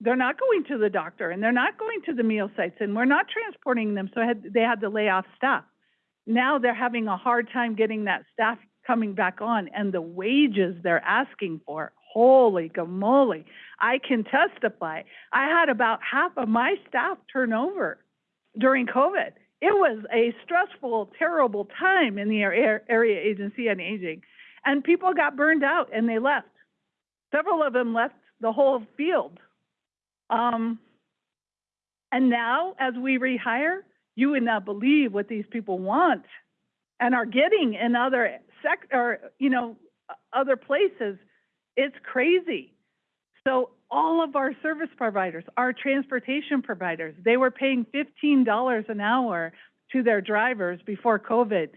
they're not going to the doctor and they're not going to the meal sites and we're not transporting them. So had, they had to lay off staff. Now they're having a hard time getting that staff coming back on and the wages they're asking for. Holy gamoly. I can testify. I had about half of my staff turnover during COVID. It was a stressful, terrible time in the area agency on aging. And people got burned out and they left. Several of them left the whole field um, and now, as we rehire, you would not believe what these people want and are getting in other sec or you know other places. It's crazy. So all of our service providers, our transportation providers, they were paying $15 an hour to their drivers before COVID.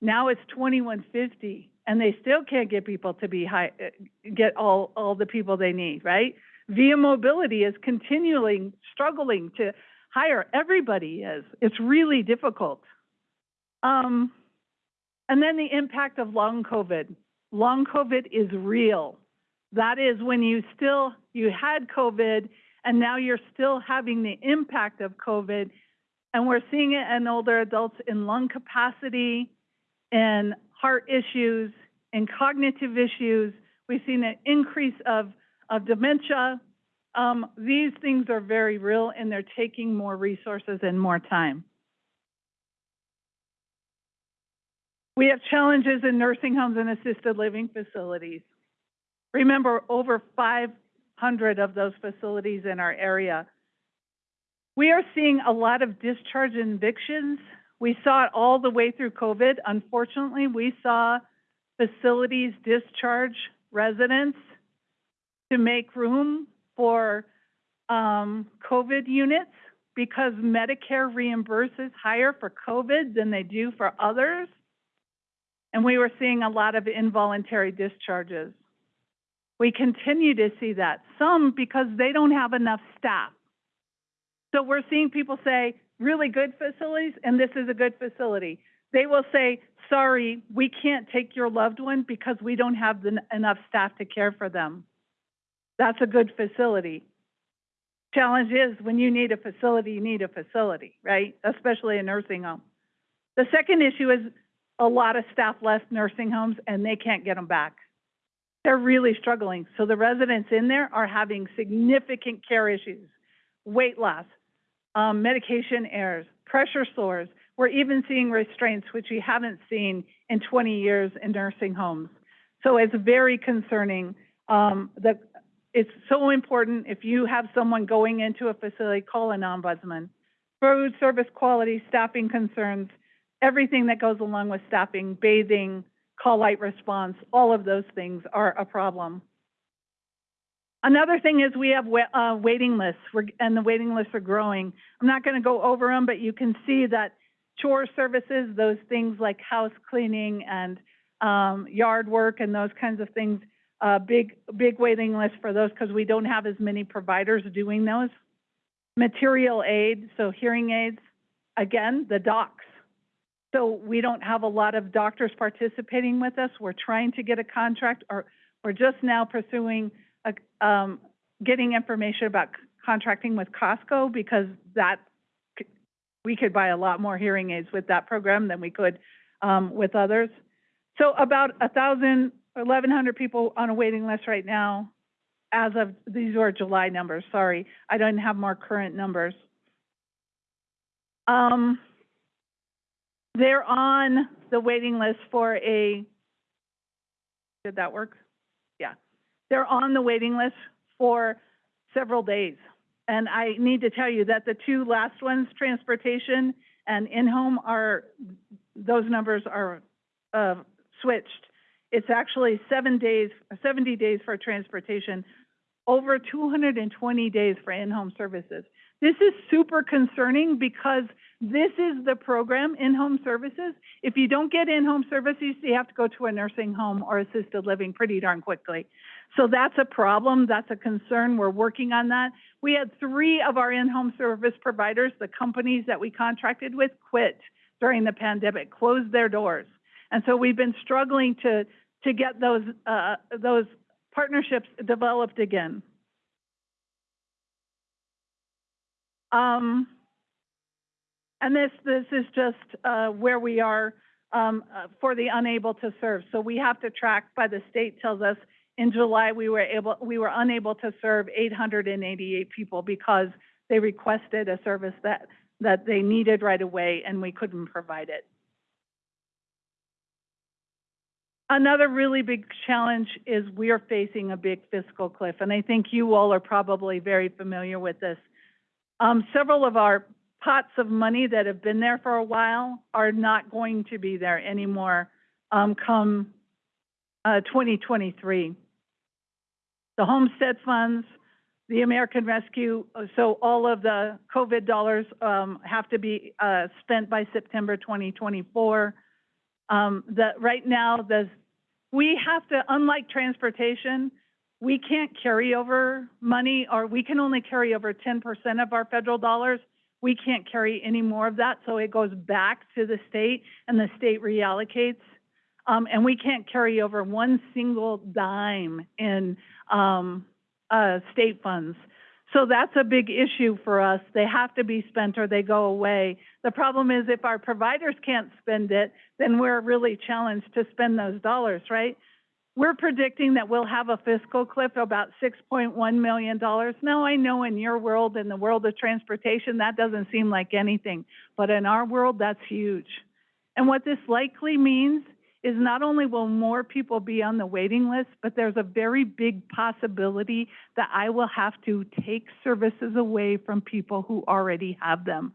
Now it's 21.50 and they still can't get people to be high, get all all the people they need, right? Via Mobility is continually struggling to hire. Everybody is. It's really difficult. Um, and then the impact of long COVID. Long COVID is real. That is when you still, you had COVID and now you're still having the impact of COVID. And we're seeing it in older adults in lung capacity, in heart issues, in cognitive issues. We've seen an increase of, of dementia. Um, these things are very real and they're taking more resources and more time. We have challenges in nursing homes and assisted living facilities. Remember, over 500 of those facilities in our area. We are seeing a lot of discharge and evictions. We saw it all the way through COVID. Unfortunately, we saw facilities discharge residents to make room for um, COVID units because Medicare reimburses higher for COVID than they do for others. And we were seeing a lot of involuntary discharges. We continue to see that, some because they don't have enough staff. So we're seeing people say, really good facilities, and this is a good facility. They will say, sorry, we can't take your loved one because we don't have the, enough staff to care for them. That's a good facility. Challenge is when you need a facility, you need a facility, right? Especially a nursing home. The second issue is a lot of staff left nursing homes and they can't get them back. They're really struggling. So the residents in there are having significant care issues, weight loss, um, medication errors, pressure sores. We're even seeing restraints, which we haven't seen in 20 years in nursing homes. So it's very concerning. Um, the, it's so important if you have someone going into a facility, call an ombudsman. Food service quality, staffing concerns, everything that goes along with staffing, bathing, call light response, all of those things are a problem. Another thing is we have uh, waiting lists, and the waiting lists are growing. I'm not going to go over them, but you can see that chore services, those things like house cleaning and um, yard work and those kinds of things, uh, big big waiting list for those because we don't have as many providers doing those. Material aid, so hearing aids, again, the docs. So we don't have a lot of doctors participating with us. We're trying to get a contract, or we're just now pursuing a, um, getting information about contracting with Costco because that we could buy a lot more hearing aids with that program than we could um, with others. So about a thousand, eleven hundred people on a waiting list right now. As of these are July numbers. Sorry, I don't have more current numbers. Um, they're on the waiting list for a, did that work? Yeah. They're on the waiting list for several days. And I need to tell you that the two last ones, transportation and in-home are, those numbers are, uh, switched. It's actually seven days, seventy days for transportation, over two hundred and twenty days for in-home services. This is super concerning because this is the program, in-home services. If you don't get in-home services, you have to go to a nursing home or assisted living pretty darn quickly. So that's a problem, that's a concern, we're working on that. We had three of our in-home service providers, the companies that we contracted with, quit during the pandemic, closed their doors. And so we've been struggling to, to get those, uh, those partnerships developed again. Um, and this, this is just, uh, where we are, um, uh, for the unable to serve. So we have to track, by the state tells us, in July, we were able, we were unable to serve eight hundred and eighty-eight people because they requested a service that, that they needed right away and we couldn't provide it. Another really big challenge is we are facing a big fiscal cliff, and I think you all are probably very familiar with this. Um, several of our pots of money that have been there for a while are not going to be there anymore, um, come, uh, twenty twenty-three. The homestead funds, the American Rescue, so all of the COVID dollars, um, have to be, uh, spent by September twenty twenty-four. Um, the, right now, the, we have to, unlike transportation, we can't carry over money, or we can only carry over ten percent of our federal dollars. We can't carry any more of that, so it goes back to the state, and the state reallocates. Um, and we can't carry over one single dime in, um, uh, state funds. So that's a big issue for us. They have to be spent or they go away. The problem is if our providers can't spend it, then we're really challenged to spend those dollars, right? We're predicting that we'll have a fiscal cliff of about six point one million dollars. Now, I know in your world, in the world of transportation, that doesn't seem like anything, but in our world, that's huge. And what this likely means is not only will more people be on the waiting list, but there's a very big possibility that I will have to take services away from people who already have them.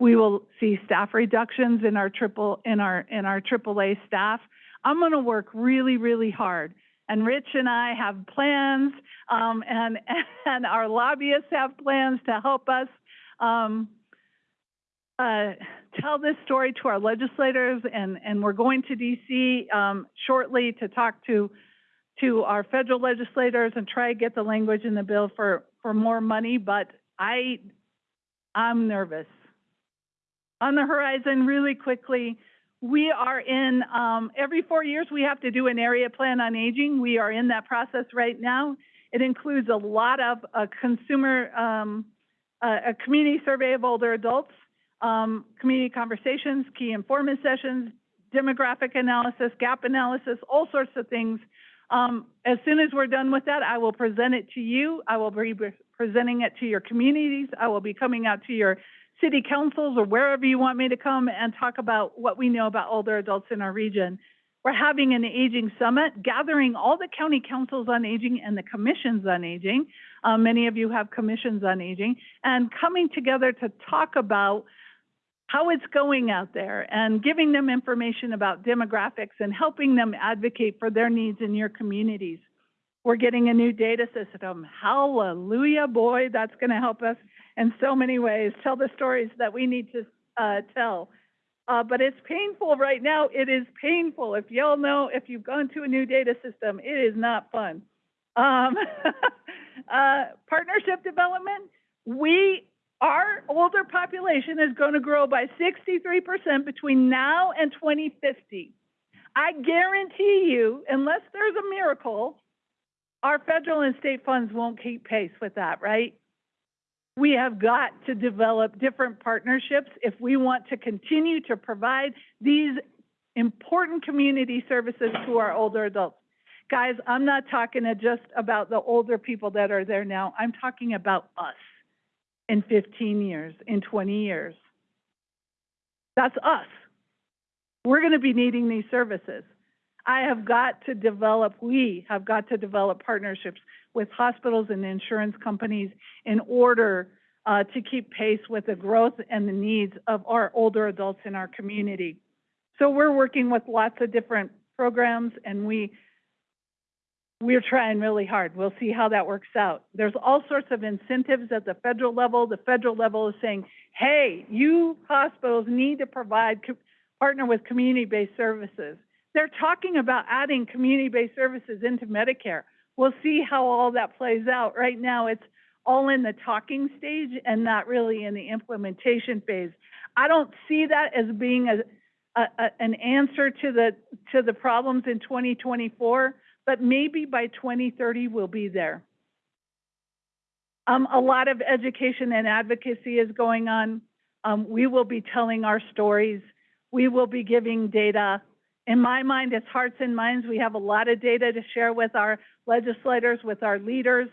We will see staff reductions in our triple, in our, in our AAA staff. I'm gonna work really, really hard. And Rich and I have plans, um, and, and our lobbyists have plans to help us, um, uh, tell this story to our legislators, and, and we're going to DC um, shortly to talk to, to our federal legislators and try to get the language in the bill for, for more money, but I, I'm nervous. On the horizon, really quickly, we are in, um, every four years, we have to do an area plan on aging. We are in that process right now. It includes a lot of, uh, consumer, um, a community survey of older adults, um, community conversations, key informant sessions, demographic analysis, gap analysis, all sorts of things. Um, as soon as we're done with that, I will present it to you. I will be presenting it to your communities. I will be coming out to your city councils or wherever you want me to come and talk about what we know about older adults in our region. We're having an aging summit, gathering all the county councils on aging and the commissions on aging. Um, many of you have commissions on aging, and coming together to talk about how it's going out there and giving them information about demographics and helping them advocate for their needs in your communities. We're getting a new data system. Hallelujah, boy, that's going to help us in so many ways, tell the stories that we need to uh, tell. Uh, but it's painful right now. It is painful. If y'all know, if you've gone to a new data system, it is not fun. Um, uh, partnership development, we our older population is going to grow by 63% between now and 2050. I guarantee you, unless there's a miracle, our federal and state funds won't keep pace with that, right? We have got to develop different partnerships if we want to continue to provide these important community services to our older adults. Guys, I'm not talking just about the older people that are there now. I'm talking about us in 15 years, in 20 years. That's us. We're going to be needing these services. I have got to develop, we have got to develop partnerships with hospitals and insurance companies in order uh, to keep pace with the growth and the needs of our older adults in our community. So we're working with lots of different programs and we we're trying really hard. We'll see how that works out. There's all sorts of incentives at the federal level. The federal level is saying, hey, you hospitals need to provide, partner with community-based services. They're talking about adding community-based services into Medicare. We'll see how all that plays out. Right now, it's all in the talking stage and not really in the implementation phase. I don't see that as being a, a, a an answer to the to the problems in 2024 but maybe by 2030 we'll be there. Um, a lot of education and advocacy is going on. Um, we will be telling our stories. We will be giving data. In my mind, it's hearts and minds. We have a lot of data to share with our legislators, with our leaders,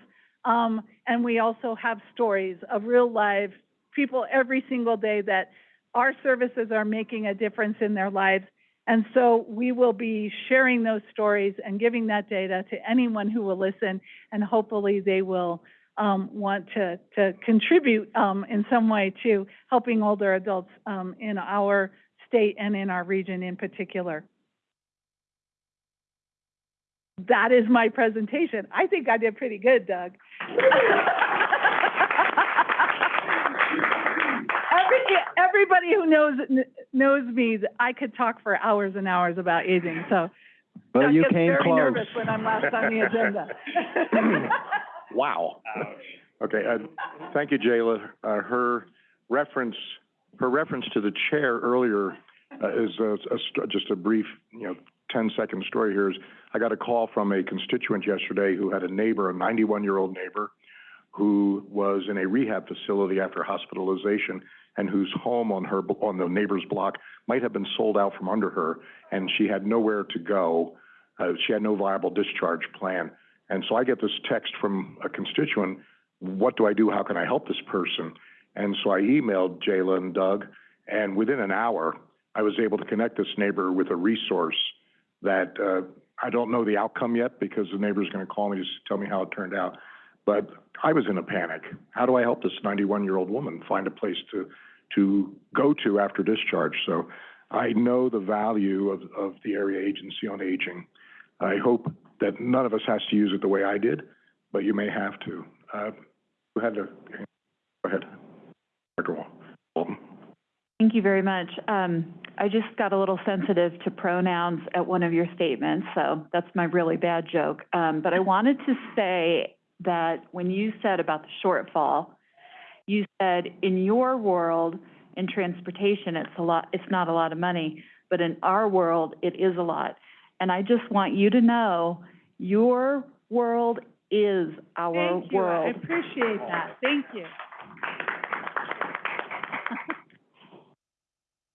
um, and we also have stories of real life people every single day that our services are making a difference in their lives and so we will be sharing those stories and giving that data to anyone who will listen, and hopefully they will um, want to, to contribute um, in some way to helping older adults um, in our state and in our region in particular. That is my presentation. I think I did pretty good, Doug. everybody who knows knows me, I could talk for hours and hours about aging. So, Well, Doug you gets came very close. nervous when I'm last on the agenda. Wow. Okay, uh, thank you, Jayla. Uh, her reference, her reference to the chair earlier, uh, is a, a st- just a brief, you know, 10-second story here is, I got a call from a constituent yesterday who had a neighbor, a ninety-one-year-old neighbor, who was in a rehab facility after hospitalization and whose home on her, on the neighbor's block might have been sold out from under her, and she had nowhere to go. Uh, she had no viable discharge plan. And so I get this text from a constituent, what do I do? How can I help this person? And so I emailed Jayla and Doug, and within an hour, I was able to connect this neighbor with a resource that, uh, I don't know the outcome yet because the neighbor's gonna call me to tell me how it turned out. But I was in a panic. How do I help this ninety-one-year-old woman find a place to, to go to after discharge? So I know the value of, of the Area Agency on Aging. I hope that none of us has to use it the way I did, but you may have to. Uh, had to, go ahead. Dr. Walton. Thank you very much. Um, I just got a little sensitive to pronouns at one of your statements, so that's my really bad joke. Um, but I wanted to say that when you said about the shortfall, you said in your world, in transportation, it's a lot, it's not a lot of money, but in our world, it is a lot. And I just want you to know, your world is our Thank you, I world. appreciate that, thank you.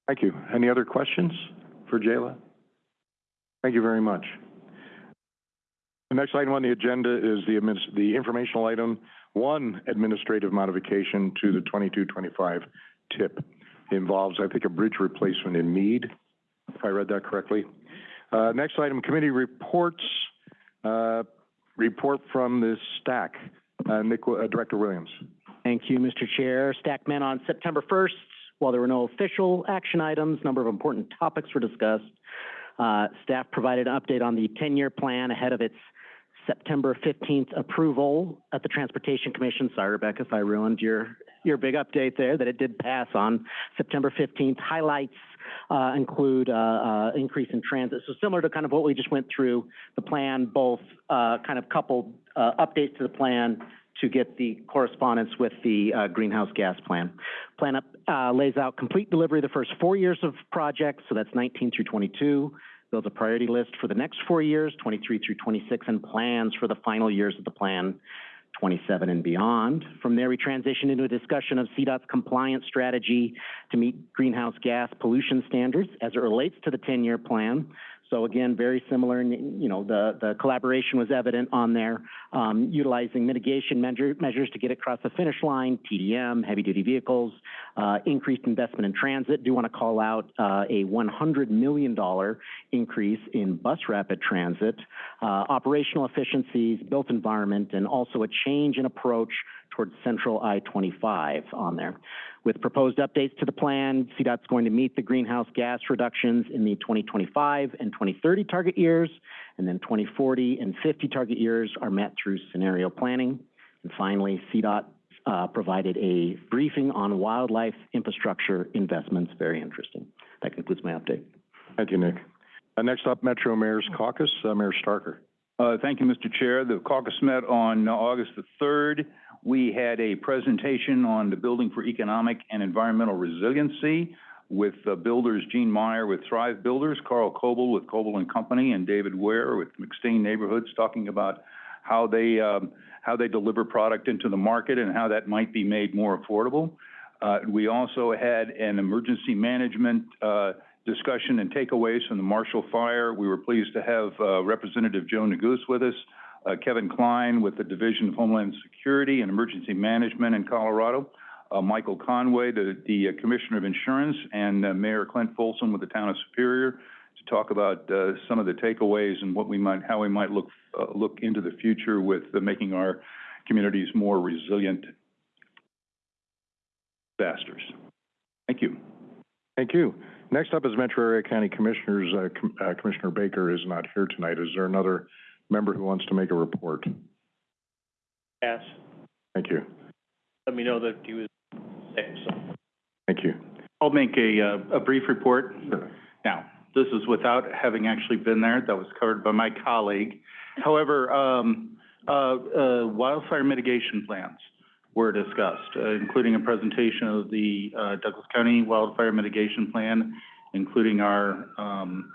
Thank you. Any other questions for Jayla? Thank you very much. The next item on the agenda is the adminis- the informational item, one administrative modification to the twenty-two, twenty-five TIP. Involves, I think, a bridge replacement in Mead, if I read that correctly. Uh, next item, committee reports, uh, report from the STAC. Uh, Nick, uh, Director Williams. Thank you, Mr. Chair. STAC met on September 1st. While there were no official action items, a number of important topics were discussed. Uh, staff provided an update on the 10-year plan ahead of its September 15th approval at the Transportation Commission. Sorry, Rebecca, if I ruined your, your big update there, that it did pass on September 15th. Highlights uh, include uh, uh, increase in transit. So similar to kind of what we just went through, the plan, both kind of coupled updates to the plan to get the correspondence with the greenhouse gas plan. Plan up, lays out complete delivery the first four years of projects, so that's 19 through 22. Builds a priority list for the next four years, 23 through 26, and plans for the final years of the plan, 27 and beyond. From there, we transition into a discussion of CDOT's compliance strategy to meet greenhouse gas pollution standards as it relates to the 10-year plan. So again, very similar, and, you know, the, the collaboration was evident on there, um, utilizing mitigation measure, measures to get across the finish line, TDM, heavy-duty vehicles, uh, increased investment in transit. Do want to call out, uh, a $100 million increase in bus rapid transit, uh, operational efficiencies, built environment, and also a change in approach towards central I-25 on there. With proposed updates to the plan, CDOT's going to meet the greenhouse gas reductions in the 2025 and 2030 target years, and then 2040 and 50 target years are met through scenario planning. And finally, CDOT uh, provided a briefing on wildlife infrastructure investments, very interesting. That concludes my update. Thank you, Nick. Uh, next up, Metro Mayor's Caucus, uh, Mayor Starker. Uh, Thank you, Mr. Chair. The caucus met on August the 3rd. We had a presentation on the Building for Economic and Environmental Resiliency with uh, builders Gene Meyer with Thrive Builders, Carl Coble with Coble and Company, and David Ware with McStain Neighborhoods, talking about how they, um, how they deliver product into the market and how that might be made more affordable. Uh, We also had an emergency management uh, discussion and takeaways from the Marshall Fire. We were pleased to have uh, Representative Joe Neguse with us, uh, Kevin Klein with the Division of Homeland Security and Emergency Management in Colorado, uh, Michael Conway, the, the uh, Commissioner of Insurance, and uh, Mayor Clint Folsom with the Town of Superior to talk about uh, some of the takeaways and what we might, how we might look, uh, look into the future with making our communities more resilient disasters. Thank you. Thank you. Next up is Metro Area County Commissioners. Com- Commissioner Baker is not here tonight. Is there another member who wants to make a report? Pass. Thank you. Let me know that he was sick, so. Thank you. I'll make a, uh, a brief report. Now, this is without having actually been there. That was covered by my colleague. However, um, uh, uh, wildfire mitigation plans were discussed, uh, including a presentation of the, uh, Douglas County Wildfire Mitigation Plan, including our, um,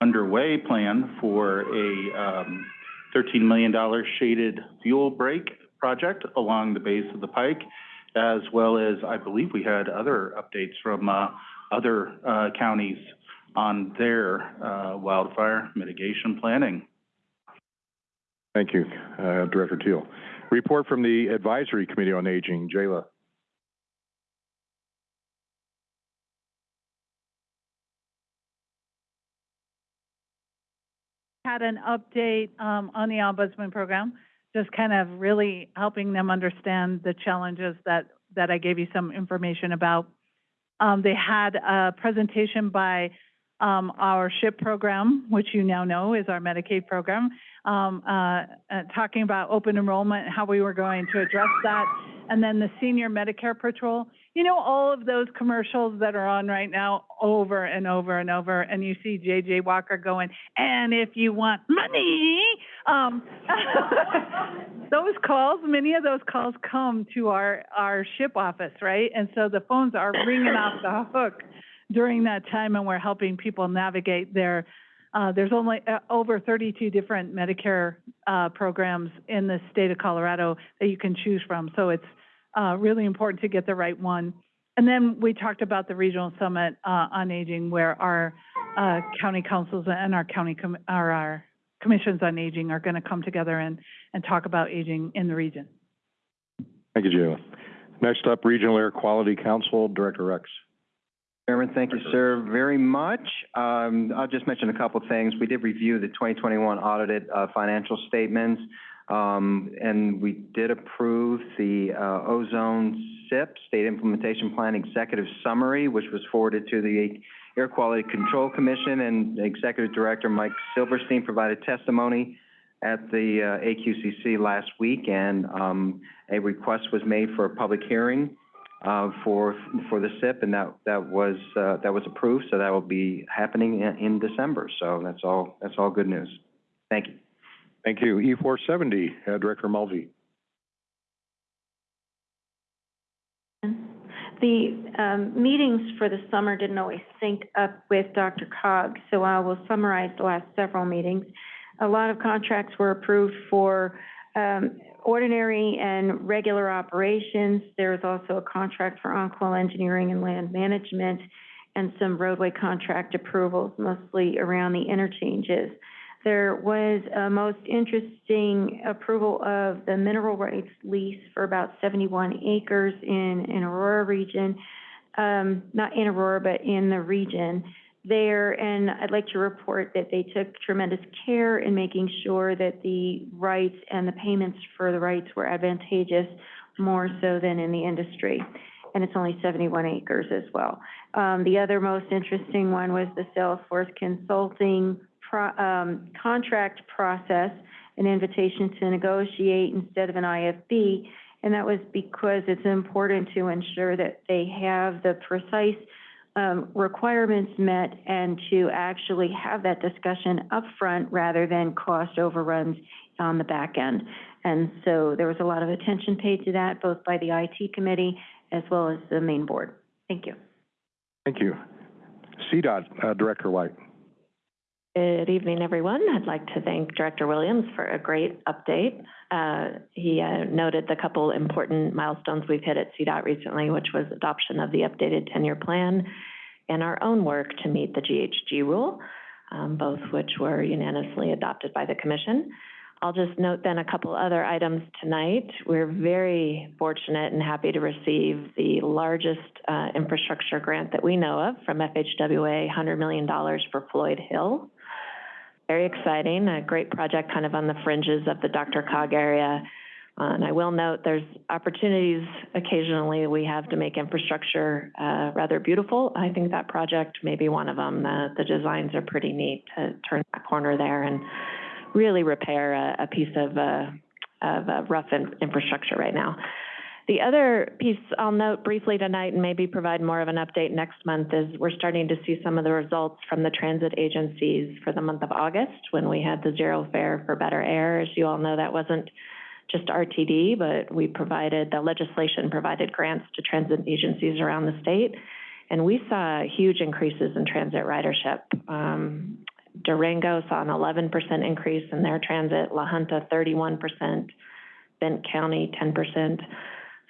underway plan for a, um, thirteen million dollar shaded fuel break project along the base of the pike, as well as, I believe we had other updates from, uh, other, uh, counties on their, uh, wildfire mitigation planning. Thank you, Director Teal. Report from the Advisory Committee on Aging, Jayla. Had an update um, on the ombudsman program, just kind of really helping them understand the challenges that, that I gave you some information about. Um, they had a presentation by um, our SHIP program, which you now know is our Medicaid program, um, uh, uh, talking about open enrollment, and how we were going to address that, and then the senior Medicare patrol. You know, all of those commercials that are on right now over and over and over, and you see JJ Walker going, and if you want money, um, those calls, many of those calls come to our, our SHIP office, right? And so the phones are ringing off the hook during that time, and we're helping people navigate their, uh, there's only uh, over 32 different Medicare uh, programs in the state of Colorado that you can choose from. So it's uh, really important to get the right one. And then we talked about the regional summit uh, on aging, where our uh, county councils and our county com- or our commissions on aging are going to come together and, and talk about aging in the region. Thank you, Jayla. Next up, Regional Air Quality Council, Director Rex. Chairman, thank you, sir, very much. Um, I'll just mention a couple of things. We did review the 2021 audited uh, financial statements, um, and we did approve the uh, ozone SIP, State Implementation Plan Executive Summary, which was forwarded to the Air Quality Control Commission, and Executive Director Mike Silverstein provided testimony at the uh, AQCC last week, and um, a request was made for a public hearing uh, for, for the SIP, and that, that was, uh, that was approved, so that will be happening in, in December. So that's all, that's all good news. Thank you. Thank you. E four seventy, uh, Director Mulvey. The um, meetings for the summer didn't always sync up with Dr. Cog, so I will summarize the last several meetings. A lot of contracts were approved for um, ordinary and regular operations. There was also a contract for on-call engineering and land management and some roadway contract approvals, mostly around the interchanges. There was a most interesting approval of the mineral rights lease for about 71 acres in, Aurora region, um, not in Aurora, but in the region there, and I'd like to report that they took tremendous care in making sure that the rights and the payments for the rights were advantageous, more so than in the industry. And it's only 71 acres as well. Um, the other most interesting one was the Salesforce Consulting pro, um, contract process, an invitation to negotiate instead of an IFB. And that was because it's important to ensure that they have the precise um, requirements met and to actually have that discussion upfront rather than cost overruns on the back end. And so there was a lot of attention paid to that, both by the IT committee as well as the main board. Thank you. Thank you. CDOT, uh, Director White. Good evening, everyone. I'd like to thank Director Williams for a great update. Uh, he uh, noted the couple important milestones we've hit at CDOT recently, which was adoption of the updated 10-year plan and our own work to meet the GHG rule, um, both which were unanimously adopted by the Commission. I'll just note then a couple other items tonight. We're very fortunate and happy to receive the largest uh, infrastructure grant that we know of from FHWA, $100 million for Floyd Hill. Very exciting, a great project kind of on the fringes of the DRCOG area. Uh, and I will note there's opportunities occasionally we have to make infrastructure uh, rather beautiful. I think that project may be one of them. The, the designs are pretty neat to turn that corner there and really repair a, a piece of, uh, of uh, rough in, infrastructure right now. The other piece I'll note briefly tonight and maybe provide more of an update next month is we're starting to see some of the results from the transit agencies for the month of August when we had the zero fare for better air. As you all know, that wasn't just RTD, but we provided, the legislation provided grants to transit agencies around the state. And we saw huge increases in transit ridership. Um, Durango saw an eleven percent increase in their transit, La Junta thirty-one percent, Bent County ten percent.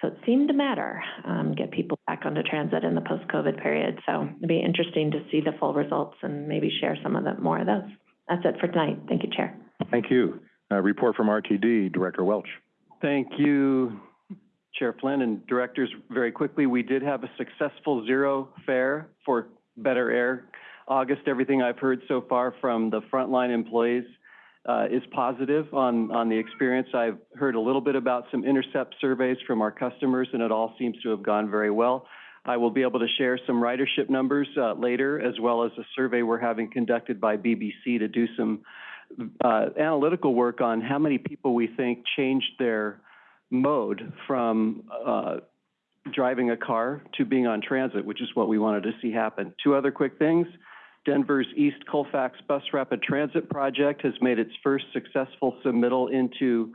So it seemed to matter, um, get people back onto transit in the post-COVID period. So it'd be interesting to see the full results and maybe share some of the, more of those. That's it for tonight. Thank you, Chair. Thank you. Uh, report from RTD, Director Welch. Thank you, Chair Flynn and directors. Very quickly, we did have a successful zero fare for Better Air. August, everything I've heard so far from the frontline employees uh, is positive on, on the experience. I've heard a little bit about some intercept surveys from our customers, and it all seems to have gone very well. I will be able to share some ridership numbers uh, later, as well as a survey we're having conducted by BBC to do some uh, analytical work on how many people we think changed their mode from uh, driving a car to being on transit, which is what we wanted to see happen. Two other quick things. Denver's East Colfax Bus Rapid Transit Project has made its first successful submittal into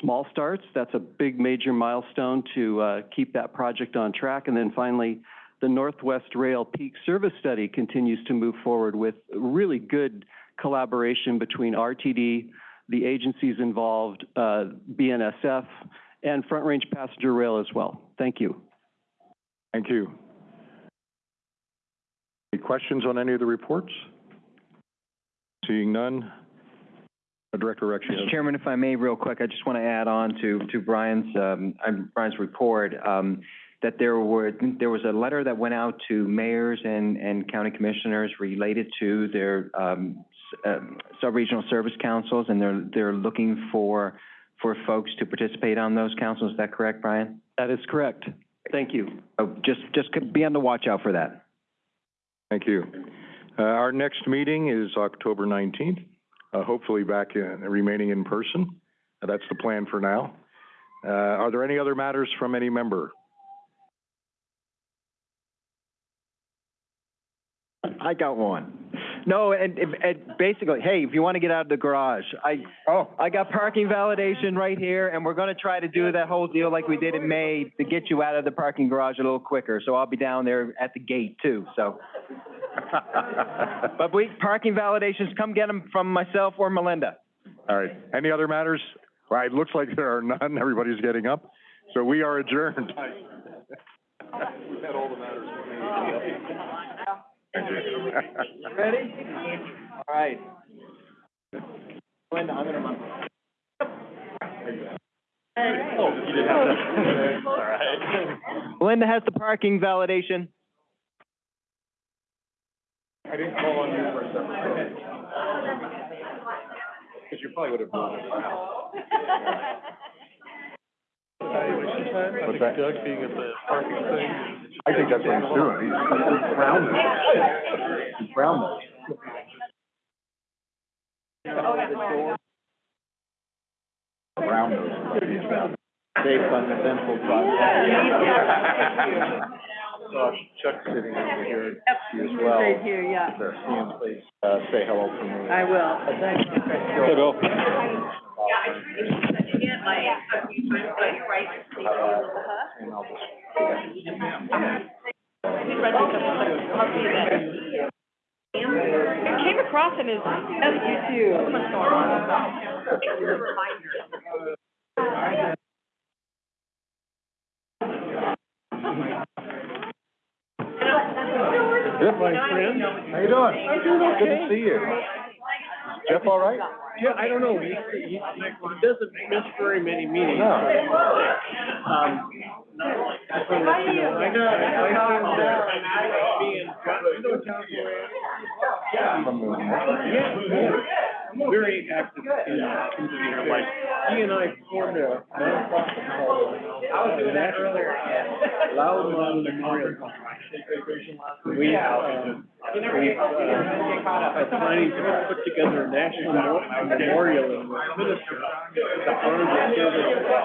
small starts. That's a big major milestone to uh, keep that project on track. And then finally, the Northwest Rail Peak Service Study continues to move forward with really good collaboration between RTD, the agencies involved, uh, BNSF, and Front Range Passenger Rail as well. Thank you. Thank you. Any questions on any of the reports? Seeing none. Uh, Director Rexia. Mr. Chairman, if I may, real quick, I just want to add on to, to Brian's, um, Brian's report, um, that there were, there was a letter that went out to mayors and, and county commissioners related to their, um, s- um, sub-regional service councils, and they're, they're looking for, for folks to participate on those councils. Is that correct, Brian? That is correct. Thank you. Oh, just, just be on the watch out for that. Thank you. Uh, our next meeting is October nineteenth, uh, hopefully back in, remaining in person. Uh, That's the plan for now. Uh, are there any other matters from any member? I got one. No, and, and basically, hey, if you want to get out of the garage, I, oh, I got parking validation right here, and we're gonna try to do that whole deal like we did in May to get you out of the parking garage a little quicker. So I'll be down there at the gate too, so. But we, parking validations, come get them from myself or Melinda. All right. Any other matters? Well, it looks like there are none. Everybody's getting up. So we are adjourned. Ready? All right. Melinda, I'm gonna. Oh, you didn't have that. All right. Melinda has the parking validation. I didn't call on you for a second. Because you probably would have known it. Evaluation time, I What's think that? Doug being at the parking thing. I think that's what he's doing. He's he's brown nose. He's brown nose. Brown nose. Based on the dental Uh, Chuck's sitting over here as well. Right here, yeah. There, Ian, please, uh, say hello for me. I will. Thank you. Hey, Bill. And I'll just. Came across him as, as you too. Good, my friend. How you doing? Good to see you. Jeff all right? Yeah, I don't know, he, he, he doesn't miss very many meetings. No. Um, I just wanna know, I know, I being, you know John Moran? From the- Yeah, yeah. Very active in, uh, community here, like, he and I formed a nonprofit called, uh, National Loud Lawn Memorial. We, um, we, uh, are planning to put together a national memorial in Westminster to honor the service. of